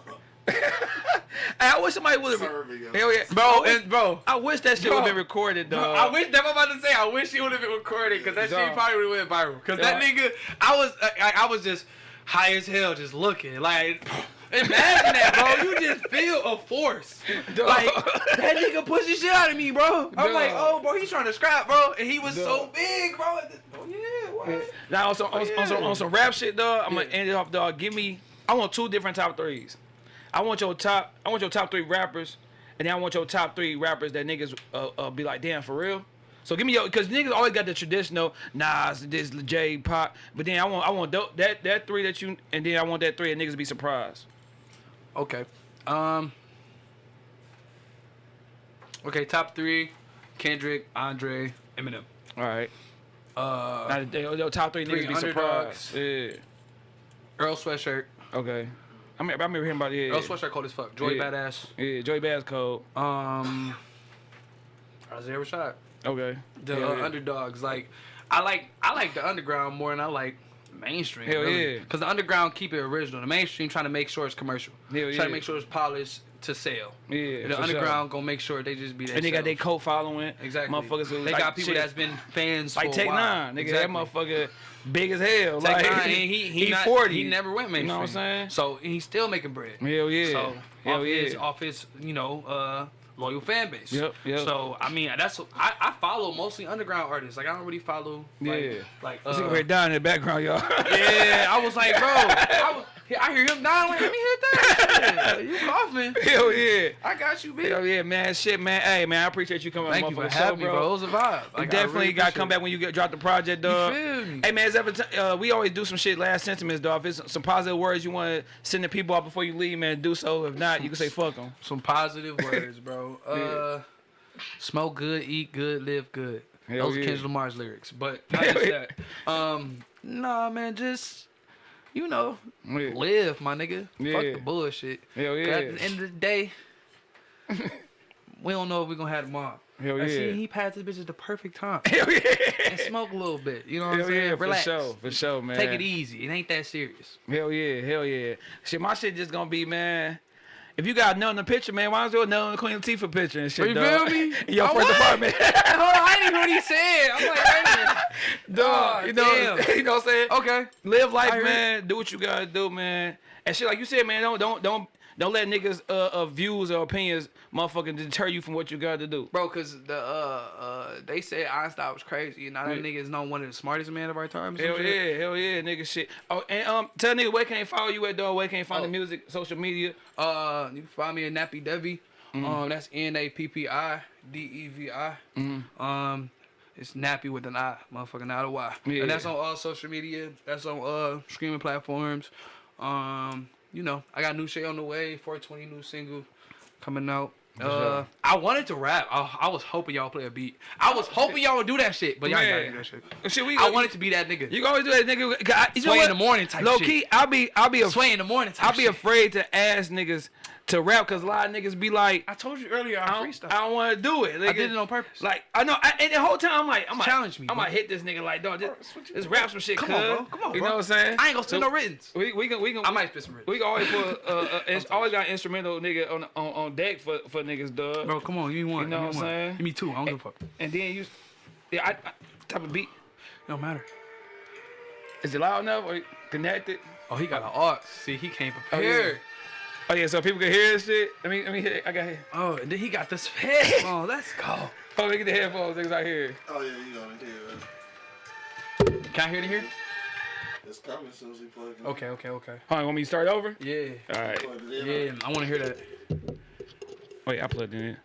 Hey, I wish somebody would have. Hell yeah, Bro, and bro, I wish that shit would have been recorded, dog. I wish that I'm about to say. I wish it would have been recorded because that shit probably went viral. Because that nigga, I was, I, I was just high as hell, just looking like. Imagine that, bro. You just feel a force. Dog. Like that nigga pushing shit out of me, bro. I'm Dog. like, oh, bro, he's trying to scrap, bro, and he was so big, bro. Oh yeah, what? Now on some on, on some on some rap shit, dog. I'm gonna end it off, dog. Give me. I want two different top threes. I want your top. I want your top three rappers, and then I want your top three rappers that niggas uh, uh, be like, damn, for real. So give me your, cause niggas always got the traditional Nas, this J Pop, but then I want I want tho- that that three that you, and then I want that three and niggas be surprised. Okay. Um. Okay, top three: Kendrick, Andre, Eminem. All right. Uh, Now, your, top three, Three niggas be surprised. Earl Sweatshirt. Okay. I mean, I remember hearing about it. Yeah. Earl Sweatshirt cold as fuck. Joy Yeah. Badass. Yeah. Joey Bass Code. Um. Isaiah Rashad. Okay. The Hell uh, yeah. underdogs. Like, I like I like the underground more than I like mainstream. Hell really. yeah. Because the underground keep it original. The mainstream trying to make sure it's commercial. Hell Trying yeah. to make sure it's polished to sell. Yeah. The for sure. underground gonna make sure they just be that. And they got their cult following. Exactly. Motherfuckers they like got people shit. that's been fans like for a Tech while. Nine, nigga. Exactly. That motherfucker big as hell. Tech like Nine, and he he, not, forty. He never went mainstream. You know what I'm saying? So he's still making bread. Hell yeah. So Hell off yeah. his off his you know uh loyal fan base. Yep, yep. So I mean that's I, I follow mostly underground artists. Like I don't really follow like, Yeah. like uh, right down in the background, y'all. yeah. I was like bro, I, was, I hear him dying. Like, let me hit that. you coughing? Hell yeah. I got you, bitch. Hell yeah, man. Shit, man. Hey, man. I appreciate you coming Thank you for having me, bro. It was a vibe. Like, I Definitely really gotta come back when you get drop the project, dog. Hey man, is ever t- uh, we always do some shit last sentiments, dog. If it's some positive words you want to send the people out before you leave, man, do so. If not, you can say fuck them. Some positive words, bro. Uh, smoke good, eat good, live good. Hell Those yeah. are Kendrick Lamar's lyrics, but not just that. Um, nah, man, just you know, Yeah. live, my nigga. Fuck the bullshit. Hell yeah. At the end of the day, we don't know if we're gonna have tomorrow. Hell And see, he passed this bitch at the perfect time. Hell yeah. and smoke a little bit. You know what I'm saying? yeah, for Relax. sure, for sure, man. Take it easy. It ain't that serious. Hell yeah, hell yeah. Shit, my shit just gonna be, man. If you got nothing in the picture, man, why don't you do nothing Queen Latifah picture and shit, You dog? feel me? In your Oh, first what? apartment. Hold on, I didn't even hear what he said. I'm like, wait a minute. dog, Oh, you know, damn. you know what I'm saying? Okay. Live life, man. Do what you gotta do, man. And shit, like you said, man, don't don't don't don't let niggas uh, uh views or opinions motherfucking deter you from what you gotta do. Bro, cause the uh uh they said Einstein was crazy, and now that Yeah. nigga is not one of the smartest men of our time. Hell shit. yeah, hell yeah, nigga shit. Oh, and um, tell nigga where can they follow you at, dog? Where can they find Oh. the music, social media? Uh, you can find me at Nappy Devi. Mm-hmm. Um, that's N A P P I D E V I. Mm-hmm. Um, it's Nappy with an I, motherfucking not a Y. Yeah. And that's on all social media. That's on uh streaming platforms. Um, you know, I got new shit on the way. 420 new single coming out. Uh. I wanted to rap. I, I was hoping y'all play a beat. I was hoping y'all would do that shit, but y'all ain't gotta do that shit. Shit, we I wanted to be that nigga. You can always do that, nigga. I- You Sway in the morning type Low shit. key, I'll be, I'll be, a, Sway in the morning type I'll be shit. afraid to ask niggas to rap because a lot of niggas be like, I told you earlier I, I don't, don't want to do it. I did it on purpose. Like I know, I, and the whole time I'm like, I'm like, Challenge me, I'm gonna hit this nigga like, dog, just, just rap some shit, Come on, bro. Come on, You bro. know what I'm saying? I ain't gonna spit So no writtens. We we can we can I might spit some writtens. we can always put uh, uh always got instrumental nigga on on, on deck for for niggas, dog. Bro, come on, give me one. You know what I'm saying? Give me two. I don't give a fuck. And then you, yeah, I, I type of beat. It don't matter. Is it loud enough or connected? Oh, he got an aux. See, he came oh, prepared. Oh yeah, so people can hear this shit. Let me let me hit it. I got here. Oh, and then he got this headphone. Let's go. Oh, look at the headphones. Things out here. Oh yeah, you gonna hear it. Can I hear it here? It's coming as soon as we plug it. Okay, okay, okay. Hold on, want me to start over? Yeah. All right. Plug it in. Yeah, I want to hear that. Wait, I plugged in.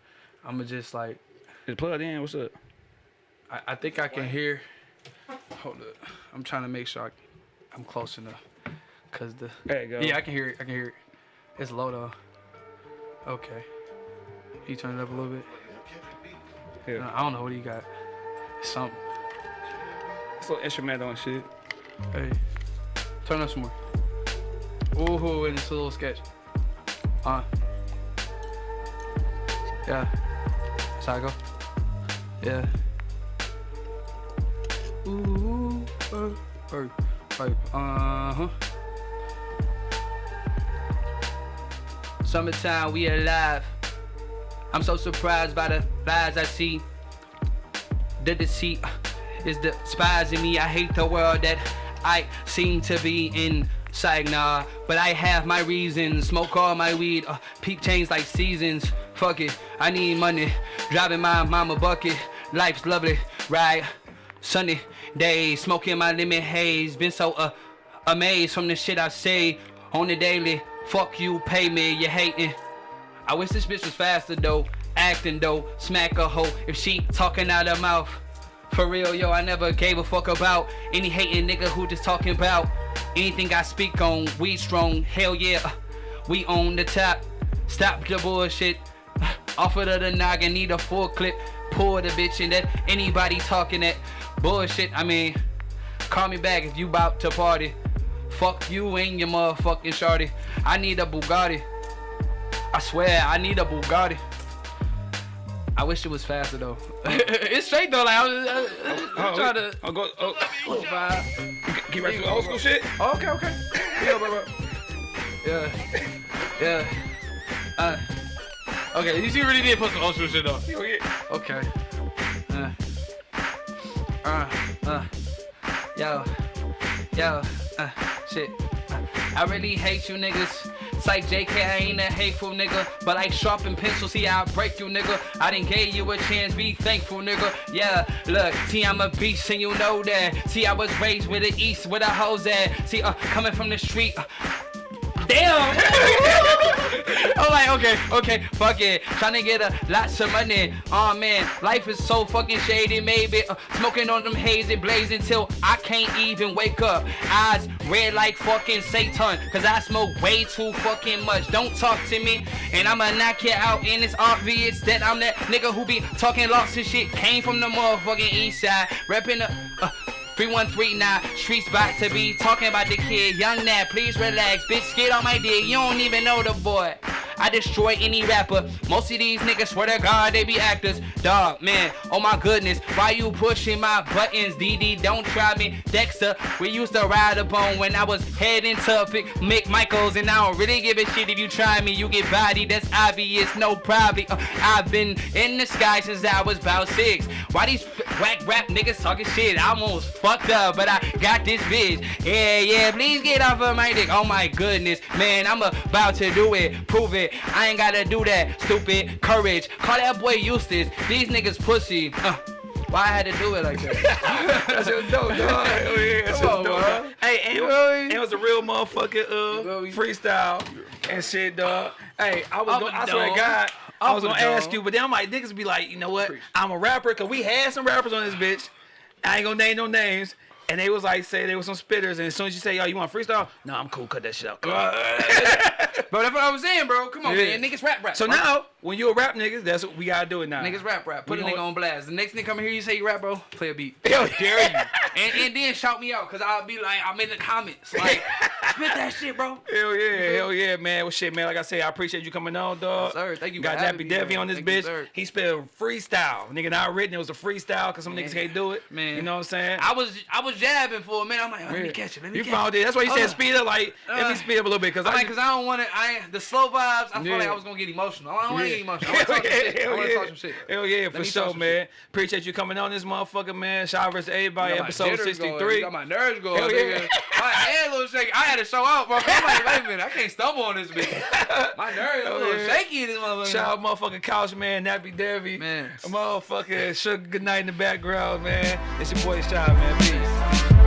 I'm gonna just like, it plugged in? What's up? I, I think I can hear. Hold up. I'm trying to make sure I, I'm close enough. Cause the. There you go. Yeah, I can hear it. I can hear it. It's low though. Okay. You turn it up a little bit. Yeah. I don't know what he got. Something. It's a little instrumental and shit. Hey, turn up some more. Ooh, and it's a little sketch. Uh. Yeah. Go. Yeah. Ooh, uh, uh, uh, uh huh. Summertime, we alive. I'm so surprised by the lies I see. The deceit is the spies in me. I hate the world that I seem to be inside nah. But I have my reasons. Smoke all my weed. Uh, peep change like seasons. Fuck it. I need money. Driving my mama bucket. Life's lovely, right? Sunny days. Smoking my lemon haze. Been so uh, amazed from the shit I say on the daily. Fuck you, pay me. You hating. I wish this bitch was faster though, acting though, smack a hoe if she talking out her mouth. For real, yo, I never gave a fuck about any hating nigga who just talking about anything I speak on. We strong, hell yeah, uh, we on the top. Stop the bullshit. Offer to the noggin, need a full clip. Pull the bitch in that anybody talking that bullshit. I mean, call me back if you bout to party. Fuck you and your motherfucking shorty. I need a Bugatti. I swear, I need a Bugatti. I wish it was faster though. it's straight though. Like I was, I, Oh, trying to. I'll go. Oh, Oh, vibe. keep right to old school shit. Oh, okay, okay. Yeah, bro, bro. Yeah, yeah. Uh, okay, you see, really did put some old school shit though. Oh. Okay. Uh, uh, uh, yo, yo, uh, shit. I really hate you niggas. It's like JK, I ain't a hateful nigga. But like sharpen pencils, see how I break you nigga. I didn't give you a chance, be thankful nigga. Yeah, look, see I'm a beast and you know that. See I was raised with the east, where the hoes at. See, uh, coming from the street. Uh, Damn! I'm like, okay, okay, fuck it. Trying to get a lots of money. Oh man, life is so fucking shady, maybe. Uh, smoking on them hazy blaze until I can't even wake up. Eyes red like fucking Satan. Cause I smoke way too fucking much. Don't talk to me. And I'ma knock you out. And it's obvious that I'm that nigga who be talking lots of shit. Came from the motherfucking east side. Repping the. Uh, 3139 streets about to be talking about the kid. Young Nat, please relax. Bitch, get on my dick. You don't even know the boy. I destroy any rapper. Most of these niggas swear to God they be actors. Dog, man, oh my goodness. Why you pushing my buttons, DD? Don't try me. Dexter, we used to ride up on when I was heading to Mick Michaels. And I don't really give a shit if you try me. You get body, that's obvious. No, probably. Uh, I've been in the sky since I was about six. Why these whack rap niggas talking shit? I almost fucked up, but I got this bitch. Yeah, yeah, please get off of my dick. Oh my goodness, man, I'm about to do it. Prove it. I ain't gotta do that. Stupid courage. Call that boy Eustace. These niggas pussy. Uh, why I had to do it like that? That's your dope, dog. Oh, yeah, that's Come your on, dope. Hey, and, You know me? and it was a real motherfucking uh, freestyle and shit, dog. Hey, I was gonna, a I swear to. God, I was gonna ask you, but then I'm like, niggas be like, you know what? I'm a rapper, cause we had some rappers on this bitch. I ain't gonna name no names. And they was like, say they was some spitters, and as soon as you say, yo, you want freestyle? No, I'm cool, cut that shit out. Bro, that's what I was saying, bro. Come on, Yeah. man. Niggas rap rap. So bro. now, when you a rap nigga, that's what we gotta do it now. Niggas rap rap. Put We a nigga on blast. The next nigga come here, you say you rap, bro. Play a beat. Hell dare you. And, and then shout me out, cause I'll be like, I'm in the comments. Like, Spit that shit, bro. Hell yeah, hell yeah, man. Well, shit, man. Like I said, I appreciate you coming on, dog. Yes, sir. Thank you Got Nappy Devi on this Thank bitch. sir. he spelled freestyle. Nigga, not written. It was a freestyle because some niggas can't do it. Man. You know what I'm saying? I was I was jabbing for a minute. I'm like, oh, let me catch it. Let me you catch found it. it. That's why you said speed up. Like, let me Uh, speed up a little bit because I mean, cause I don't want to. I the slow vibes. I felt like I was gonna get emotional. I don't want Yeah. I want to talk some shit. I Hell yeah. talk some shit. Hell yeah, Let for sure, man. shit. Appreciate you coming on this motherfucker, man. Shout out to everybody, Got my episode jitters going. 63. Got my nerves going. Hell yeah. My head a little shaky. I had to show out, bro. I'm like, wait a minute, I can't stumble on this bitch. My nerves a oh, little yeah. shaky in this motherfucker. Shout out motherfucking Couch Man, Nappy Devi. Man. Motherfucking Sugar Good Night in the background, man. It's your boy Shy, man. Peace.